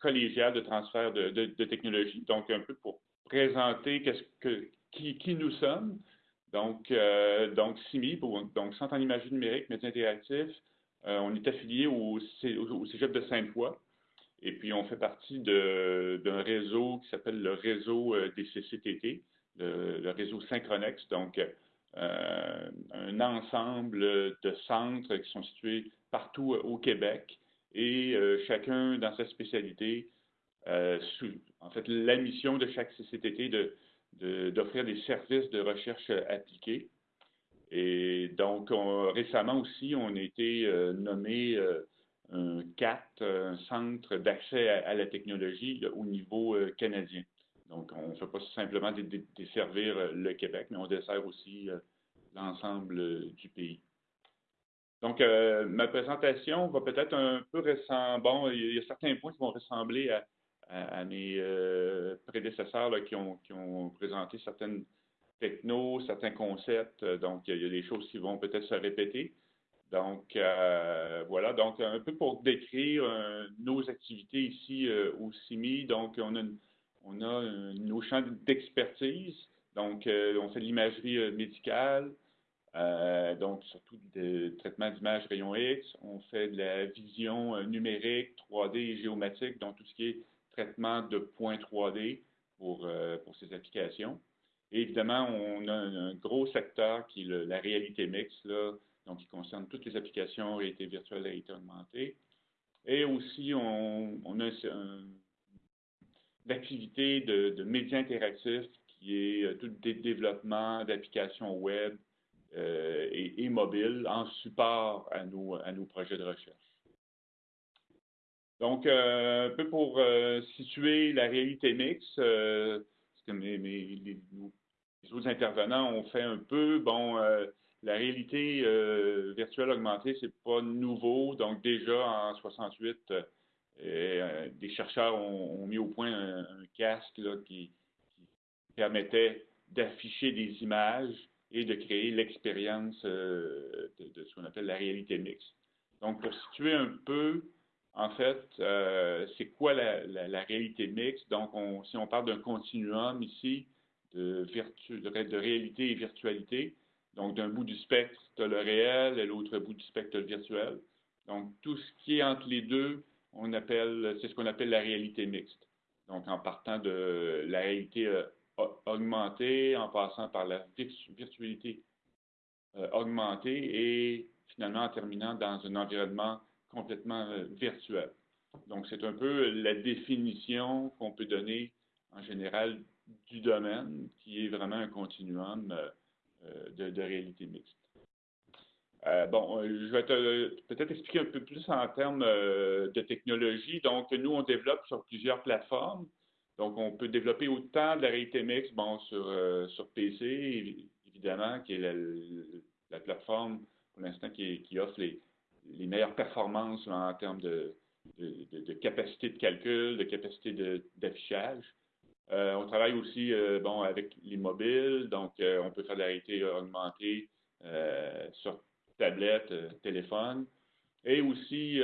collégial de transfert de, de, technologie. Donc, un peu pour présenter qui, qui nous sommes. Donc, donc CIMI, donc Centre en imagerie numérique, médias interactifs, euh, on est affilié au, Cégep de Sainte-Foy. Et puis, on fait partie d'un réseau qui s'appelle le réseau euh, des CCTT, le, réseau Synchronex. Donc, euh, un ensemble de centres qui sont situés partout au Québec et euh, chacun dans sa spécialité. Euh, en fait, la mission de chaque CCTT de, d'offrir des services de recherche appliqués. Et donc, on, récemment aussi, on a été euh, nommé euh, un CAT, un centre d'accès à, la technologie au niveau euh, canadien. Donc, on ne fait pas simplement desservir le Québec, mais on dessert aussi l'ensemble du pays. Donc, ma présentation va peut-être un peu ressembler, bon, il y a certains points qui vont ressembler à, mes prédécesseurs qui, ont, qui ont présenté certaines techno, certains concepts. Euh, donc, il y a des choses qui vont peut-être se répéter. Donc, euh, voilà. Donc, un peu pour décrire euh, nos activités ici au CIMI. Donc, on a, on a nos champs d'expertise. Donc, on fait de l'imagerie médicale, donc surtout de traitement d'images rayons X. On fait de la vision numérique, 3D et géomatique, donc tout ce qui est traitement de points 3D pour, pour ces applications. Et évidemment, on a un, gros secteur qui est la réalité mixte, donc qui concerne toutes les applications réalité virtuelle, réalité augmentée. Et aussi, on, a l'activité de, de médias interactifs qui est euh, tout le développement d'applications web euh, et, et, mobiles en support à nos, projets de recherche. Donc, euh, un peu pour situer la réalité mixte, euh, que mes, les, autres intervenants ont fait un peu, bon, euh, la réalité virtuelle augmentée, c'est pas nouveau. Donc, déjà en 68, des chercheurs ont, mis au point un, casque qui, permettait d'afficher des images et de créer l'expérience euh, de, ce qu'on appelle la réalité mixte. Donc, pour situer un peu, en fait, euh, c'est quoi la, réalité mixte? Donc, on, si on parle d'un continuum ici de, réalité et virtualité, donc d'un bout du spectre, le réel et l'autre bout du spectre, le virtuel. Donc, tout ce qui est entre les deux, c'est ce qu'on appelle la réalité mixte. Donc, en partant de la réalité euh, augmentée en passant par la virtualité euh, augmentée et finalement en terminant dans un environnement complètement euh, virtuel. Donc, c'est un peu la définition qu'on peut donner en général du domaine, qui est vraiment un continuum euh, de, de, réalité mixte. Euh, bon, je vais peut-être expliquer un peu plus en termes euh, de technologie. Donc, nous, on développe sur plusieurs plateformes. Donc, on peut développer autant de la réalité mixte bon, sur, euh, sur PC, évidemment, qui est la, la plateforme pour l'instant qui, offre les, meilleures performances en termes de, de, capacité de calcul, de capacité d'affichage. Euh, on travaille aussi euh, bon, avec les mobiles, donc euh, on peut faire de la réalité augmentée sur tablette, téléphone, et aussi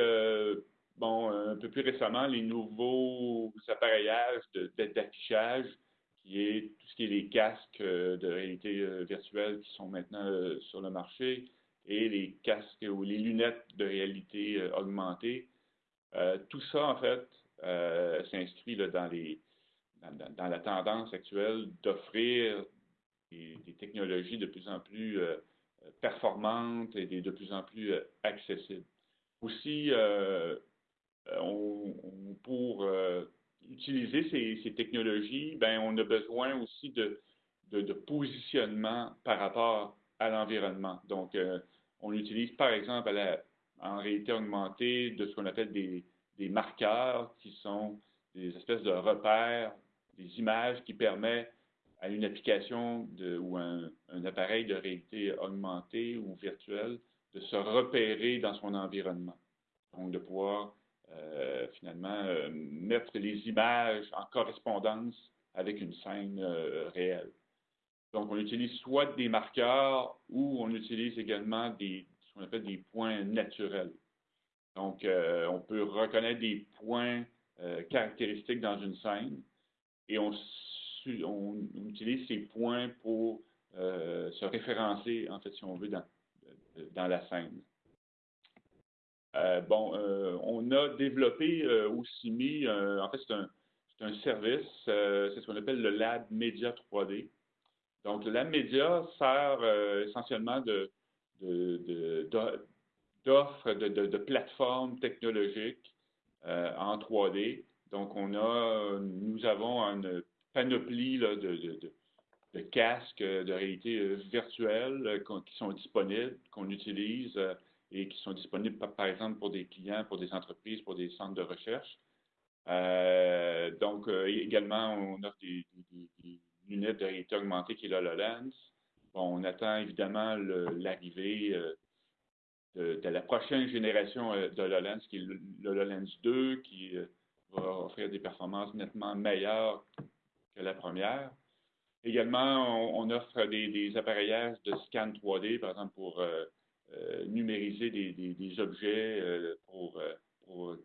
bon, un peu plus récemment, les nouveaux appareillages d'affichage, qui est tout ce qui est les casques euh, de réalité euh, virtuelle qui sont maintenant euh, sur le marché et les casques ou les lunettes de réalité augmentée. tout ça, en fait, s'inscrit dans, les, dans, la tendance actuelle d'offrir des, technologies de plus en plus performantes et de plus en plus accessibles. Aussi, euh, pour euh, utiliser ces, technologies, ben, on a besoin aussi de, de, de positionnement par rapport à l'environnement. Donc, euh, on utilise par exemple la, en réalité augmentée de ce qu'on appelle des, des, marqueurs qui sont des espèces de repères, des images qui permettent à une application ou un, appareil de réalité augmentée ou virtuelle de se repérer dans son environnement. Donc, de pouvoir euh, finalement euh, mettre les images en correspondance avec une scène euh, réelle. Donc, on utilise soit des marqueurs ou on utilise également ce qu'on appelle des points naturels. Donc, on peut reconnaître des points caractéristiques dans une scène et on, utilise ces points pour euh, se référencer, en fait, si on veut, dans, la scène. Euh, bon, euh, on a développé aussi mis, en fait, c'est un, service, c'est ce qu'on appelle le Lab Média 3D. Donc, le Lab Média sert essentiellement de, de, d'offres, de, de, de, plateformes technologiques en 3D. Donc, on a, nous avons une panoplie de, de, casques de réalité virtuelle qui sont disponibles, qu'on utilise et qui sont disponibles, par, exemple, pour des clients, pour des entreprises, pour des centres de recherche. Euh, donc, euh, également, on offre des, lunettes de réalité augmentée qui est l'HoloLens. Bon, on attend évidemment l'arrivée euh, de, de, la prochaine génération euh, d'HoloLens, qui est l'HoloLens 2, qui euh, va offrir des performances nettement meilleures que la première. Également, on, offre des, appareillages de scan 3D, par exemple, pour euh, euh, numériser des, objets euh, pour,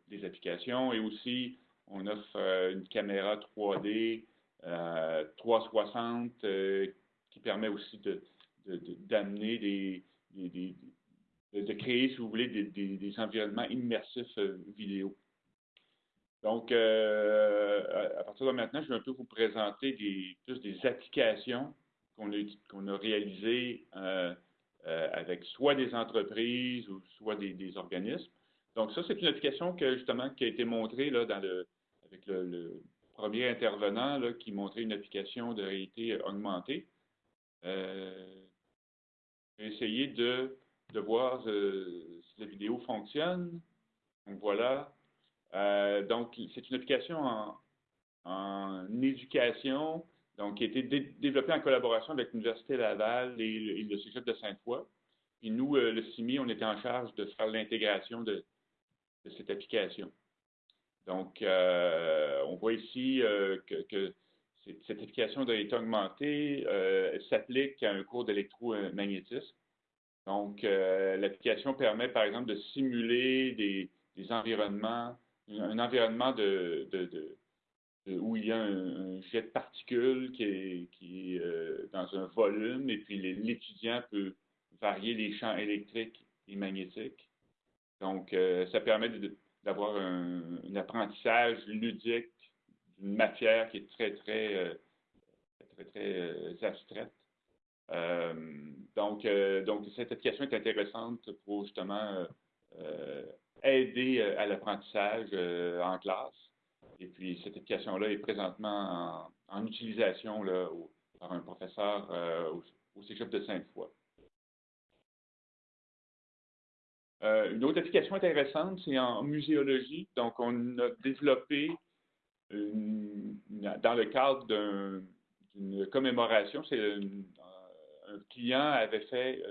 des applications et aussi on offre une caméra 3D 360 qui permet aussi d'amener de, des, de créer, si vous voulez, des, environnements immersifs vidéo. Donc, euh, à partir de maintenant, je vais un peu vous présenter des, plus des applications qu'on a, réalisées euh, euh, avec soit des entreprises ou soit des, organismes. Donc, ça, c'est une application que, justement, qui a été montrée là, avec le, premier intervenant qui montrait une application de réalité augmentée. Je vais essayer de, de voir si la vidéo fonctionne. Donc, voilà. Euh, donc, c'est une application en, éducation, donc qui a été développée en collaboration avec l'Université Laval et, le Cégep de Sainte-Foy. Puis nous, euh, le CIMI, on était en charge de faire l'intégration de, cette application. Donc, euh, on voit ici que, cette application de l'état augmenté s'applique à un cours d'électromagnétisme. Donc, l'application permet, par exemple, de simuler des environnements un environnement où il y a un, jet de particules qui est, euh, dans un volume et puis l'étudiant peut varier les champs électriques et magnétiques. Donc, euh, ça permet d'avoir un, apprentissage ludique d'une matière qui est très, très, euh, très, très abstraite. donc, donc, cette application est intéressante pour justement aider euh, à l'apprentissage euh, en classe. Et puis, cette application-là est présentement en, utilisation là, par un professeur euh, au, au Cégep de Sainte-Foy. une autre application intéressante, c'est en muséologie. Donc, on a développé dans le cadre d'une commémoration, c'est un, client avait fait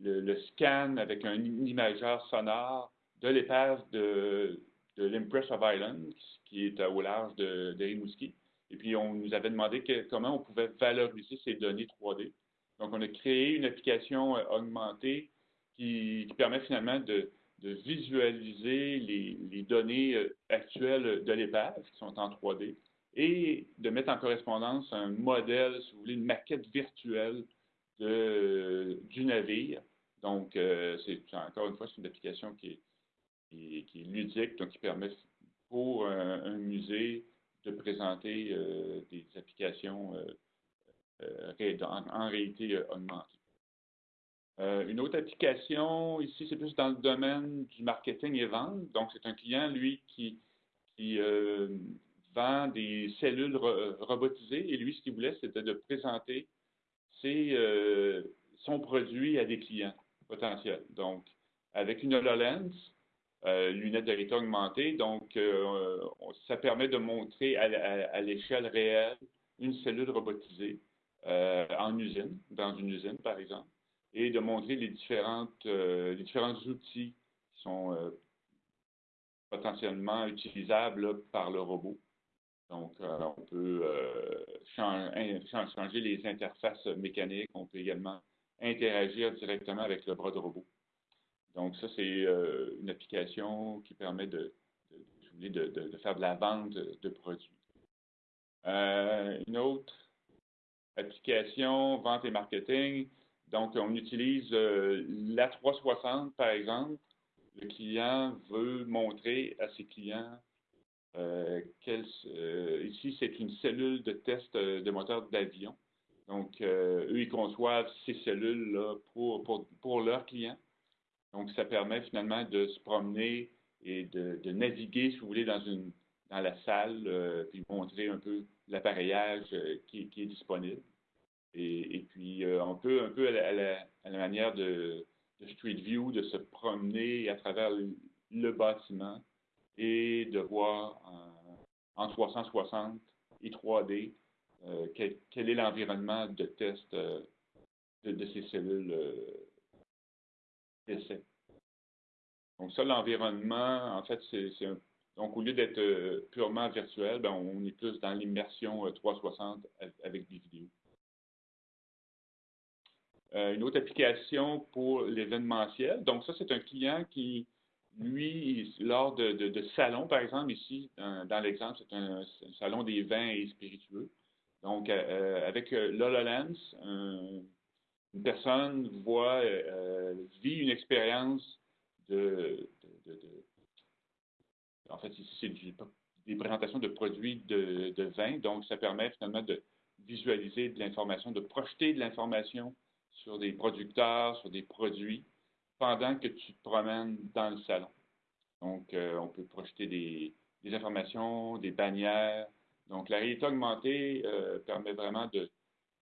le, scan avec un imageur sonore de l'épave de, de l'Impress of Island, qui est au large de, de Rimouski. Et puis, on nous avait demandé comment on pouvait valoriser ces données 3D. Donc, on a créé une application euh, augmentée qui, permet finalement de, visualiser les, données euh, actuelles de l'épave, qui sont en 3D, et de mettre en correspondance un modèle, si vous voulez, une maquette virtuelle du navire. Donc, euh, c'est encore une fois, c'est une application qui est, qui, est ludique, donc qui permet pour un, musée de présenter euh, des applications euh, euh, en, réalité augmentée. une autre application, ici, c'est plus dans le domaine du marketing et vente. Donc, c'est un client, lui, qui, vend des cellules robotisées. Et lui, ce qu'il voulait, c'était de présenter son produit à des clients potentiels. Donc, avec une HoloLens, euh, lunettes de réalité augmentée. Donc, euh, ça permet de montrer à, l'échelle réelle une cellule robotisée euh, en usine, dans une usine par exemple, et de montrer les, différentes, les différents outils qui sont potentiellement utilisables par le robot. Donc, on peut changer les interfaces mécaniques, on peut également interagir directement avec le bras de robot. Donc, ça, c'est euh, une application qui permet de, de, faire de la vente de, produits. Euh, une autre application, vente et marketing. Donc, on utilise euh, la 360, par exemple. Le client veut montrer à ses clients ici, c'est une cellule de test de moteur d'avion. Donc, eux, ils conçoivent ces cellules-là pour, pour, pour leurs clients. Donc, ça permet finalement de se promener et de, naviguer, si vous voulez, dans, dans la salle, euh, puis montrer un peu l'appareillage euh, qui, est disponible. Et, puis, euh, on peut un peu à la, manière de, Street View, de se promener à travers le, bâtiment et de voir en, 360 et 3D quel, est l'environnement de test de, ces cellules donc ça, l'environnement, en fait, c'est donc au lieu d'être euh, purement virtuel, ben, on est plus dans l'immersion 360 euh, avec des vidéos. Euh, une autre application pour l'événementiel. Donc ça, c'est un client qui, lui, lors de, de, salons, par exemple, ici, dans, l'exemple, c'est un, salon des vins et spiritueux. Donc, avec l'HoloLens, une personne voit, euh, vit une expérience de, En fait, ici, c'est des présentations de produits de, vin. Donc, ça permet finalement de visualiser de l'information, de projeter de l'information sur des producteurs, sur des produits, pendant que tu te promènes dans le salon. Donc, euh, on peut projeter des, informations, des bannières. Donc, la réalité augmentée euh, permet vraiment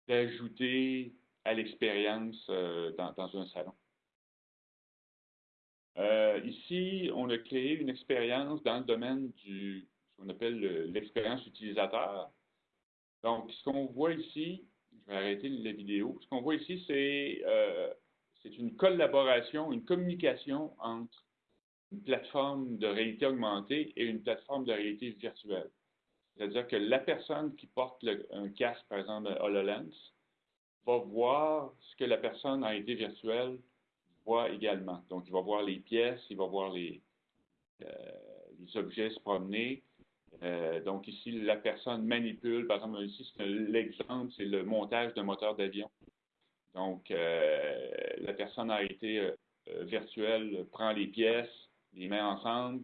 d'ajouter à l'expérience euh, dans, un salon. ici, on a créé une expérience dans le domaine du ce qu'on appelle l'expérience utilisateur. Donc, ce qu'on voit ici, je vais arrêter la vidéo, ce qu'on voit ici, c'est euh, une collaboration, une communication entre une plateforme de réalité augmentée et une plateforme de réalité virtuelle. C'est-à-dire que la personne qui porte un casque, par exemple HoloLens, va voir ce que la personne en réalité virtuelle voit également. Donc, il va voir les pièces, il va voir les, euh, les objets se promener, euh, donc ici, la personne manipule, par exemple, ici, l'exemple, c'est le montage d'un moteur d'avion. Donc, euh, la personne été euh, virtuelle prend les pièces, les met ensemble,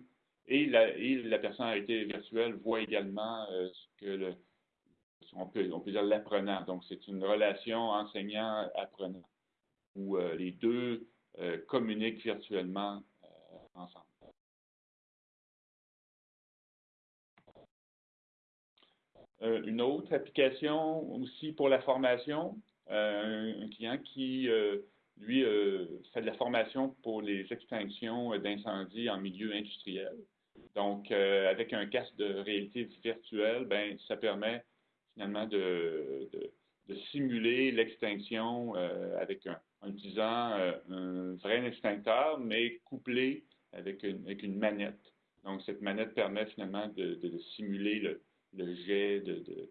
et la, et la personne a été virtuelle voit également ce que le, on peut, on peut dire l'apprenant. Donc, c'est une relation enseignant-apprenant, où les deux communiquent virtuellement ensemble. Euh, une autre application aussi pour la formation, euh, un client qui, euh, lui, fait de la formation pour les extinctions d'incendie en milieu industriel. Donc, avec un casque de réalité virtuelle, ben, ça permet finalement de, de, simuler l'extinction avec un, en utilisant un vrai extincteur, mais couplé avec une, avec une manette. Donc, cette manette permet finalement de, de simuler le, le jet de,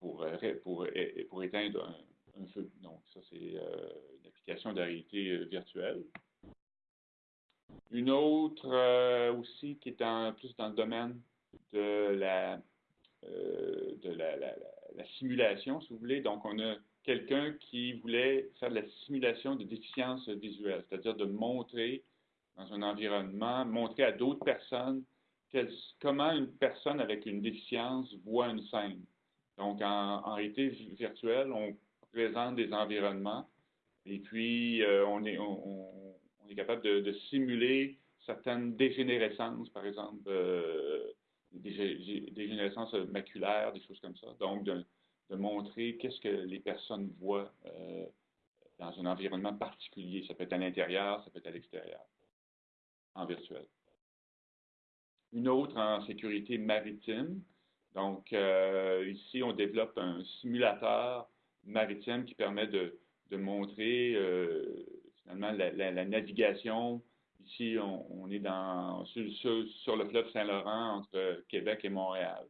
pour, euh, pour, pour, éteindre un, feu. Donc, ça, c'est euh, une application de réalité euh, virtuelle. Une autre aussi qui est en, plus dans le domaine de la, de la, la, simulation, si vous voulez. Donc, on a quelqu'un qui voulait faire de la simulation de déficience visuelle, c'est-à-dire de montrer dans un environnement, montrer à d'autres personnes comment une personne avec une déficience voit une scène. Donc, en, réalité virtuelle, on présente des environnements et puis euh, on, est, on, est capable de, simuler certaines dégénérescences, par exemple, euh, des dégénérescences maculaires, des choses comme ça. Donc, de, montrer qu'est-ce que les personnes voient euh, dans un environnement particulier. Ça peut être à l'intérieur, ça peut être à l'extérieur, en virtuel une autre en sécurité maritime. Donc, euh, ici, on développe un simulateur maritime qui permet de, montrer euh, finalement la, navigation. Ici, on, est dans, sur, le fleuve Saint-Laurent entre Québec et Montréal.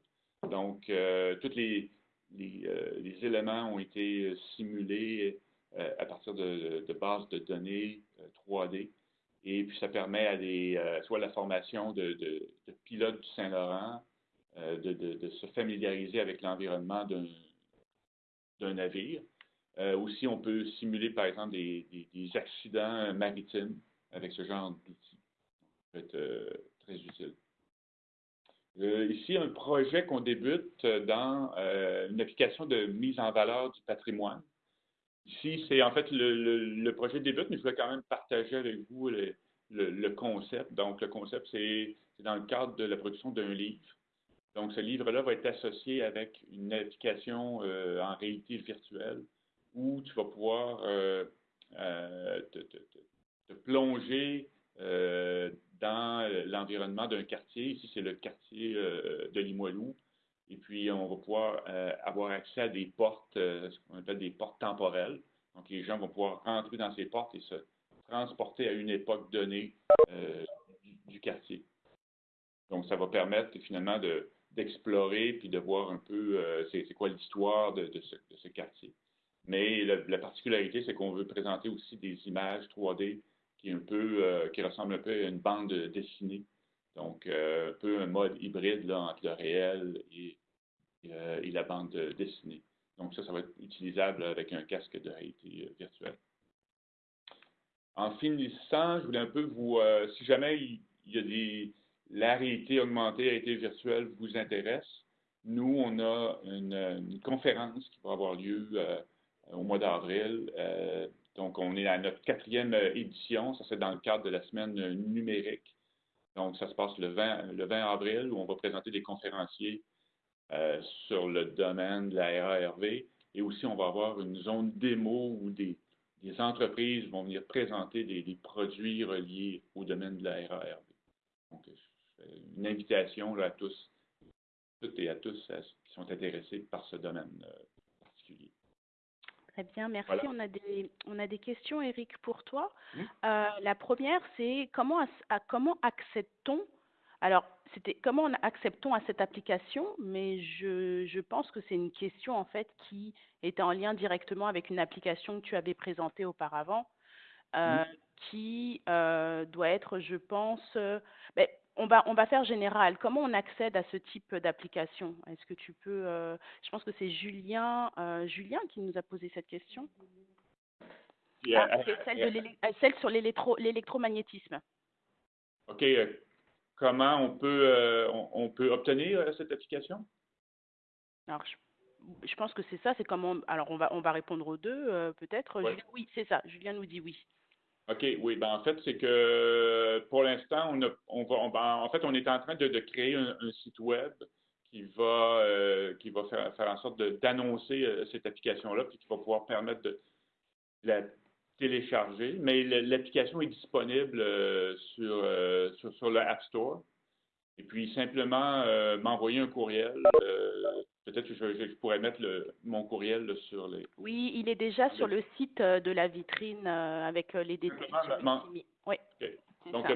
Donc, euh, tous les, les, éléments ont été simulés à partir de, bases de données 3D. Et puis, ça permet à des, euh, soit la formation de, pilotes du Saint-Laurent, euh, de, se familiariser avec l'environnement d'un navire. Euh, aussi, on peut simuler, par exemple, des, accidents maritimes avec ce genre d'outils. Ça peut être très utile. ici, un projet qu'on débute dans une application de mise en valeur du patrimoine. Ici, c'est en fait le, projet débute, mais je voulais quand même partager avec vous le, concept. Donc, le concept, c'est dans le cadre de la production d'un livre. Donc, ce livre-là va être associé avec une application euh, en réalité virtuelle où tu vas pouvoir euh, euh, te, plonger dans l'environnement d'un quartier. Ici, c'est le quartier de Limoilou. Et puis, on va pouvoir euh, avoir accès à des portes, euh, ce qu'on appelle des portes temporelles. Donc, les gens vont pouvoir entrer dans ces portes et se transporter à une époque donnée euh, du, quartier. Donc, ça va permettre finalement d'explorer puis de voir un peu c'est quoi l'histoire de, ce, quartier. Mais la, particularité, c'est qu'on veut présenter aussi des images 3D qui, un peu, qui ressemblent un peu à une bande dessinée. Donc, un peu un mode hybride entre le réel et euh, et la bande dessinée. Donc ça, ça va être utilisable avec un casque de réalité euh, virtuelle. En finissant, je voulais un peu vous, euh, si jamais il, y a des, la réalité augmentée, la réalité virtuelle vous intéresse, nous, on a une, conférence qui va avoir lieu euh, au mois d'avril. Euh, donc, on est à notre quatrième édition. Ça, c'est dans le cadre de la semaine numérique. Donc, ça se passe le 20, le 20 avril où on va présenter des conférenciers euh, sur le domaine de la RARV. Et aussi, on va avoir une zone démo où des, entreprises vont venir présenter des, produits reliés au domaine de la RARV. Donc, une invitation à tous, toutes et à tous qui sont intéressés par ce domaine euh. Très bien, merci. On, a des, on a des questions, Eric, pour toi. Euh, la première, c'est comment, comment accède-t-on alors, c'était comment acceptons à cette application, mais je, je pense que c'est une question en fait qui est en lien directement avec une application que tu avais présentée auparavant, euh, qui euh, doit être, je pense, euh, ben, on va, on va faire général. Comment on accède à ce type d'application? Est-ce que tu peux, je pense que c'est Julien, Julien qui nous a posé cette question. Ah, c'est celle, celle sur l'électromagnétisme. OK comment on peut, euh, on, peut obtenir euh, cette application? Alors, je, pense que c'est ça, c'est comment. Alors, on va, on va répondre aux deux, euh, peut-être. Oui, c'est ça. Julien nous dit oui. OK, oui. Ben, en fait, c'est que pour l'instant, on, on va, en fait, on est en train de, créer un, site web qui va, qui va faire, faire en sorte d'annoncer cette application-là, puis qui va pouvoir permettre de la télécharger, mais l'application est disponible euh, sur, euh, sur, sur, le App Store. Et puis simplement euh, m'envoyer un courriel. Peut-être que je, pourrais mettre le, mon courriel sur les. Oui, il est déjà sur le site de la vitrine avec les détails. Oui. Donc,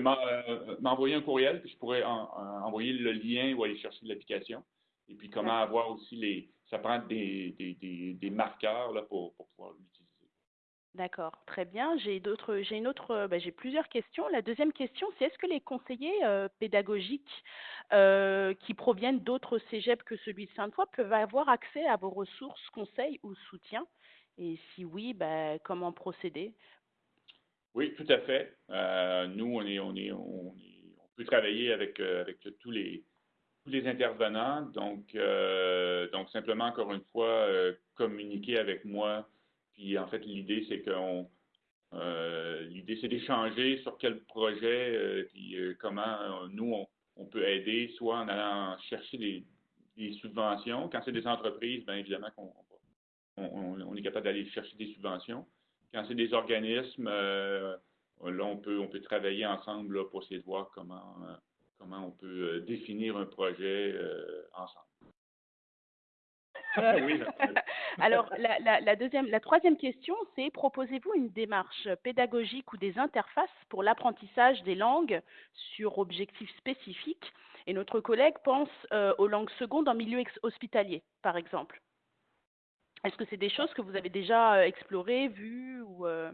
m'envoyer un courriel, puis je pourrais envoyer le lien ou aller chercher l'application. Et puis, comment avoir aussi les. Ça prend des, des, des, des marqueurs là, pour, pour pouvoir. D'accord, très bien. J'ai d'autres, j'ai une autre, bah, j'ai plusieurs questions. La deuxième question, c'est est-ce que les conseillers euh, pédagogiques euh, qui proviennent d'autres cégeps que celui de Sainte-Foy peuvent avoir accès à vos ressources, conseils ou soutiens? Et si oui, bah, comment procéder? Oui, tout à fait. Euh, nous, on est, peut travailler avec avec tous les tous les intervenants. Donc, donc simplement encore une fois, communiquer avec moi puis en fait, l'idée, c'est euh, l'idée, c'est d'échanger sur quel projet, euh, puis euh, comment nous, on, peut aider, soit en allant chercher des, subventions. Quand c'est des entreprises, bien évidemment qu'on on, est capable d'aller chercher des subventions. Quand c'est des organismes, là, on peut, on peut travailler ensemble pour essayer de voir comment, comment on peut définir un projet ensemble. [laughs] [laughs] Alors, la, deuxième, la troisième question, c'est proposez-vous une démarche pédagogique ou des interfaces pour l'apprentissage des langues sur objectifs spécifiques? Et notre collègue pense euh, aux langues secondes en milieu hospitalier, par exemple. Est-ce que c'est des choses que vous avez déjà euh, explorées, vues ou euh?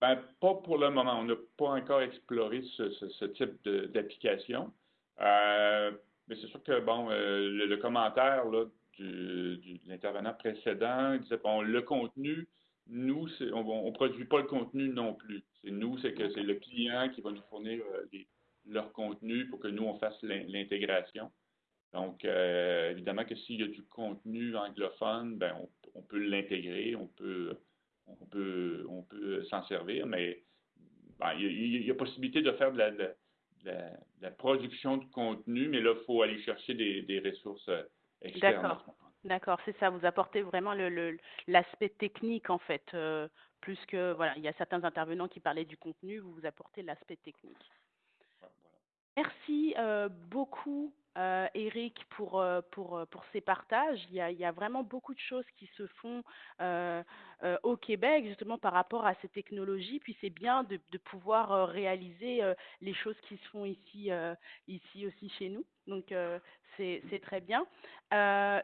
ben, pas pour le moment. On n'a pas encore exploré ce, type d'application. mais c'est sûr que bon, le, commentaire là, de l'intervenant précédent. Il disait, bon, le contenu, nous, on ne produit pas le contenu non plus. C'est nous, c'est que c'est le client qui va nous fournir euh, leur contenu pour que nous, on fasse l'intégration. Donc, euh, évidemment que s'il y a du contenu anglophone, ben, on, peut l'intégrer, on peut, on peut, on peut s'en servir, mais ben, il, y a, possibilité de faire de la, production de contenu, mais là, il faut aller chercher des, des ressources euh, D'accord. D'accord, c'est ça. Vous apportez vraiment le l'aspect technique en fait, euh, plus que voilà, il y a certains intervenants qui parlaient du contenu, vous vous apportez l'aspect technique. Merci euh, beaucoup euh, Eric, pour, euh, pour, euh, pour ces partages. Il y, a, il y, a, vraiment beaucoup de choses qui se font euh, euh, au Québec, justement par rapport à ces technologies. Puis c'est bien de, de pouvoir réaliser les choses qui se font ici, ici aussi chez nous. Donc c'est très bien.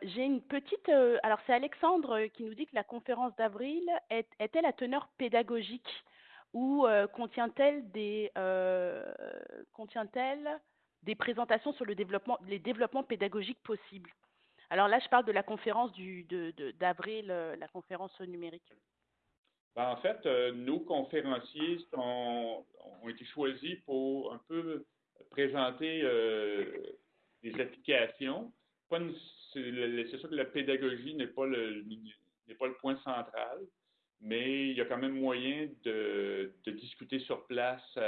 J'ai une petite. alors c'est Alexandre qui nous dit que la conférence d'avril est-elle à teneur pédagogique ou contient-elle des. contient-elle des présentations sur les développements pédagogiques possibles. Alors là, je parle de la conférence d'avril, euh, la conférence numérique. Ben, en fait, euh, nos conférenciers ont été choisis pour un peu présenter des applications. C'est sûr que la pédagogie n'est pas le point central, mais il y a quand même moyen de, de discuter sur place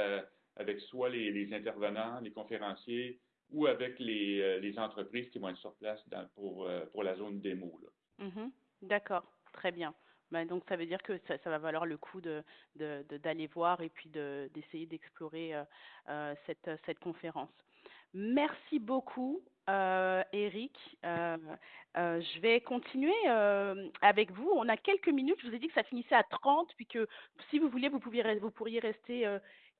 avec soit les, intervenants, les conférenciers, ou avec les, les, entreprises qui vont être sur place pour, pour la zone démo. Mm-hmm. D'accord, très bien. Ben, donc ça veut dire que ça, va valoir le coup d'aller de, voir et puis d'essayer d'explorer euh, euh, cette, cette conférence. Merci beaucoup, euh, Eric. Euh, euh, je vais continuer euh, avec vous. On a quelques minutes. Je vous ai dit que ça finissait à 30, puis que si vous voulez, vous, pouviez, vous pourriez rester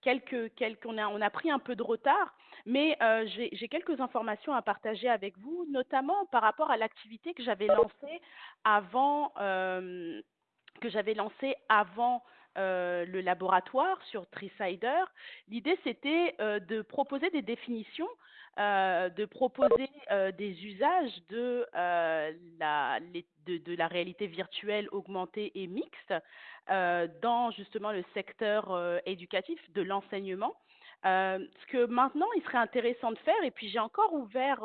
quelques, quelques on, a, pris un peu de retard, mais euh, j'ai quelques informations à partager avec vous, notamment par rapport à l'activité que j'avais avant, euh, que j'avais lancée avant euh, le laboratoire sur Tricider. L'idée, c'était euh, de proposer des définitions, euh, de proposer des usages de, la, réalité virtuelle augmentée et mixte dans justement le secteur éducatif de l'enseignement. Ce que maintenant, il serait intéressant de faire, et puis j'ai encore ouvert,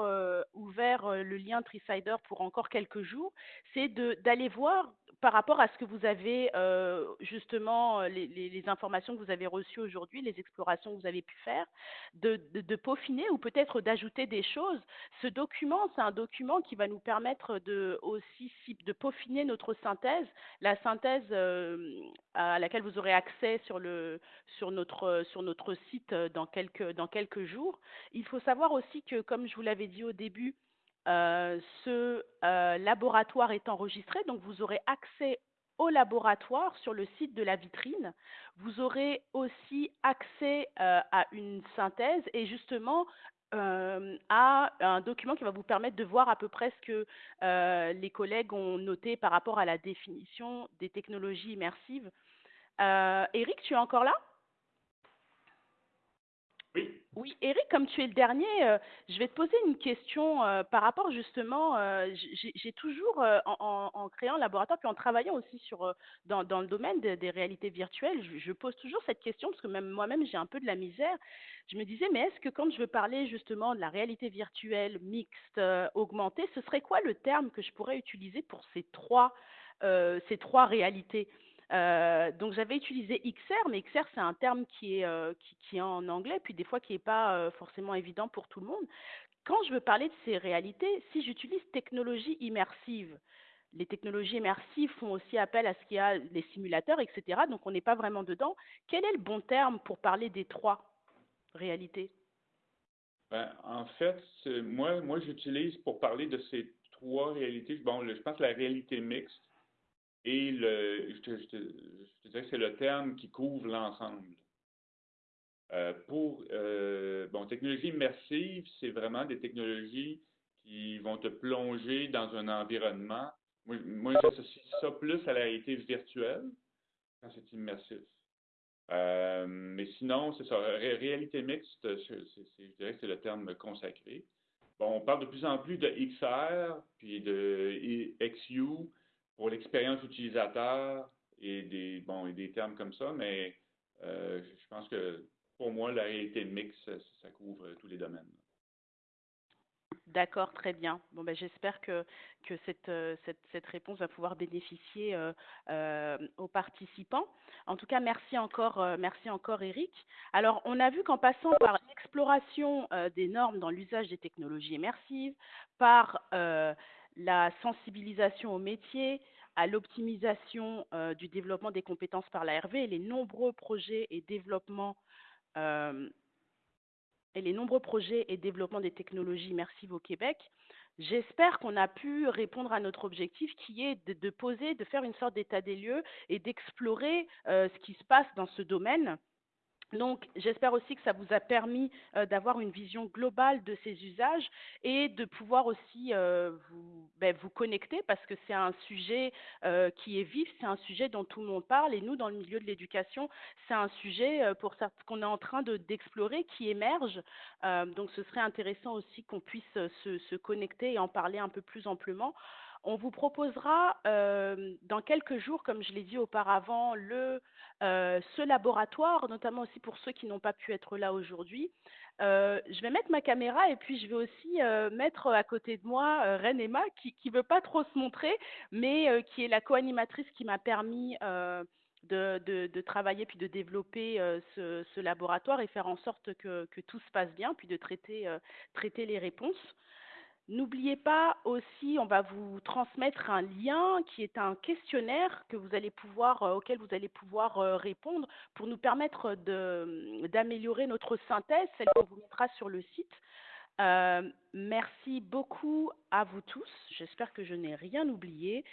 ouvert le lien Tricider pour encore quelques jours, c'est d'aller voir par rapport à ce que vous avez euh, justement les, les, informations que vous avez reçues aujourd'hui, les explorations que vous avez pu faire, de peaufiner ou peut-être d'ajouter des choses. Ce document, c'est un document qui va nous permettre de aussi de peaufiner notre synthèse, la synthèse euh, à laquelle vous aurez accès sur le sur notre sur notre site dans quelques, dans quelques jours. Il faut savoir aussi que, comme je vous l'avais dit au début, euh, ce euh, laboratoire est enregistré, donc vous aurez accès au laboratoire sur le site de la vitrine. Vous aurez aussi accès euh, à une synthèse et justement à un document qui va vous permettre de voir à peu près ce que les collègues ont noté par rapport à la définition des technologies immersives. Eric, tu es encore là? Oui. Eric, comme tu es le dernier, euh, je vais te poser une question euh, par rapport justement, euh, j'ai toujours, en, créant un laboratoire, puis en travaillant aussi sur, dans, le domaine de, des réalités virtuelles, je, pose toujours cette question, parce que même moi-même, j'ai un peu de la misère. Je me disais, mais est-ce que quand je veux parler justement de la réalité virtuelle, mixte, augmentée, ce serait quoi le terme que je pourrais utiliser pour ces trois, ces trois réalités? Euh, donc j'avais utilisé XR, mais XR c'est un terme qui est, euh, qui, est en anglais, puis des fois qui n'est pas euh, forcément évident pour tout le monde. Quand je veux parler de ces réalités, si j'utilise technologie immersive, les technologies immersives font aussi appel à ce qu'il y a les simulateurs, etc. Donc on n'est pas vraiment dedans. Quel est le bon terme pour parler des trois réalités? Ben, En fait, moi, moi j'utilise pour parler de ces trois réalités, bon, je pense la réalité mixte et le, je, te, dirais que c'est le terme qui couvre l'ensemble. Euh, pour, euh, bon, technologie immersive, c'est vraiment des technologies qui vont te plonger dans un environnement. Moi, moi j'associe ça plus à la réalité virtuelle quand c'est immersif. Euh, mais sinon, c'est ça. Ré réalité mixte, je dirais que c'est le terme consacré. Bon, on parle de plus en plus de XR, puis de XU, pour l'expérience utilisateur et des, bon, et des termes comme ça, mais euh, je pense que pour moi, la réalité mixte, ça, couvre tous les domaines. D'accord, très bien. Bon, ben, j'espère que, que cette, cette, cette, réponse va pouvoir bénéficier euh, euh, aux participants. En tout cas, merci encore, euh, merci encore, Eric. Alors, on a vu qu'en passant par l'exploration euh, des normes dans l'usage des technologies immersives, par euh, la sensibilisation au métier, à l'optimisation euh, du développement des compétences par l'ARV et les nombreux projets et développements euh, et les nombreux projets et développements des technologies immersives au Québec. J'espère qu'on a pu répondre à notre objectif qui est de, poser, de faire une sorte d'état des lieux et d'explorer euh, ce qui se passe dans ce domaine donc, j'espère aussi que ça vous a permis euh, d'avoir une vision globale de ces usages et de pouvoir aussi euh, vous, ben, vous connecter parce que c'est un sujet euh, qui est vif, c'est un sujet dont tout le monde parle et nous, dans le milieu de l'éducation, c'est un sujet pour qu'on est en train d'explorer, qui émerge. Donc, ce serait intéressant aussi qu'on puisse se, se, connecter et en parler un peu plus amplement. On vous proposera euh, dans quelques jours, comme je l'ai dit auparavant, euh, ce laboratoire, notamment aussi pour ceux qui n'ont pas pu être là aujourd'hui. Euh, je vais mettre ma caméra et puis je vais aussi mettre à côté de moi Reine Emma qui ne veut pas trop se montrer, mais qui est la co-animatrice qui m'a permis de, travailler puis de développer ce, laboratoire et faire en sorte que, tout se passe bien, puis de traiter les réponses. N'oubliez pas aussi, on va vous transmettre un lien qui est un questionnaire euh, auquel vous allez pouvoir euh, répondre pour nous permettre de- d'améliorer notre synthèse, celle qu'on vous mettra sur le site. Euh, merci beaucoup à vous tous. J'espère que je n'ai rien oublié.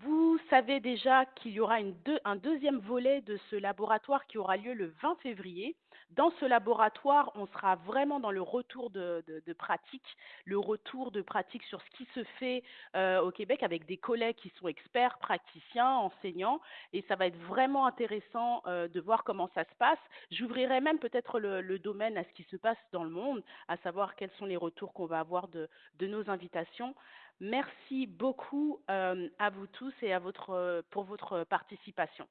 Vous savez déjà qu'il y aura un deuxième volet de ce laboratoire qui aura lieu le 20 février. Dans ce laboratoire, on sera vraiment dans le retour de, pratique, le retour de pratique sur ce qui se fait euh, au Québec avec des collègues qui sont experts, praticiens, enseignants. Et ça va être vraiment intéressant euh, de voir comment ça se passe. J'ouvrirai même peut-être le, domaine à ce qui se passe dans le monde, à savoir quels sont les retours qu'on va avoir de, de nos invitations. Merci beaucoup euh, à vous tous et à votre, pour votre participation.